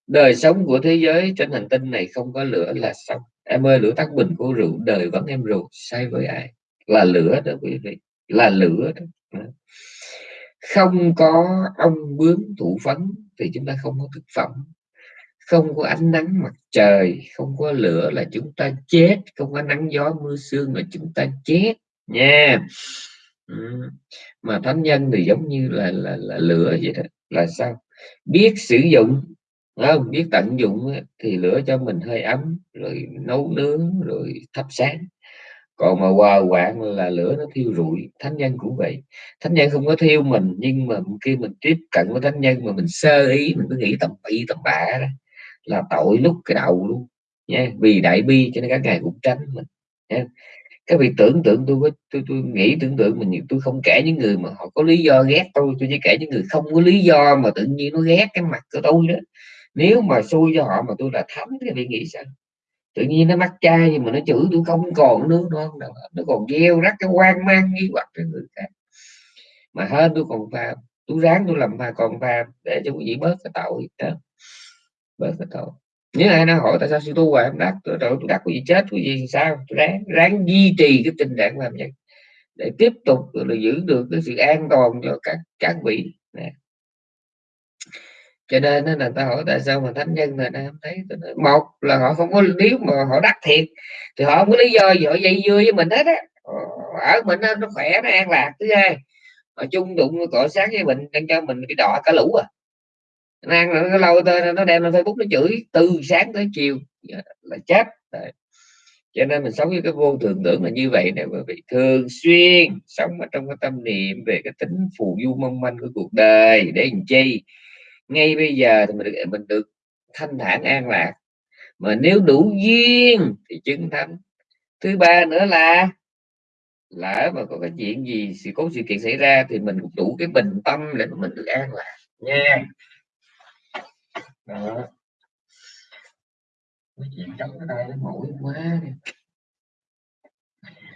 Đời sống của thế giới trên hành tinh này không có lửa là xong em ơi, lửa tắt bình của rượu, đời vẫn em rượu sai với ai? Là lửa đó quý vị, là lửa đó không có ông bướm thụ phấn thì chúng ta không có thực phẩm. Không có ánh nắng mặt trời không có lửa là chúng ta chết. Không có nắng gió mưa sương là chúng ta chết nha. Ừ. mà thánh nhân thì giống như là là, là lửa vậy đó. Là sao? Biết sử dụng không? Biết tận dụng thì lửa cho mình hơi ấm rồi nấu nướng rồi thắp sáng còn mà hòa quạng là lửa nó thiêu rụi, thánh nhân cũng vậy. Thánh nhân không có thiêu mình, nhưng mà khi mình tiếp cận với thánh nhân mà mình sơ ý, mình cứ nghĩ tầm bậy, tầm bạ đó, là tội lúc cái đầu luôn nha vì đại bi cho nên các ngài cũng tránh mình nha các vị tưởng tượng tôi tôi tôi nghĩ tưởng tượng mình, tôi không kể những người mà họ có lý do ghét tôi tôi chỉ kể những người không có lý do mà tự nhiên nó ghét cái mặt của tôi đó. Nếu mà xui cho họ mà tôi là thấm thì vị nghĩ sao? Tự nhiên nó mắc chai nhưng mà nó chửi tôi không còn nước nữa. Nó còn gieo rắc cái quan mang nghi hoặc cho người khác. Mà hơn tôi còn phạm tôi ráng tôi làm mà còn phạm để cho quý vị bớt cái tội đó. Bớt cái tội. Nếu ai nó hỏi tại sao sư tu hoài em đắc, tôi tôi đắc cái gì chết cái gì sao? Tôi ráng ráng duy trì cái tình trạng làm vậy để tiếp tục là giữ được cái sự an toàn cho các các vị. Nè cho nên là ta hỏi tại sao mà thánh nhân là nam thấy một là họ không có, nếu mà họ đắc thiệt thì họ không có lý do gì họ dây dưa với mình hết á. Ờ, ở mình nó khỏe, nó an lạc, thứ hai, họ chung đụng cọ sát với mình, đang cho mình cái đỏ cả lũ à. Nó ăn nó lâu tới nó đem lên facebook nó chửi, từ sáng tới chiều là chết Đấy. cho nên mình sống với cái vô thường tưởng là như vậy nè, bởi vì thường xuyên sống ở trong cái tâm niệm về cái tính phù du mong manh của cuộc đời, để làm chi? Ngay bây giờ thì mình được mình được thanh thản an lạc. Mà nếu đủ duyên thì chứng thánh. Thứ ba nữa là lỡ mà có cái chuyện gì, sự cố sự kiện xảy ra thì mình cũng đủ cái bình tâm để mà mình được an lạc nha. Đó. Cái chuyện trong cái tay nó mũi quá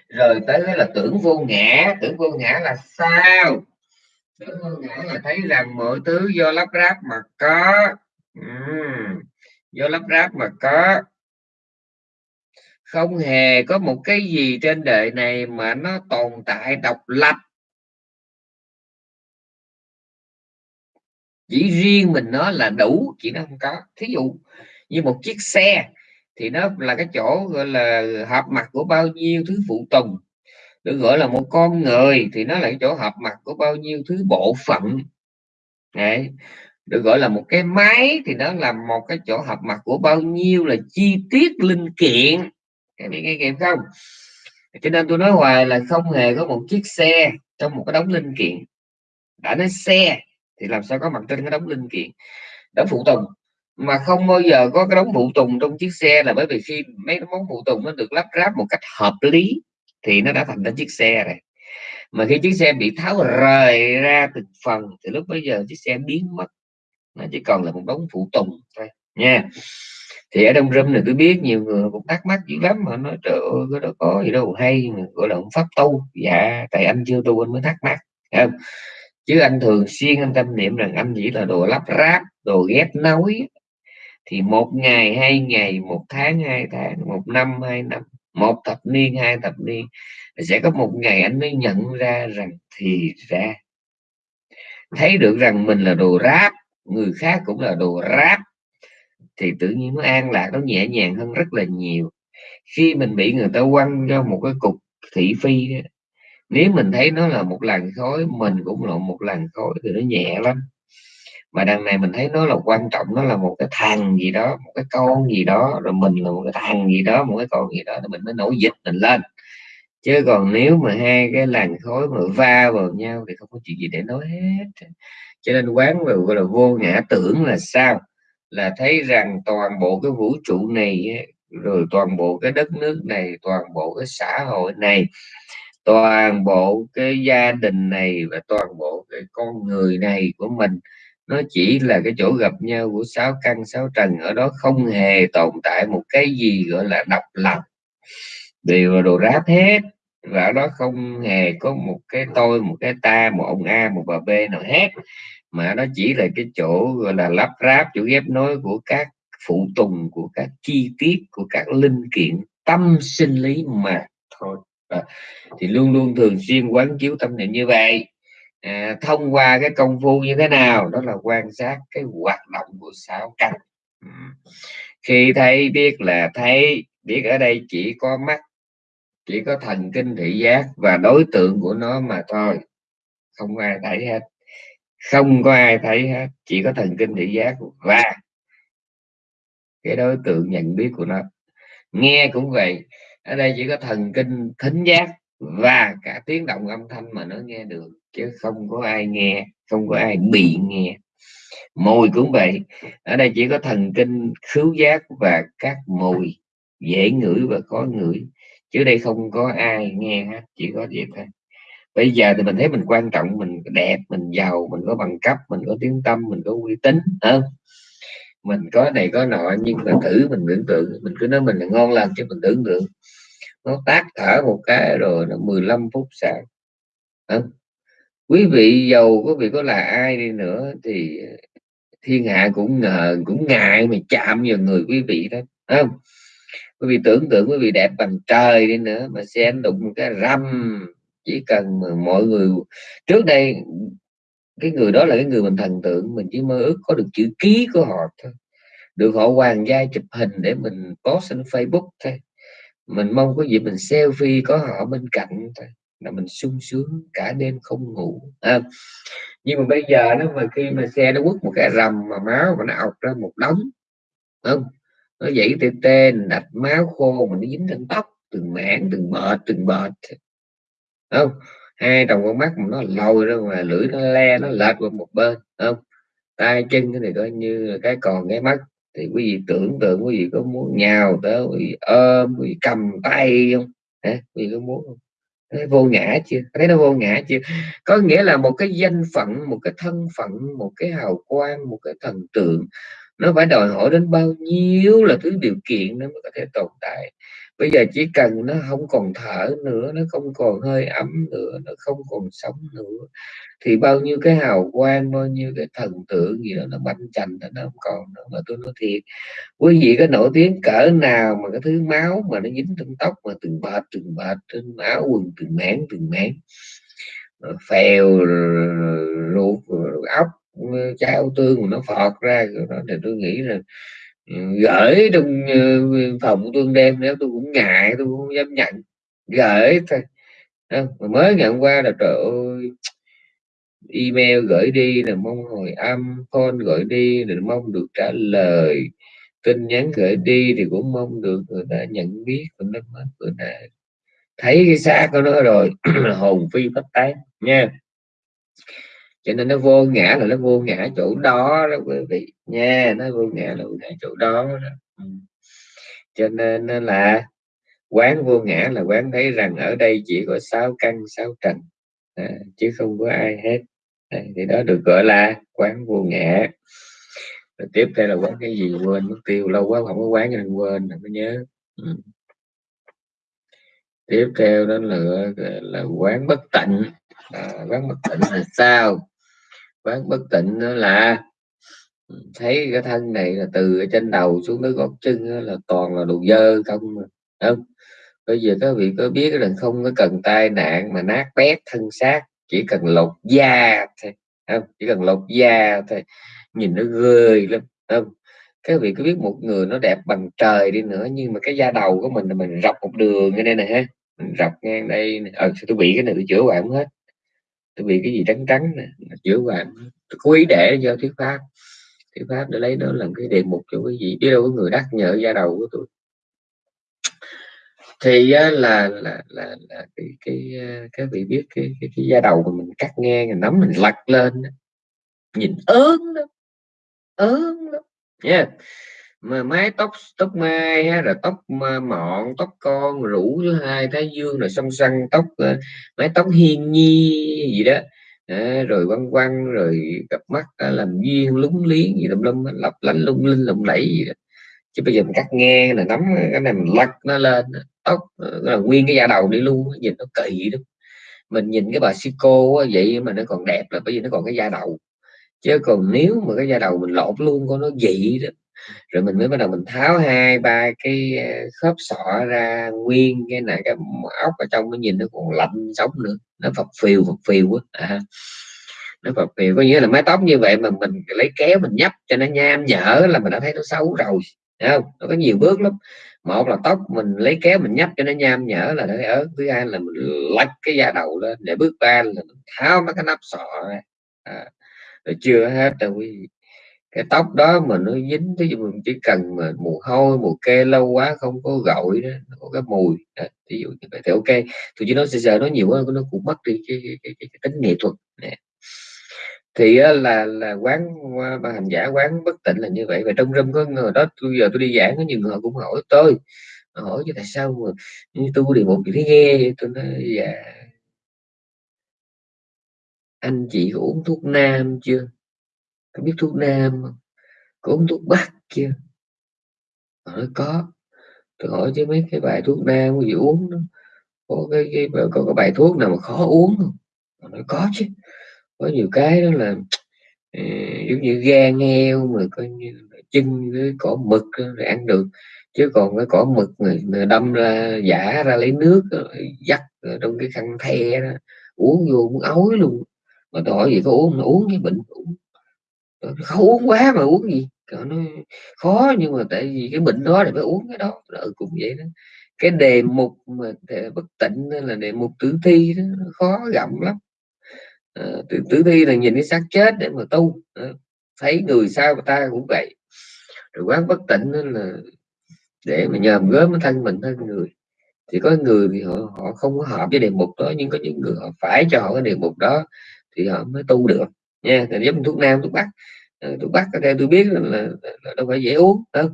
rồi tới là tưởng vô ngã. Tưởng vô ngã là sao? Tưởng vô là thấy rằng mọi thứ do lắp ráp mà có. Uhm, do lắp ráp mà có. Không hề có một cái gì trên đời này mà nó tồn tại độc lập. Chỉ riêng mình nó là đủ chỉ nó không có. Thí dụ như một chiếc xe thì nó là cái chỗ gọi là hợp mặt của bao nhiêu thứ phụ tùng được gọi là một con người thì nó là cái chỗ hợp mặt của bao nhiêu thứ bộ phận. Đấy. được gọi là một cái máy thì nó là một cái chỗ hợp mặt của bao nhiêu là chi tiết linh kiện. Các bạn nghe kịp không? Cho nên tôi nói hoài là không hề có một chiếc xe trong một cái đống linh kiện. Đã nói xe thì làm sao có mặt trên cái đống linh kiện? Đống phụ tùng. Mà không bao giờ có cái đống phụ tùng trong chiếc xe là bởi vì khi mấy cái món phụ tùng nó được lắp ráp một cách hợp lý thì nó đã thành ra chiếc xe rồi. Mà khi chiếc xe bị tháo rời ra từng phần, thì lúc bây giờ chiếc xe biến mất. Nó chỉ còn là một đống phụ tùng thôi, nha. Thì ở trong Râm này tôi biết nhiều người cũng thắc mắc dữ lắm, mà nói, trời ơi cái đó có gì đâu, hay gọi là ông pháp tu dạ tại anh chưa tu anh mới thắc mắc không? Chứ anh thường xuyên anh tâm niệm rằng anh chỉ là đồ lắp ráp, đồ ghép nối. Thì một ngày, hai ngày, một tháng, hai tháng, một năm, hai năm một thập niên, hai thập niên, sẽ có một ngày anh mới nhận ra rằng thì ra. Thấy được rằng mình là đồ ráp, người khác cũng là đồ ráp, thì tự nhiên nó an lạc, nó nhẹ nhàng hơn rất là nhiều. Khi mình bị người ta quăng cho một cái cục thị phi nếu mình thấy nó là một làn khói, mình cũng là một làn khói thì nó nhẹ lắm mà đằng này mình thấy nó là quan trọng, nó là một cái thằng gì đó, một cái con gì đó, rồi mình là một cái thằng gì đó, một cái con gì đó, thì mình mới nổi dịch mình lên. Chứ còn nếu mà hai cái làn khói mà va vào nhau thì không có chuyện gì để nói hết. Cho nên quán vào gọi là vô ngã tưởng là sao? Là thấy rằng toàn bộ cái vũ trụ này rồi toàn bộ cái đất nước này, toàn bộ cái xã hội này, toàn bộ cái gia đình này và toàn bộ cái con người này của mình nó chỉ là cái chỗ gặp nhau của sáu căn sáu trần. Ở đó không hề tồn tại một cái gì gọi là độc lập. Đều là đồ ráp hết. Và ở đó không hề có một cái tôi một cái ta một ông a một bà b nào hết. Mà nó chỉ là cái chỗ gọi là lắp ráp chỗ ghép nối của các phụ tùng của các chi tiết của các linh kiện tâm sinh lý mà thôi. À, thì luôn luôn thường xuyên quán chiếu tâm niệm như vậy à, thông qua cái công phu như thế nào đó là quan sát cái hoạt động của sáu căn ừ. khi thấy biết là thấy biết ở đây chỉ có mắt chỉ có thần kinh thị giác và đối tượng của nó mà thôi. Không ai thấy hết. Không có ai thấy hết chỉ có thần kinh thị giác và cái đối tượng nhận biết của nó. Nghe cũng vậy ở đây chỉ có thần kinh thính giác và cả tiếng động âm thanh mà nó nghe được, chứ không có ai nghe, không có ai bị nghe. Mùi cũng vậy. Ở đây chỉ có thần kinh khứu giác và các mùi, dễ ngửi và khó ngửi, chứ đây không có ai nghe hết, chỉ có vậy thôi. Bây giờ thì mình thấy mình quan trọng, mình đẹp, mình giàu, mình có bằng cấp, mình có tiếng tâm, mình có uy tín không? Mình có này có nọ, nhưng mà thử mình tưởng tượng, mình cứ nói mình là ngon lành chứ mình tưởng tượng nó tác thở một cái rồi nó 15 phút sáng. À. quý vị giàu, quý vị có là ai đi nữa thì thiên hạ cũng ngờ, cũng ngại mà chạm vào người quý vị đó không? Quý vị tưởng tượng quý vị đẹp bằng trời đi nữa mà xe đụng một cái râm chỉ cần mà mọi người, trước đây cái người đó là cái người mình thần tượng, mình chỉ mơ ước có được chữ ký của họ thôi. Được họ hoàng gia chụp hình để mình post trên Facebook thôi mình mong có dịp mình selfie có họ bên cạnh thôi là mình sung sướng cả đêm không ngủ à, nhưng mà bây giờ nó mà khi mà xe nó quất một cái rầm mà máu mà nó ọc ra một đống không? Nó dậy tê tê đạch máu khô mà nó dính trên tóc từng mảng từng bệt từng bệt không? Hai trong con mắt mà nó lồi ra ngoài lưỡi nó le nó lệch qua một bên không? Tay chân cái này coi như cái còn cái mắt thì quý vị tưởng tượng quý vị có muốn nhào tới, quý vị ôm, quý vị cầm tay không? Hả? quý vị có muốn không? Thấy vô ngã chưa? Thấy nó vô ngã chưa? Có nghĩa là một cái danh phận, một cái thân phận, một cái hào quang, một cái thần tượng, nó phải đòi hỏi đến bao nhiêu là thứ điều kiện nó mới có thể tồn tại bây giờ chỉ cần nó không còn thở nữa, nó không còn hơi ấm nữa, nó không còn sống nữa, thì bao nhiêu cái hào quang, bao nhiêu cái thần tượng gì đó nó banh chành nó không còn nữa. Mà tôi nói thiệt, quý vị có nổi tiếng cỡ nào mà cái thứ máu mà nó dính trên tóc mà từng bệt từng bệt, trên áo quần từng mảng từng mảng phèo ruột ốc, chao tương mà nó phọt ra đó thì tôi nghĩ là gửi trong ờ, phòng tôi đem nếu tôi cũng ngại, tôi cũng dám nhận. Gửi thôi. Mà mới ngày hôm qua là trời ơi, email gửi đi là mong hồi âm, phone gửi đi là mong được trả lời. Tin nhắn gửi đi thì cũng mong được người ta nhận biết mình nó mất bữa ta thấy cái xác của nó rồi, hồn phi phách tán, nha cho nên nó vô ngã là nó vô ngã chỗ đó đó quý vị. Nha nó vô ngã là vô ngã chỗ đó, đó. Ừ. Cho nên là quán vô ngã là quán thấy rằng ở đây chỉ có sáu căn sáu trần. À, chứ không có ai hết. À, thì đó được gọi là quán vô ngã. Rồi tiếp theo là quán cái gì quên mất tiêu lâu quá không có quán cho nên quên không có nhớ. Ừ. tiếp theo đó là là quán bất tịnh. À, quán bất tịnh là sao? Quán bất tịnh đó là thấy cái thân này là từ trên đầu xuống tới gót chân là toàn là đồ dơ không không? Bây giờ các vị có biết là không có cần tai nạn mà nát bét thân xác, chỉ cần lột da thôi không? Chỉ cần lột da thôi, nhìn nó ghê lắm không? Các vị có biết một người nó đẹp bằng trời đi nữa, nhưng mà cái da đầu của mình là mình rọc một đường như đây này ha? Mình rọc ngang đây ờ tôi bị cái này, tôi chữa hoài không hết tôi bị cái gì trắng trắng nè chữa vàng tôi cố ý để cho thuyết pháp. Thuyết pháp để lấy đó làm cái đề mục cho cái gì biết đâu có người đắc nhờ da đầu của tôi. Thì là là là, là cái cái các vị biết cái cái, cái da đầu của mình cắt ngang mình nắm mình lật lên nhìn ớn lắm ớn lắm nha. yeah mà mái tóc tóc mai hay là tóc mọn tóc con rủ thứ hai thái dương rồi song săn tóc ờ, mái tóc hiên nhi gì đó. À, rồi quăng quăng rồi cặp mắt à, làm duyên lúng liếng gì tùm lum lấp lánh lung linh lộng lẫy gì đó. Chứ bây giờ mình cắt nghe là nắm cái này mình lắc nó lên tóc là nguyên cái da đầu đi luôn nhìn nó kỳ đó mình nhìn cái bà Sico vậy mà nó còn đẹp là bởi vì nó còn cái da đầu. Chứ còn nếu mà cái da đầu mình lột luôn con nó dị đó rồi mình mới bắt đầu mình tháo hai ba cái ờ, khớp sọ ra nguyên cái này cái ốc ở trong nó nhìn nó còn lạnh sống nữa. Nó phập phiều phập phiều quá à, nó phập phiều có nghĩa là mái tóc như vậy mà mình lấy kéo mình nhấp cho nó nham nhở là mình đã thấy nó xấu rồi Thấy không? Nó có nhiều bước lắm. Một là tóc mình lấy kéo mình nhấp cho nó nham nhở là nó ở thứ hai là mình lách cái da đầu lên để bước ba là mình tháo mấy cái nắp sọ ra. À, rồi chưa hết đâu quý vị cái tóc đó mà nó dính thí dụ mình chỉ cần mà mùi hôi mùi kê lâu quá không có gội đó nó có cái mùi ví dụ như vậy thì ok. Tôi chỉ nói sơ giờ nó nhiều quá nó cũng mất đi cái, cái, cái, cái, cái tính nghệ thuật nè. Thì là là quán bà hành giả quán bất tịnh là như vậy và trong râm có người đó tôi giờ tôi đi giảng có nhiều người cũng hỏi tôi hỏi chứ tại sao mà như tôi đi một cái nghe tôi nói dạ anh chị có uống thuốc nam chưa? Có biết thuốc nam không? Có uống thuốc bắc chưa? Họ nói có. Tôi hỏi chứ mấy cái bài thuốc nam gì uống đó có cái, cái có cái bài thuốc nào mà khó uống không? Họ nói có chứ. Có nhiều cái đó là ừ, giống như gan heo mà coi như chân với cỏ mực rồi ăn được. Chứ còn cái cỏ mực người, đâm ra giả ra lấy nước dắt trong cái khăn the đó uống vô muốn ối luôn. Mà tôi hỏi gì có uống mà uống cái bệnh uống. Ờ, không uống quá mà uống gì nó khó nhưng mà tại vì cái bệnh đó thì phải uống cái đó ừ, cũng vậy đó. Cái đề mục mà bất tịnh là đề mục tử thi đó khó gặm lắm. À, tử, tử thi là nhìn cái xác chết để mà tu à, thấy người sao mà ta cũng vậy. Rồi quán bất tịnh là để mà nhờm gớm thân mình thân người. Thì có người thì họ họ không có hợp với đề mục đó nhưng có những người họ phải cho họ cái đề mục đó thì họ mới tu được nha thì giống thuốc nam thuốc bắc. Ờ, thuốc bắc theo tôi biết là, là, là đâu phải dễ uống đâu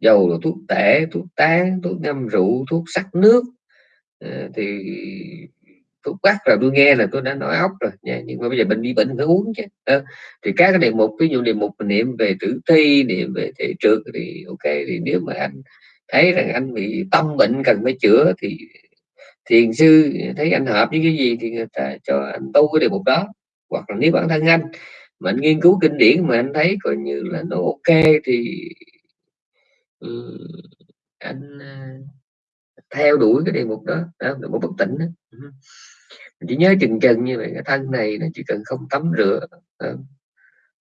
dầu là thuốc tể thuốc tán thuốc ngâm rượu thuốc sắc nước. À, thì thuốc bắc là tôi nghe là tôi đã nói ốc rồi nha nhưng mà bây giờ bệnh bị bệnh phải uống chứ à, thì các cái đề mục ví dụ đề mục niệm về tử thi niệm về thể trượt thì ok thì nếu mà anh thấy rằng anh bị tâm bệnh cần phải chữa thì thiền sư thấy anh hợp với cái gì thì người ta cho anh tu cái đề mục đó hoặc là nếu bản thân anh mà anh nghiên cứu kinh điển mà anh thấy coi như là nó ok thì ừ, anh à, theo đuổi cái đề mục đó, đó một bất tỉnh đó. Ừ. chỉ nhớ chừng chừng như vậy cái thân này là chỉ cần không tắm rửa đó.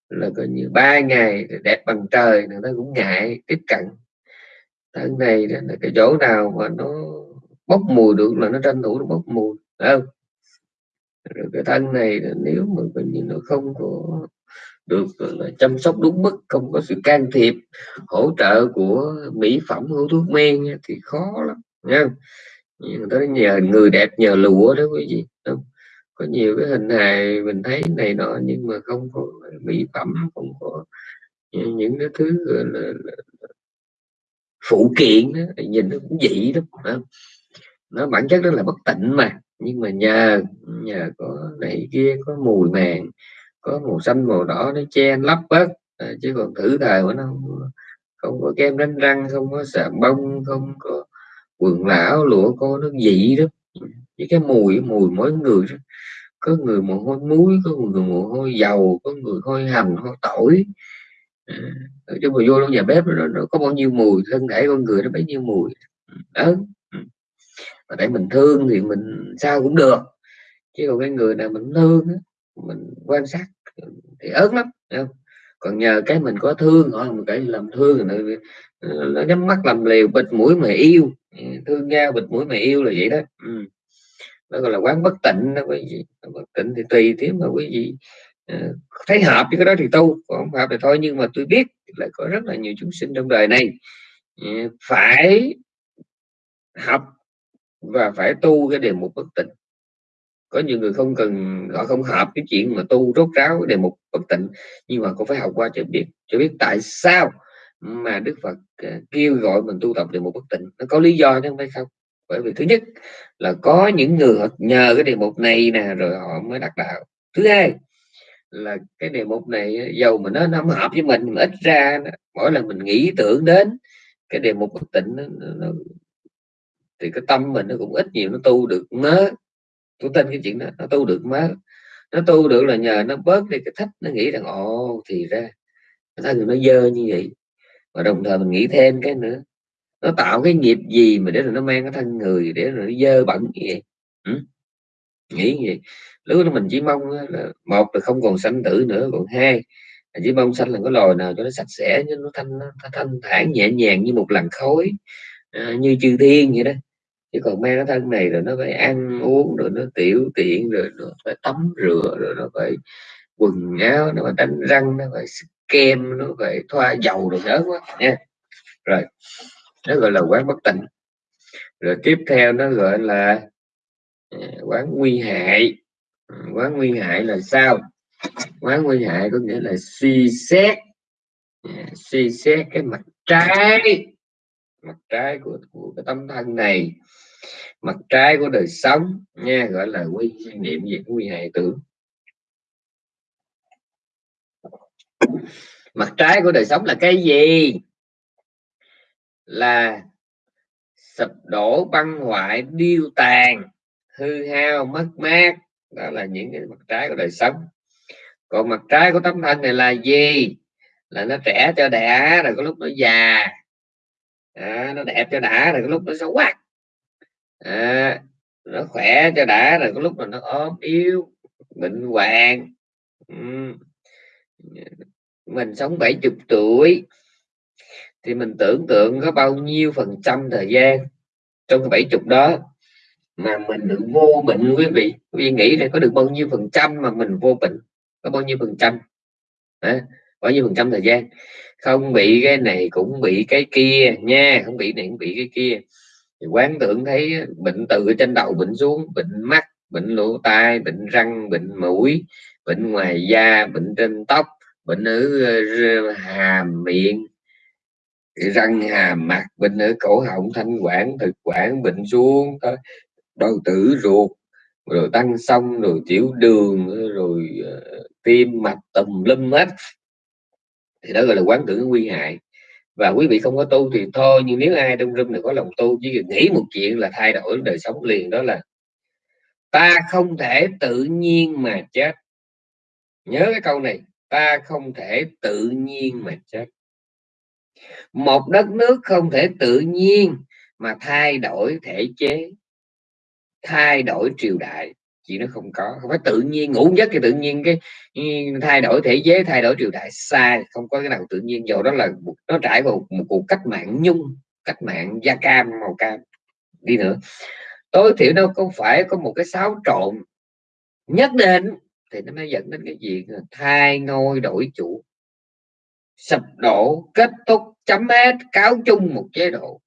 là coi như ba ngày đẹp bằng trời người ta cũng ngại tiếp cận thân này là cái chỗ nào mà nó bốc mùi được là nó tranh thủ nó bốc mùi không rồi cái thân này nếu mà coi như nó không có được là chăm sóc đúng mức không có sự can thiệp hỗ trợ của mỹ phẩm hữu thuốc men thì khó lắm nha người ta nhờ người đẹp nhờ lụa đó quý vị không? có nhiều cái hình hài mình thấy này nọ nhưng mà không có mỹ phẩm không có những cái thứ là, là, phụ kiện đó, nhìn nó cũng dị lắm nó bản chất đó là bất tịnh mà nhưng mà nhờ nhờ có này kia có mùi màng có màu xanh màu đỏ nó che lấp bớt à, ờ, chứ còn thử thời của nó không, không có kem đánh răng không có xà bông không có quần lão lụa cô nó dị đó. Với cái mùi mùi mỗi người đó. có người mồ hôi muối có người mồ hôi dầu có người hôi hành hôi tỏi. À, chứ mà vô trong nhà bếp nó, nó có bao nhiêu mùi thân thể con người nó bấy nhiêu mùi. Đó mà để mình thương thì mình sao cũng được. Chứ còn cái người nào mình thương mình quan sát thì ớn lắm không? còn nhờ cái mình có thương, thôi mình cái làm thương rồi nó nhắm mắt làm liều, bịt mũi mà yêu. Ừ, thương nhau bịt mũi mà yêu là vậy đó. Ừ. nó gọi là quán bất tịnh đó quý vị bất tịnh thì tùy thế mà quý vị ờ, thấy hợp với cái đó thì tu còn không hợp thì thôi. Nhưng mà tôi biết là có rất là nhiều chúng sinh trong đời này ừ, phải học và phải tu cái đề mục bất tịnh. Có nhiều người không cần họ không hợp cái chuyện mà tu rốt ráo cái đề mục bất tịnh nhưng mà cũng phải học qua cho biết cho biết tại sao mà Đức Phật à, kêu gọi mình tu tập đề mục bất tịnh. Nó có lý do chứ không phải không? Bởi vì thứ nhất là có những người họ nhờ cái đề mục này nè rồi họ mới đạt đạo. Thứ hai là cái đề mục này à, dầu mà nó không hợp với mình mà ít ra mỗi lần mình nghĩ tưởng đến cái đề mục bất tịnh nó, nó, thì cái tâm mình nó cũng ít nhiều nó tu được mớ. Tôi tin cái chuyện đó nó tu được mớ. Nó tu được là nhờ nó bớt đi cái thích nó nghĩ rằng ồ thì ra thân nó dơ như vậy. Và đồng thời mình nghĩ thêm cái nữa nó tạo cái nghiệp gì mà để rồi nó mang cái thân người để rồi nó dơ bẩn như vậy? Ừ? nghĩ gì lúc đó mình chỉ mong là một là không còn sanh tử nữa còn hai là chỉ mong sanh là có loài nào cho nó sạch sẽ cho nó thanh nó thanh thản nhẹ nhàng như một làn khói à, như chư thiên vậy đó chứ còn mang cái thân này rồi nó phải ăn uống, rồi nó tiểu tiện, rồi nó phải tắm rửa, rồi nó phải quần áo, nó phải đánh răng, nó phải kem, nó phải thoa dầu rồi nhớ quá, nha. Rồi, nó gọi là quán bất tịnh. Rồi tiếp theo nó gọi là à, quán nguy hại. Ừ, quán nguy hại là sao? Quán nguy hại có nghĩa là suy xét. À, suy xét cái mặt trái mặt trái của, của cái tâm thân này. Mặt trái của đời sống nha gọi là quy niệm về quy hệ tưởng. Mặt trái của đời sống là cái gì? Là sụp đổ băng hoại điêu tàn hư hao mất mát. Đó là những cái mặt trái của đời sống. Còn mặt trái của tấm thân này là gì? Là nó trẻ cho đẻ rồi có lúc nó già à, nó đẹp cho đã rồi có lúc nó xấu quá. À, nó khỏe cho đã rồi có lúc mà nó ốm yếu bệnh hoạn. Mình sống 70 tuổi thì mình tưởng tượng có bao nhiêu phần trăm thời gian trong bảy 70 đó mà mình được vô bệnh quý vị. Quý vị nghĩ là có được bao nhiêu phần trăm mà mình vô bệnh? Có bao nhiêu phần trăm? À, bao nhiêu phần trăm thời gian? Không bị cái này cũng bị cái kia nha không bị này cũng bị cái kia. Thì quán tưởng thấy bệnh từ trên đầu bệnh xuống bệnh mắt bệnh lỗ tai bệnh răng bệnh mũi bệnh ngoài da bệnh trên tóc bệnh ở ờ, hàm miệng răng hàm mặt bệnh ở cổ họng thanh quản thực quản bệnh xuống đau tử ruột rồi tăng xong rồi tiểu đường rồi uh, tim mạch tùm lum hết thì đó gọi là quán tưởng nguy hại. Và quý vị không có tu thì thôi, nhưng nếu ai trong rung này có lòng tu chỉ cần nghĩ một chuyện là thay đổi đời sống liền, đó là ta không thể tự nhiên mà chết. Nhớ cái câu này, ta không thể tự nhiên mà chết. Một đất nước không thể tự nhiên mà thay đổi thể chế, thay đổi triều đại chỉ nó không có. Không phải tự nhiên ngủ giấc thì tự nhiên cái ừ, thay đổi thể chế thay đổi triều đại. Sai không có cái nào tự nhiên. Dù đó là nó trải vào một, một cuộc cách mạng nhung cách mạng da cam màu cam đi nữa. Tối thiểu nó không phải có một cái xáo trộn nhất định thì nó mới dẫn đến cái chuyện thay ngôi đổi chủ. Sập đổ kết thúc chấm hết cáo chung một chế độ.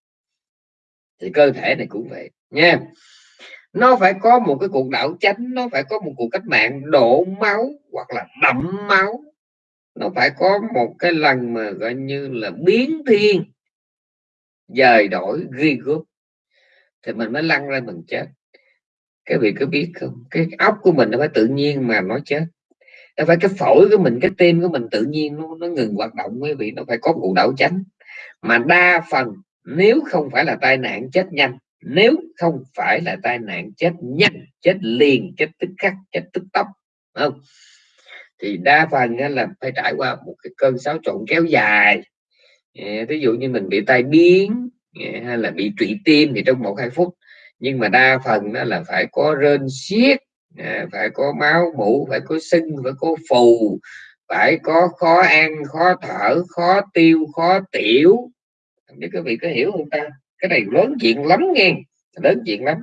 Thì cơ thể này cũng vậy nha nó phải có một cái cuộc đảo chánh nó phải có một cuộc cách mạng đổ máu hoặc là đậm máu. Nó phải có một cái lần mà gọi như là biến thiên dời đổi ghi gốc thì mình mới lăn ra mình chết. Cái vị có biết không? Cái óc của mình nó phải tự nhiên mà nó chết. Nó phải cái phổi của mình cái tim của mình tự nhiên nó, nó ngừng hoạt động quý vị. Nó phải có cuộc đảo chánh. Mà đa phần nếu không phải là tai nạn chết nhanh nếu không phải là tai nạn chết nhanh, chết liền, chết tức khắc, chết tức tốc không? Thì đa phần là phải trải qua một cái cơn xáo trộn kéo dài. Ví dụ như mình bị tai biến hay là bị trụy tim thì trong một hai phút, nhưng mà đa phần đó là phải có rên xiết phải có máu mũ phải có sưng, phải có phù, phải có khó ăn, khó thở, khó tiêu, khó tiểu. Không biết các vị có hiểu không ta? Cái này lớn chuyện lắm nghe. Lớn chuyện lắm.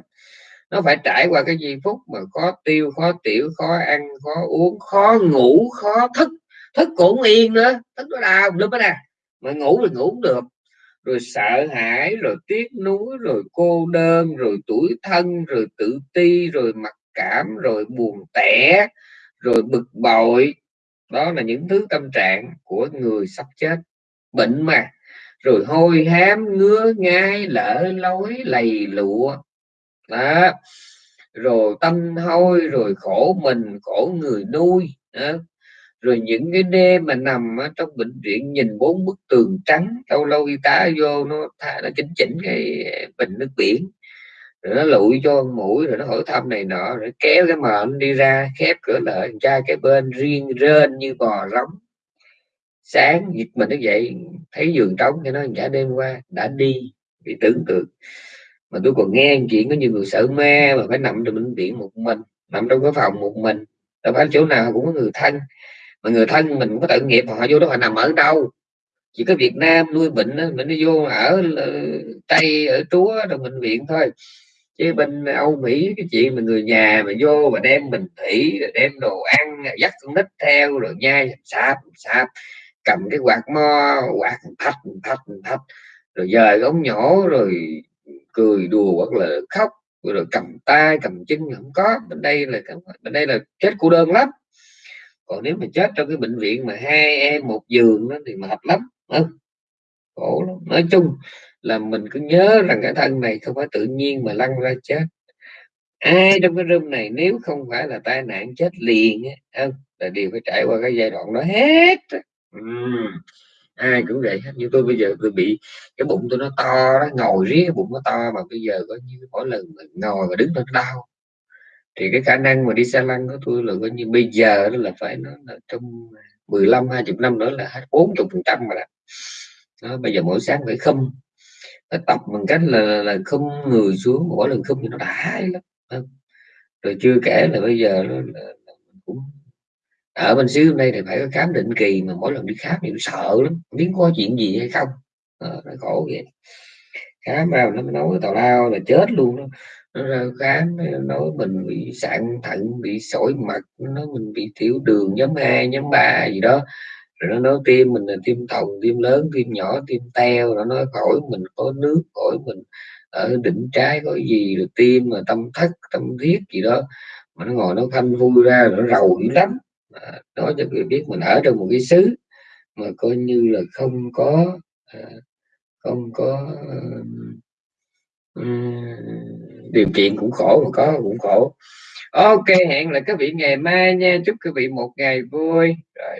Nó phải trải qua cái giây phút mà khó tiêu, khó tiểu, khó ăn, khó uống, khó ngủ, khó thức. Thức cũng yên nữa. Thức nó đau lúc đó nè. Mà ngủ thì ngủ được. Rồi sợ hãi, rồi tiếc nuối, rồi cô đơn, rồi tuổi thân, rồi tự ti, rồi mặc cảm, rồi buồn tẻ, rồi bực bội. Đó là những thứ tâm trạng của người sắp chết. Bệnh mà rồi hôi hám ngứa ngai lỡ lối lầy lụa. Đó. Rồi tâm hôi, rồi khổ mình, khổ người nuôi. Đó. rồi những cái đêm mà nằm ở trong bệnh viện nhìn bốn bức tường trắng, lâu lâu y tá vô nó thả nó chỉnh chỉnh cái bình nước biển. Rồi nó lụi cho mũi, rồi nó hỏi thăm này nọ, rồi kéo cái mệnh đi ra, khép cửa lại trai cái bên riêng rên như bò rống sáng giật mình nó dậy thấy giường trống cho nó cả đêm qua đã đi. Bị tưởng tượng. Mà tôi còn nghe chuyện có nhiều người sợ ma mà phải nằm trong bệnh viện một mình nằm trong cái phòng một mình. Đâu phải chỗ nào cũng có người thân. Mà người thân mình cũng có tự nghiệp họ vô đó họ nằm ở đâu? Chỉ có Việt Nam nuôi bệnh đó, mình đi vô ở ờ, Tây ở Chúa trong bệnh viện thôi. Chứ bên Âu Mỹ cái chuyện mà người nhà mà vô mà đem bình thủy rồi đem đồ ăn dắt con nít theo rồi nhai sạp sạp cầm cái quạt mo, quạt thạch thạch thạch rồi dời ống nhỏ rồi cười đùa hoặc là khóc, rồi cầm tay, cầm chân không có. Bên đây là bên đây là chết cô đơn lắm. Còn nếu mà chết trong cái bệnh viện mà hai em một giường đó thì mệt lắm. Ừ. khổ lắm. Nói chung là mình cứ nhớ rằng cái thân này không phải tự nhiên mà lăn ra chết. Ai trong cái room này nếu không phải là tai nạn chết liền không ừ, là đều phải trải qua cái giai đoạn đó hết ai cũng vậy hết như tôi bây giờ tôi bị cái bụng tôi nó to đó ngồi riết bụng nó to mà bây giờ có như mỗi lần mà ngồi và đứng nó đau thì cái khả năng mà đi xe lăn của tôi là coi như bây giờ đó là phải nó là trong 15 20 năm nữa là hết 40 phần trăm rồi. đó. đó bây giờ mỗi sáng phải không nó tập bằng cách là, là, là không người xuống mỗi lần không thì nó đã lắm rồi chưa kể là bây giờ nó là, là cũng ở bên xứ hôm nay thì phải có khám định kỳ mà mỗi lần đi khám thì sợ lắm không biết có chuyện gì hay không. À, nó khổ vậy. Khám vào nó nói tào lao là chết luôn đó. Nó ra khám nói mình bị sạn thận bị sỏi mật nó mình bị tiểu đường nhóm 2 nhóm 3 gì đó. Rồi nó nói tim mình là tim thòng tim lớn tim nhỏ tim teo. Nó nói khỏi mình có nước khỏi mình ở đỉnh trái có gì rồi tim mà tâm thất tâm thiết gì đó. Mà nó ngồi nó phanh vui ra nó rầu dữ lắm à, nói cho người biết mình ở trong một cái xứ mà coi như là không có à, không có ờ, điều kiện cũng khổ mà có cũng khổ. Ok hẹn lại các vị ngày mai nha. Chúc các vị một ngày vui. Rồi.